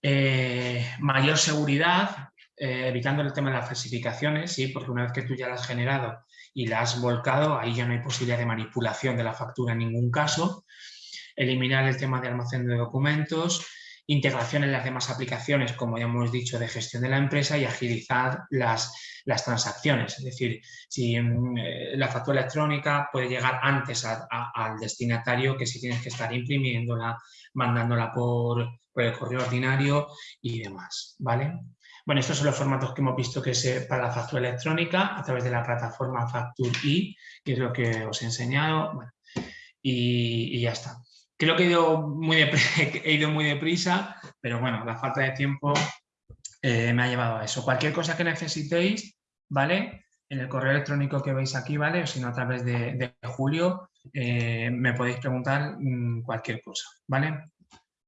Eh, mayor seguridad, eh, evitando el tema de las falsificaciones, ¿sí? porque una vez que tú ya la has generado y la has volcado, ahí ya no hay posibilidad de manipulación de la factura en ningún caso. Eliminar el tema de almacén de documentos, integración en las demás aplicaciones, como ya hemos dicho, de gestión de la empresa y agilizar las, las transacciones. Es decir, si mm, eh, la factura electrónica puede llegar antes al destinatario que si tienes que estar imprimiéndola, mandándola por, el correo ordinario y demás. ¿vale? Bueno, estos son los formatos que hemos visto que es para la factura electrónica a través de la plataforma Factur-i, que es lo que os he enseñado. y ya está. Creo que he ido muy, he ido muy deprisa, pero bueno, la falta de tiempo eh, me ha llevado a eso. Cualquier cosa que necesitéis, ¿vale? En el correo electrónico que veis aquí, ¿vale? O si no, a través de, Julio, eh, me podéis preguntar mm, cualquier cosa, ¿vale?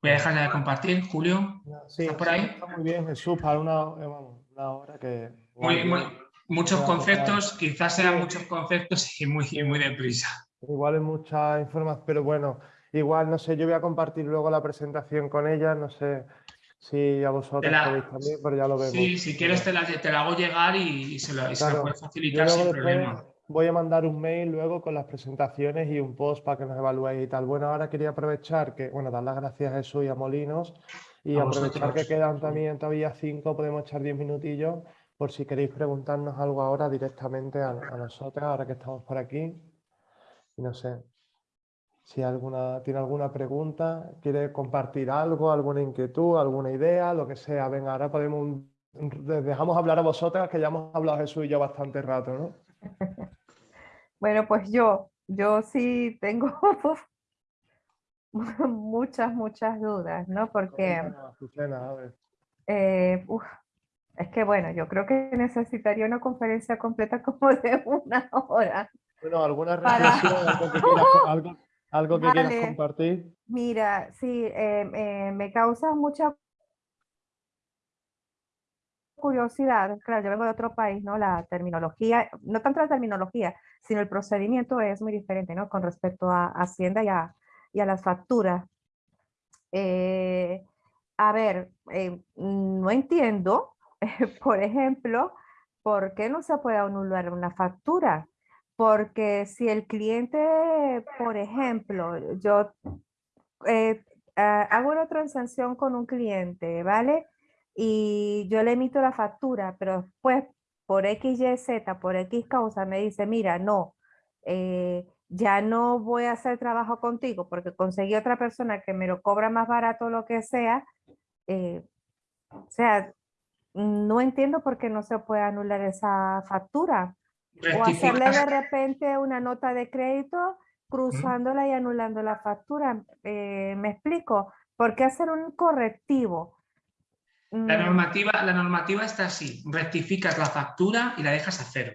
Voy a dejar de compartir, Julio. Sí, por ahí? Está muy bien, Jesús, para una, eh, una hora que... muchos conceptos, quizás sean muchos conceptos y muy, muy deprisa. Igual es mucha información, pero bueno, Igual, no sé, yo voy a compartir luego la presentación con ella, no sé si a vosotros podéis también, pero ya lo vemos. Sí, si quieres te la, te la hago llegar y, se, la, puede facilitar sin problema. Voy a mandar un mail luego con las presentaciones y un post para que nos evaluéis y tal. Bueno, ahora quería aprovechar que, bueno, dar las gracias a Jesús y a Molinos y aprovechar que quedan también todavía cinco, podemos echar diez minutillos por si queréis preguntarnos algo ahora directamente a, a nosotros, ahora que estamos por aquí. Y no sé si alguna, tiene alguna pregunta, quiere compartir algo, alguna inquietud, alguna idea, lo que sea. Venga, ahora podemos, dejamos hablar a vosotras, que ya hemos hablado Jesús y yo bastante rato, ¿no? Bueno, pues yo, yo sí tengo muchas, muchas dudas, ¿no? Porque Azucena, a ver. eh, uf, es que bueno, yo creo que necesitaría una conferencia completa como de una hora. Bueno, ¿alguna Para- reflexión, algo que quieras, algo, algo que quieras Vale. compartir? Mira, sí, eh, eh, me causa mucha curiosidad. Claro, yo vengo de otro país, ¿no? La terminología, no tanto la terminología, sino el procedimiento es muy diferente, ¿no? Con respecto a Hacienda y a, y a las facturas. Eh, a ver, eh, no entiendo, por ejemplo, por qué no se puede anular una factura. Porque si el cliente, por ejemplo, yo eh, ah, hago una transacción con un cliente, ¿vale? Y yo le emito la factura, pero después por X, Y, Z, por X causa, me dice, mira, no, eh, ya no voy a hacer trabajo contigo porque conseguí otra persona que me lo cobra más barato lo que sea. eh, o sea, no entiendo por qué no se puede anular esa factura. O hacerle de repente una nota de crédito cruzándola y anulando la factura. Eh, ¿Me explico? ¿Por qué hacer un correctivo? La Mm, normativa, la normativa está así, rectificas la factura y la dejas a cero.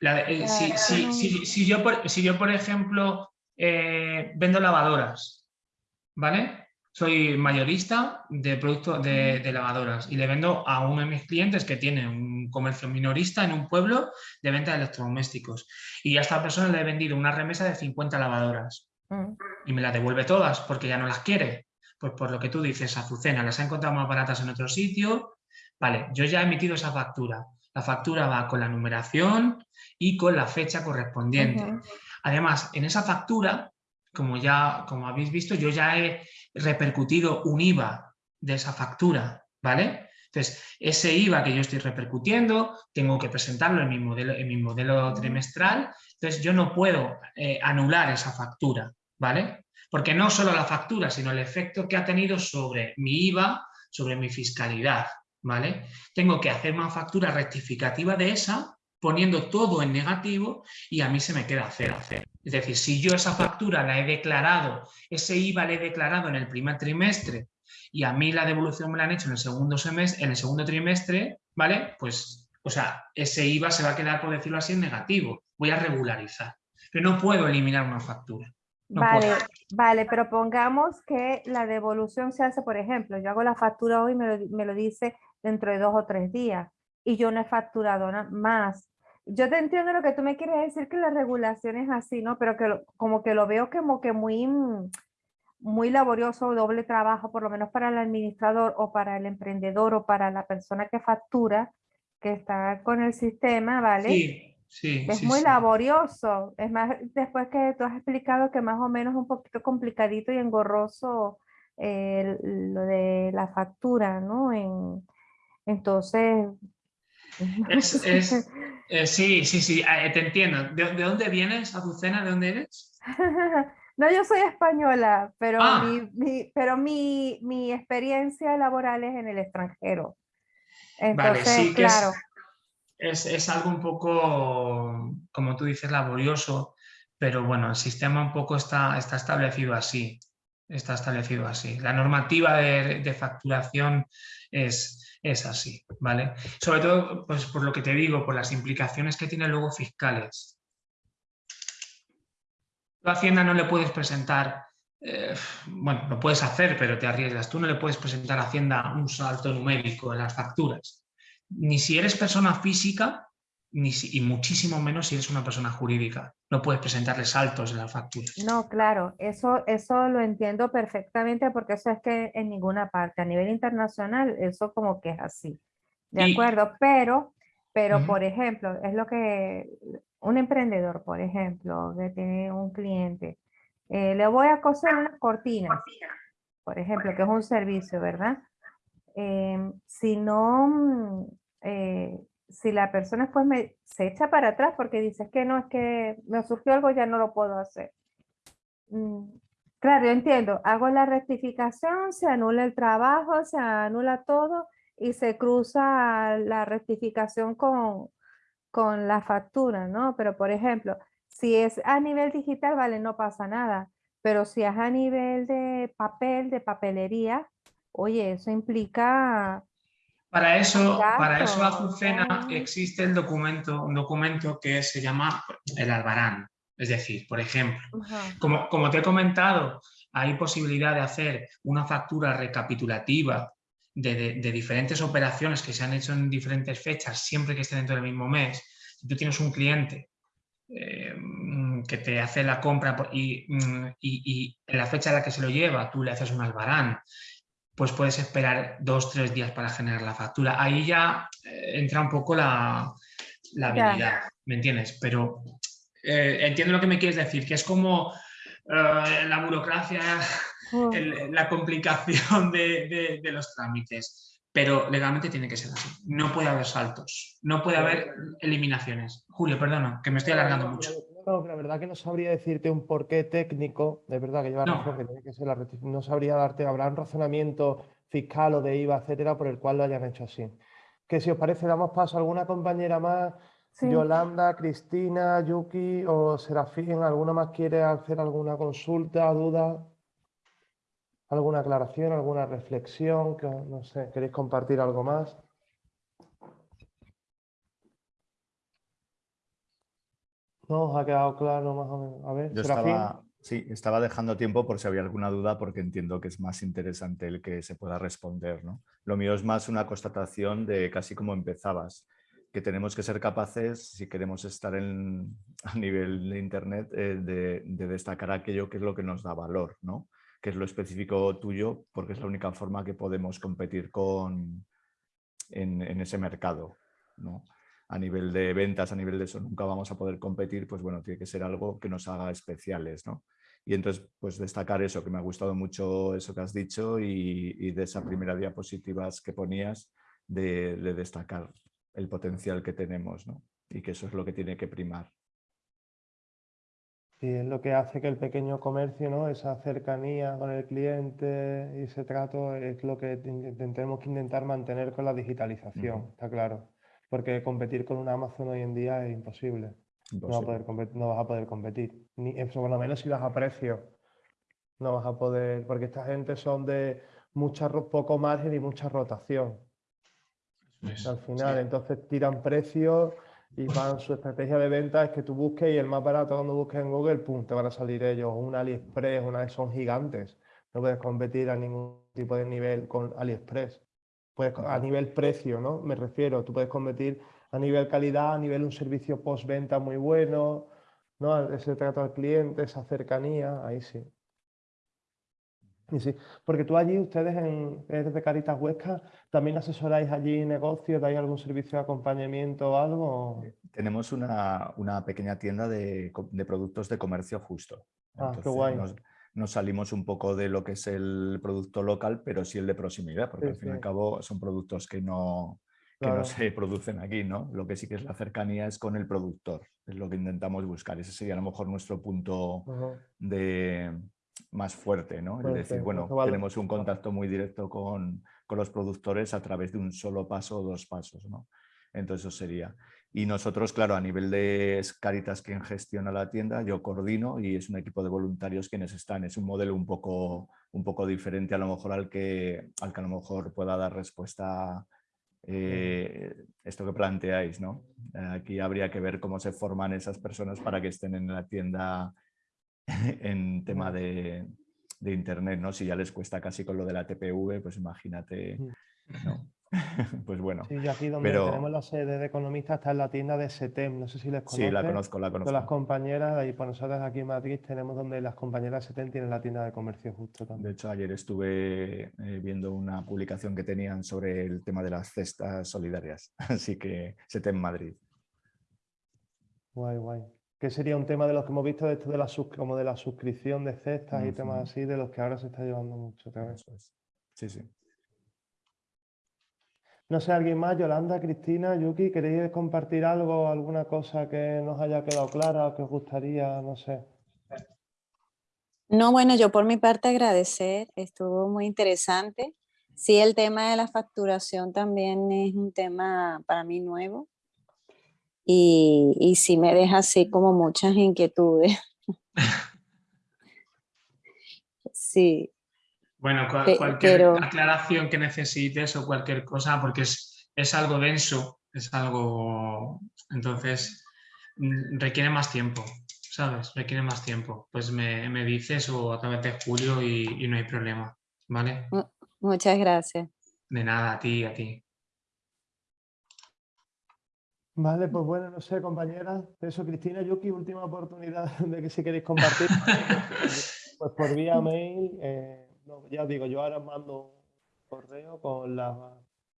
La- eh, si, si- si yo, por, si yo, por ejemplo, eh, vendo lavadoras, ¿vale? Soy mayorista de productos de, de lavadoras y le vendo a uno de mis clientes que tiene un comercio minorista en un pueblo de venta de electrodomésticos. Y a esta persona le he vendido una remesa de 50 lavadoras mm, y me las devuelve todas porque ya no las quiere. Pues por lo que tú dices, Azucena, las ha encontrado más baratas en otro sitio. Vale, yo ya he emitido esa factura. La factura va con la numeración y con la fecha correspondiente. Además, en esa factura, como ya como habéis visto, yo ya he repercutido un IVA de esa factura, ¿vale? Entonces, ese IVA que yo estoy repercutiendo, tengo que presentarlo en mi modelo, en mi modelo trimestral, entonces yo no puedo eh, anular esa factura, ¿vale? Porque no solo la factura, sino el efecto que ha tenido sobre mi IVA, sobre mi fiscalidad, ¿vale? Tengo que hacer una factura rectificativa de esa, poniendo todo en negativo y a mí se me queda cero. Es decir, si yo esa factura la he declarado, ese IVA la he declarado en el primer trimestre y a mí la devolución me la han hecho en el segundo semestre, en el segundo trimestre, ¿vale? Pues, o sea, ese IVA se va a quedar, por decirlo así, en negativo. Voy a regularizar. Pero no puedo eliminar una factura. Vale, puedo. vale, pero pongamos que la devolución se hace, por ejemplo, yo hago la factura hoy y me lo, me lo dice dentro de dos o tres días y yo no he facturado más. Yo te entiendo lo que tú me quieres decir que la regulación es así, ¿no? Pero que lo- como que lo veo como que muy, mm, muy laborioso, doble trabajo, por lo menos para el administrador o para el emprendedor o para la persona que factura, que está con el sistema, ¿vale? Sí, sí, Es sí, muy sí. laborioso. Es más, después que tú has explicado que más o menos un poquito complicadito y engorroso eh, lo de la factura, ¿no? En, entonces, Es- es- Eh, sí, sí, sí, eh, te entiendo. ¿De, de dónde vienes, Azucena? ¿De dónde eres? no, yo soy española, pero, Ah. mi, mi- pero mi, mi experiencia laboral es en el extranjero. Entonces, sí claro, Es, es algo un poco, como tú dices, laborioso, pero bueno, el sistema un poco está, está establecido así. Está establecido así. La normativa de, de facturación es, es así, ¿vale? Sobre todo, pues por lo que te digo, por las implicaciones que tiene luego fiscales. Tú a Hacienda no le puedes presentar, eh, bueno, lo puedes hacer, pero te arriesgas. Tú no le puedes presentar a Hacienda un salto numérico en las facturas ni si eres persona física, ni si- y muchísimo menos si eres una persona jurídica. No puedes presentarle saltos en las facturas. no, claro, eso, eso lo entiendo perfectamente porque eso es que en ninguna parte, a nivel internacional, eso como que es así. De Y- acuerdo, pero, pero por ejemplo, es lo que un emprendedor, por ejemplo, que tiene un cliente, eh, le voy a coser unas cortinas, por ejemplo, que es un servicio, ¿verdad? Em, si no mm, eh, si la persona después me, se echa para atrás porque dice "Es que no, es que me surgió algo, ya no lo puedo hacer. Mm, Claro, yo entiendo, hago la rectificación, se anula el trabajo, se anula todo y se cruza la rectificación con, con la factura, ¿no? Pero por ejemplo, si es a nivel digital, vale, no pasa nada. Pero si es a nivel de papel, de papelería, oye, eso implica Para eso, para eso, Azucena, existe el documento, un documento que se llama el albarán. Es decir, por ejemplo, como, como te he comentado, hay posibilidad de hacer una factura recapitulativa de, de- de diferentes operaciones que se han hecho en diferentes fechas, siempre que esté dentro del mismo mes. Si tú tienes un cliente eh, mm, que te hace la compra y, mm, y- y en la fecha en la que se lo lleva tú le haces un albarán, pues puedes esperar dos, tres días para generar la factura. Ahí ya eh, entra un poco la, la habilidad, ¿me entiendes? Pero eh, entiendo lo que me quieres decir, que es como eh, la burocracia, el- la complicación de, de- de los trámites, pero legalmente tiene que ser así. No puede haber saltos, no puede haber eliminaciones. Julio, perdona, que me estoy alargando mucho. No, la verdad que no sabría decirte un porqué técnico, de verdad que lleva No. razón, que tiene que ser la no sabría darte, habrá un razonamiento fiscal o de IVA, etcétera, por el cual lo hayan hecho así. Que si os parece, damos paso a alguna compañera más, sí. Yolanda, Cristina, Yuki o Serafín, ¿alguno más quiere hacer alguna consulta, duda? ¿Alguna aclaración, alguna reflexión? Que, no sé, ¿queréis compartir algo más? ¿No os ha quedado claro más o menos? A ver, Yo estaba, sí, estaba dejando tiempo por si había alguna duda porque entiendo que es más interesante el que se pueda responder. ¿no? Lo mío es más una constatación de casi como empezabas, que tenemos que ser capaces, si queremos estar en, a nivel de Internet, eh, de, de destacar aquello que es lo que nos da valor, ¿no? que es lo específico tuyo, porque es la única forma que podemos competir con, en, en ese mercado. ¿no? A nivel de ventas, a nivel de eso, nunca vamos a poder competir, pues bueno, tiene que ser algo que nos haga especiales, ¿no? Y entonces, pues destacar eso, que me ha gustado mucho eso que has dicho y, y de esa primera diapositivas que ponías, de, de destacar el potencial que tenemos, ¿no? Y que eso es lo que tiene que primar. Y es lo que hace que el pequeño comercio, ¿no? Esa cercanía con el cliente y ese trato es lo que ten- tenemos que intentar mantener con la digitalización, está claro. Porque competir con un Amazon hoy en día es imposible. No vas a poder compet- no vas a poder competir. Ni, eso por lo menos si vas a precio. No vas a poder, porque esta gente son de mucha, poco margen y mucha rotación. Al final, sí. entonces tiran precios y van, su estrategia de venta es que tú busques y el más barato cuando busques en Google, pum, te van a salir ellos. Un AliExpress, una son gigantes. No puedes competir a ningún tipo de nivel con AliExpress. Puedes, a nivel precio, ¿no? Me refiero, tú puedes competir a nivel calidad, a nivel un servicio postventa muy bueno, ¿no? Ese trato al cliente, esa cercanía, ahí sí. Y sí, porque tú allí, ustedes en, eres de Caritas Huesca, ¿también asesoráis allí negocios? ¿Dais algún servicio de acompañamiento o algo? Tenemos una, una pequeña tienda de, de productos de comercio justo. Ah, qué guay. Nos, nos salimos un poco de lo que es el producto local, pero sí el de proximidad, porque Sí, al fin y al cabo son productos que no, que Claro. no se producen aquí, ¿no? Lo que sí que es la cercanía es con el productor, es lo que intentamos buscar. Ese sería a lo mejor nuestro punto de más fuerte, ¿no? Fuerte, decir, bueno, tenemos un contacto muy directo con, con los productores a través de un solo paso o dos pasos, ¿no? Entonces eso sería. Y nosotros, claro, a nivel de Caritas quien gestiona la tienda, yo coordino y es un equipo de voluntarios quienes están. Es un modelo un poco, un poco diferente a lo mejor al que, al que a lo mejor pueda dar respuesta eh, esto que planteáis, ¿no? Aquí habría que ver cómo se forman esas personas para que estén en la tienda en tema de, de internet, ¿no? Si ya les cuesta casi con lo de la TPV, pues imagínate. ¿no? pues bueno, Sí, yo aquí donde Pero- tenemos la sede de economistas está en la tienda de SETEM, no sé si les sí, la conoces. conozco, la Son las conozco. compañeras, y pues nosotros aquí en Madrid tenemos donde las compañeras de SETEM tienen la tienda de comercio justo De también. hecho, ayer estuve eh, viendo una publicación que tenían sobre el tema de las cestas solidarias, así que SETEM Madrid. Guay, guay. Que sería un tema de los que hemos visto de esto de la como de la suscripción de cestas y temas así, de los que ahora se está llevando mucho. Eso es. Sí, sí. No sé, alguien más, Yolanda, Cristina, Yuki, ¿queréis compartir algo, alguna cosa que nos haya quedado clara, que os gustaría, no sé? No, bueno, yo por mi parte agradecer, estuvo muy interesante. Sí, el tema de la facturación también es un tema para mí nuevo y, y sí me deja así como muchas inquietudes. Sí, Bueno, cua- Pe- cualquier pero- aclaración que necesites o cualquier cosa, porque es, es algo denso, es algo, entonces mm, requiere más tiempo, ¿sabes? Requiere más tiempo. Pues me, me dices o a través de Julio y, y no hay problema, ¿vale? muchas gracias. De nada, a ti, a ti. Vale, pues bueno, no sé, compañeras. Eso, Cristina, Yuki, última oportunidad de que si queréis compartir. Pues por vía mail, eh, ya os digo, yo ahora mando correo con las,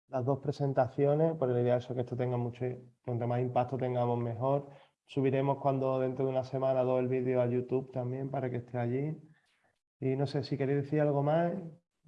las dos presentaciones, por la idea eso que esto tenga mucho, cuanto más impacto tengamos mejor. Subiremos cuando dentro de una semana dos el vídeo a YouTube también para que esté allí. Y no sé si queréis decir algo más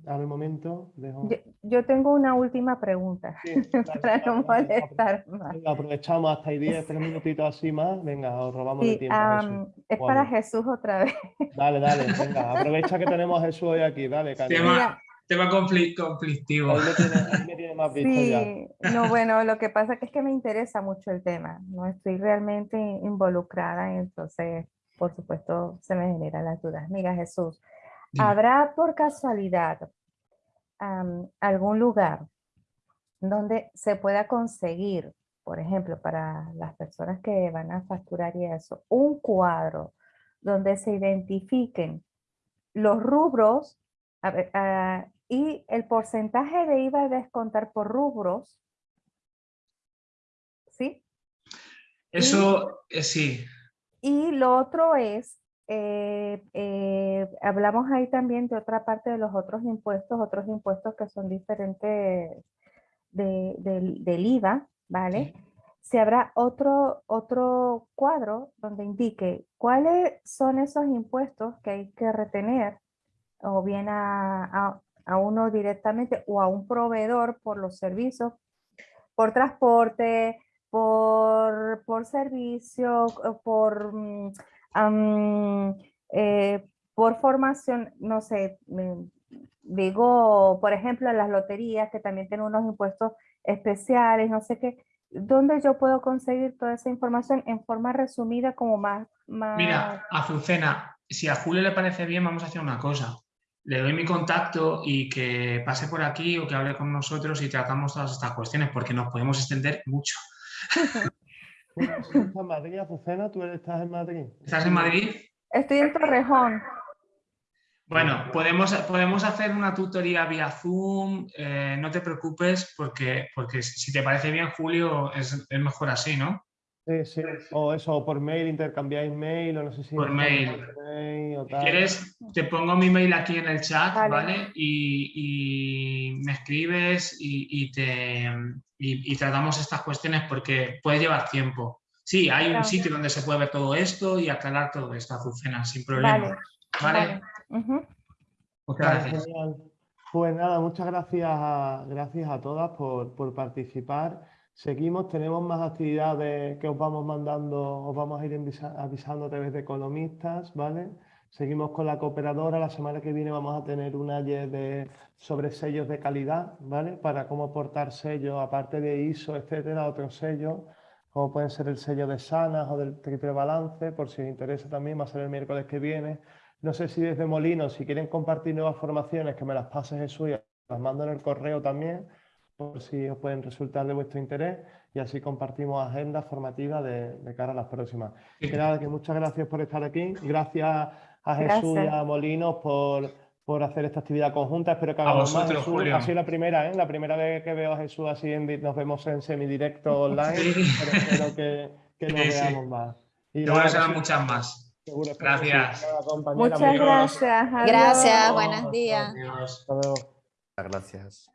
al momento. Dejo... Yo, yo tengo una última pregunta Sí, dale, para no molestar más. Venga, aprovechamos hasta ahí 10, 3 minutitos así más. Venga, os robamos de Sí, tiempo. Am, es para. Jesús otra vez. Dale, dale, venga, aprovecha que tenemos a Jesús hoy aquí, dale. Tema, tema confli- conflictivo. Ahí me tiene, ahí me tiene más visto ya. Sí, no, bueno, lo que pasa es que me interesa mucho el tema, no estoy realmente involucrada, entonces, por supuesto, se me generan las dudas. Mira, Jesús. ¿Habrá por casualidad algún lugar donde se pueda conseguir, por ejemplo, para las personas que van a facturar y eso, un cuadro donde se identifiquen los rubros a ver, ah, y el porcentaje de IVA a descontar por rubros, ¿sí? Eso, eh, sí, Y lo otro es, eh, eh, hablamos ahí también de otra parte de los otros impuestos, otros impuestos que son diferentes de- del, del IVA, ¿vale? Si habrá otro, otro cuadro donde indique cuáles son esos impuestos que hay que retener, o bien a, a- a uno directamente o a un proveedor por los servicios, por transporte, por, por servicio, por, am, eh, por formación, no sé, mm, digo, por ejemplo, las loterías que también tienen unos impuestos especiales, no sé qué, ¿dónde yo puedo conseguir toda esa información en forma resumida como más, más... Mira, Azucena, si a Julio le parece bien, vamos a hacer una cosa. Le doy mi contacto y que pase por aquí o que hable con nosotros y tratamos todas estas cuestiones, porque nos podemos extender mucho. en Madrid, Azucena, tú estás en Madrid. ¿Estás en Madrid? Estoy en Torrejón. Bueno, podemos, podemos hacer una tutoría vía Zoom, eh, no te preocupes, porque, porque si te parece bien, Julio, es, es mejor así, ¿no? Sí, sí. O eso, o por mail, intercambiáis mail, o no sé si... Por mail. por mail o Si quieres, te pongo mi mail aquí en el chat, Vale. ¿vale? Y, y me escribes y, y te, y, y tratamos estas cuestiones porque puede llevar tiempo. Sí, hay un sitio donde se puede ver todo esto y aclarar todo esto, Azucena, sin problema. Vale, ¿Vale? vale. Ujú. Muchas Vale, gracias. genial. Pues nada, muchas gracias a, gracias a todas por, por participar. Seguimos, tenemos más actividades que os vamos mandando, os vamos a ir avisa- avisando a través de economistas, ¿vale? Seguimos con la cooperadora, la semana que viene vamos a tener un ayer de, sobre sellos de calidad, ¿vale? Para cómo aportar sellos, aparte de ISO, etcétera, otros sellos, como pueden ser el sello de Sanas o del triple balance, por si os interesa también, va a ser el miércoles que viene. No sé si desde Molino, si quieren compartir nuevas formaciones, que me las pase Jesús y las mando en el correo también, por si os pueden resultar de vuestro interés y así compartimos agendas formativas de, de cara a las próximas. Que nada, que muchas gracias por estar aquí. Gracias a Jesús y Gracias. a Molinos por, por hacer esta actividad conjunta. Espero que A hagamos más. Jesús. Julio. Ha sido la primera, ¿eh? La primera vez que veo a Jesús así, en, nos vemos en semidirecto online, Sí. pero espero que, que nos Sí, sí. veamos más. Y Seguro serán muchas más. seguro. Gracias. Muchas gracias. Gracias, adiós. buenos días. Adiós. Hasta luego. Gracias.